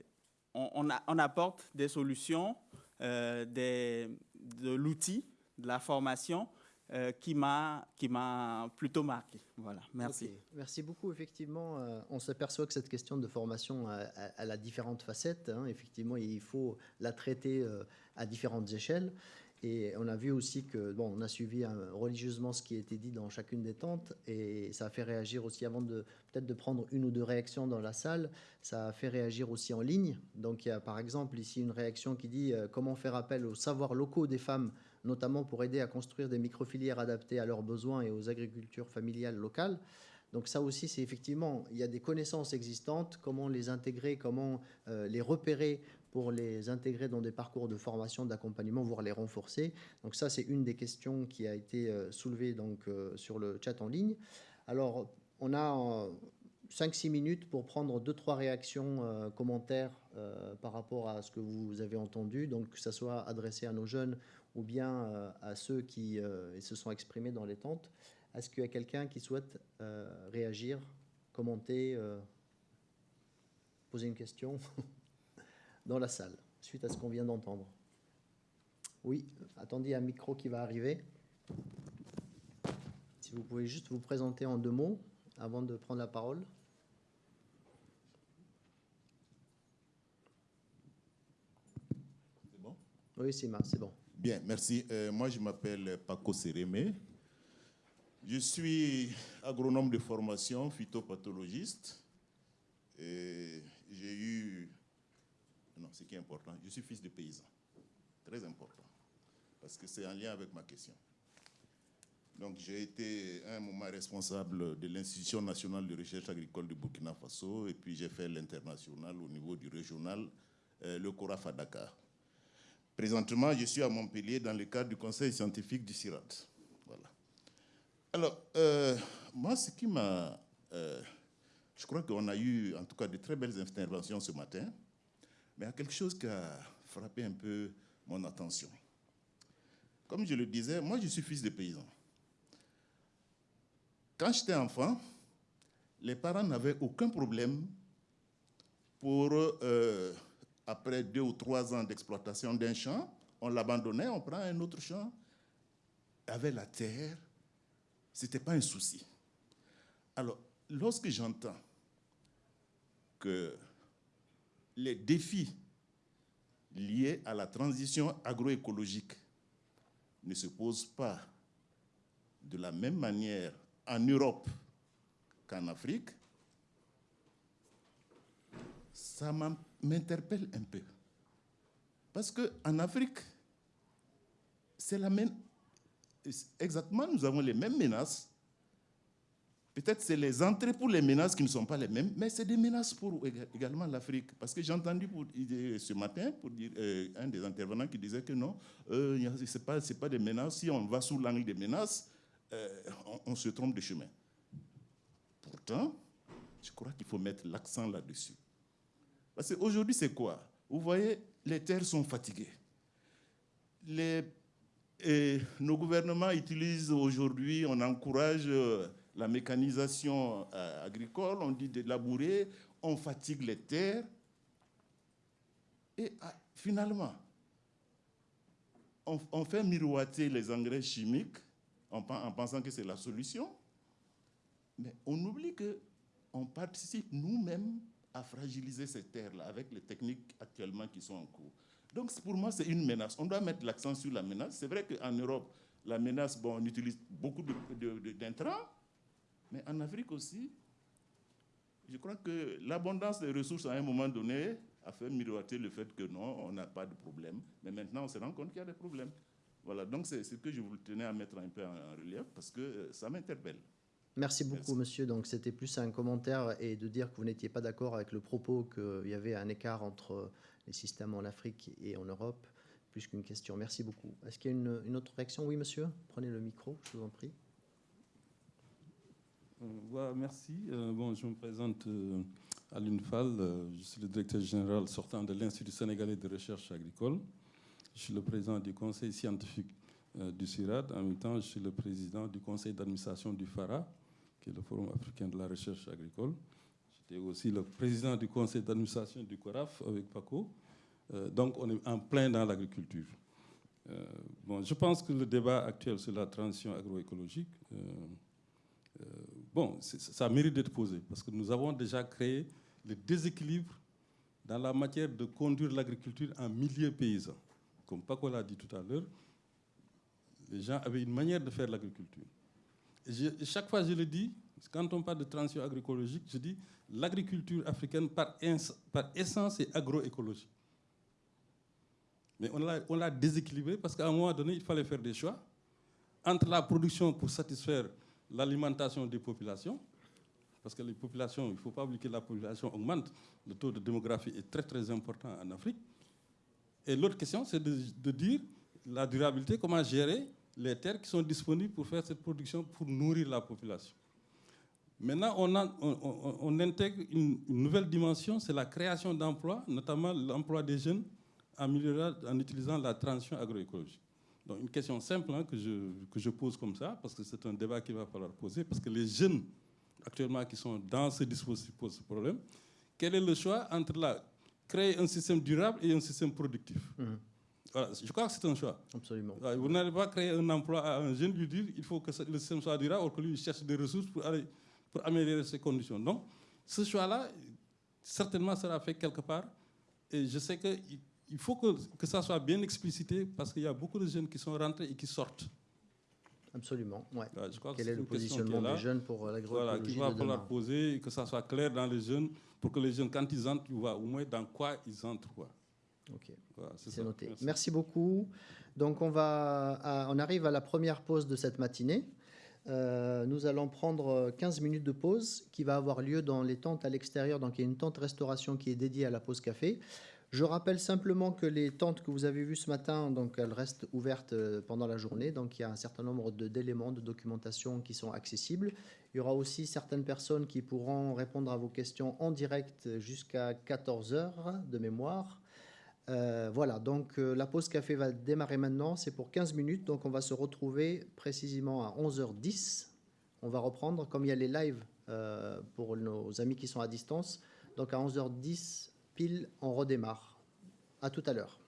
on, on, apporte des solutions, des, de l'outil, de la formation euh, qui m'a plutôt marqué. Voilà, merci. Merci beaucoup. Effectivement, euh, on s'aperçoit que cette question de formation a, différentes facettes. Hein. Effectivement, il faut la traiter euh, à différentes échelles. Et on a vu aussi que, bon, on a suivi religieusement ce qui a été dit dans chacune des tentes et ça a fait réagir aussi, avant de peut-être de prendre une ou deux réactions dans la salle, ça a fait réagir aussi en ligne. Donc il y a par exemple ici une réaction qui dit comment faire appel aux savoirs locaux des femmes notamment pour aider à construire des microfilières adaptées à leurs besoins et aux agricultures familiales locales. Donc ça aussi, c'est effectivement, il y a des connaissances existantes, comment les intégrer, comment euh, les repérer pour les intégrer dans des parcours de formation, d'accompagnement, voire les renforcer. Donc ça, c'est une des questions qui a été euh, soulevée donc, euh, sur le chat en ligne. Alors, on a 5-6 minutes pour prendre deux trois réactions, commentaires par rapport à ce que vous avez entendu, donc que ça soit adressé à nos jeunes ou bien euh, à ceux qui euh, se sont exprimés dans les tentes. Est-ce qu'il y a quelqu'un qui souhaite euh, réagir, commenter, poser une question dans la salle, suite à ce qu'on vient d'entendre? Oui, attendez un micro qui va arriver. Si vous pouvez juste vous présenter en deux mots avant de prendre la parole. Oui, c'est bon. Bien, merci. Euh, moi, je m'appelle Paco Sérémé. Je suis agronome de formation, phytopathologiste. J'ai eu... Non, ce qui est important, je suis fils de paysan. Très important. Parce que c'est en lien avec ma question. Donc, j'ai été à un moment responsable de l'Institution nationale de recherche agricole de Burkina Faso, et puis j'ai fait l'international au niveau du régional, euh, le CORAF Dakar. Présentement, je suis à Montpellier dans le cadre du conseil scientifique du CIRAT. Voilà. Alors, euh, moi, ce qui m'a... Euh, je crois qu'on a eu, en tout cas, de très belles interventions ce matin, mais il y a quelque chose qui a frappé un peu mon attention. Comme je le disais, moi, je suis fils de paysan. Quand j'étais enfant, les parents n'avaient aucun problème pour, euh, après deux ou trois ans d'exploitation d'un champ, on l'abandonnait, on prend un autre champ. Avec la terre, ce n'était pas un souci. Alors, lorsque j'entends que les défis liés à la transition agroécologique ne se posent pas de la même manière en Europe qu'en Afrique, ça m'interpelle un peu. Parce qu'en Afrique, c'est la même... Exactement, nous avons les mêmes menaces. Peut-être c'est les entrées pour les menaces qui ne sont pas les mêmes, mais c'est des menaces pour également l'Afrique. Parce que j'ai entendu ce matin pour dire, euh, un des intervenants qui disait que non, euh, ce n'est pas, pas des menaces. Si on va sous l'angle des menaces, euh, on, se trompe de chemin. Pourtant, je crois qu'il faut mettre l'accent là-dessus. Parce qu'aujourd'hui, c'est quoi? Vous voyez, les terres sont fatiguées. Nos gouvernements utilisent aujourd'hui, on encourage euh, la mécanisation euh, agricole, on dit de labourer, on fatigue les terres. Et ah, finalement, on, fait miroiter les engrais chimiques en, pensant que c'est la solution. Mais on oublie qu'on participe nous-mêmes à fragiliser ces terres-là avec les techniques actuellement qui sont en cours. Donc pour moi, c'est une menace. On doit mettre l'accent sur la menace. C'est vrai qu'en Europe, la menace, bon, on utilise beaucoup d'intrants, mais en Afrique aussi, je crois que l'abondance des ressources à un moment donné a fait miroiter le fait que non, on n'a pas de problème. Mais maintenant, on se rend compte qu'il y a des problèmes. Voilà, donc c'est ce que je vous tenais à mettre un peu en, relief parce que euh, ça m'interpelle. Merci beaucoup, monsieur. Donc, c'était plus un commentaire et de dire que vous n'étiez pas d'accord avec le propos qu'il y avait un écart entre les systèmes en Afrique et en Europe, plus qu'une question. Merci beaucoup. Est-ce qu'il y a une, autre réaction? Oui, monsieur. Prenez le micro, je vous en prie. Euh, merci. Euh, bon, je me présente à l'UNFAL. je suis le directeur général sortant de l'Institut sénégalais de recherche agricole. Je suis le président du conseil scientifique euh, du CIRAD. En même temps, je suis le président du conseil d'administration du FARA, le Forum africain de la recherche agricole. J'étais aussi le président du conseil d'administration du CORAF avec Paco. Euh, donc, on est en plein dans l'agriculture. Euh, bon, je pense que le débat actuel sur la transition agroécologique, bon, ça mérite d'être posé parce que nous avons déjà créé le déséquilibre dans la matière de conduire l'agriculture en milieu paysan comme Paco l'a dit tout à l'heure, les gens avaient une manière de faire l'agriculture. Chaque fois, je le dis, quand on parle de transition agroécologique, je dis l'agriculture africaine par, essence est agroécologique. Mais on l'a déséquilibré parce qu'à un moment donné, il fallait faire des choix entre la production pour satisfaire l'alimentation des populations, parce que les populations, il ne faut pas oublier que la population augmente, le taux de démographie est très très important en Afrique, et l'autre question, c'est de, dire la durabilité, comment gérer les terres qui sont disponibles pour faire cette production, pour nourrir la population. Maintenant, on, intègre une, nouvelle dimension, c'est la création d'emplois, notamment l'emploi des jeunes en, en utilisant la transition agroécologique. Donc une question simple hein, que, je, que je pose comme ça, parce que c'est un débat qu'il va falloir poser, parce que les jeunes actuellement qui sont dans ce dispositif posent ce problème. Quel est le choix entre la créer un système durable et un système productif? Je crois que c'est un choix. Absolument. Vous n'allez pas créer un emploi à un jeune, lui dire il faut que le système soit durable, ou que lui cherche des ressources pour, aller, pour améliorer ses conditions. Donc, ce choix-là, certainement, sera fait quelque part. Et je sais que il faut que, que ça soit bien explicité parce qu'il y a beaucoup de jeunes qui sont rentrés et qui sortent. Absolument, ouais. je crois que Quel est le positionnement là. des jeunes pour l'agroécologie Voilà, qu'il va de falloir poser et que ça soit clair dans les jeunes pour que les jeunes, quand ils entrent, ils voient au moins dans quoi ils entrent. Quoi. Ok, Voilà, c'est noté. Merci. Merci. beaucoup. Donc on, va à- on arrive à la première pause de cette matinée. Euh, nous allons prendre 15 minutes de pause qui va avoir lieu dans les tentes à l'extérieur. Donc il y a une tente restauration qui est dédiée à la pause café. Je rappelle simplement que les tentes que vous avez vues ce matin, donc elles restent ouvertes euh, pendant la journée. Donc il y a un certain nombre d'éléments de documentation qui sont accessibles. Il y aura aussi certaines personnes qui pourront répondre à vos questions en direct jusqu'à 14 heures de mémoire. Euh, voilà, donc euh, la pause café va démarrer maintenant. C'est pour 15 minutes. Donc on va se retrouver précisément à 11h10. On va reprendre, comme il y a les lives euh, pour nos amis qui sont à distance. Donc à 11h10, pile, on redémarre. À tout à l'heure.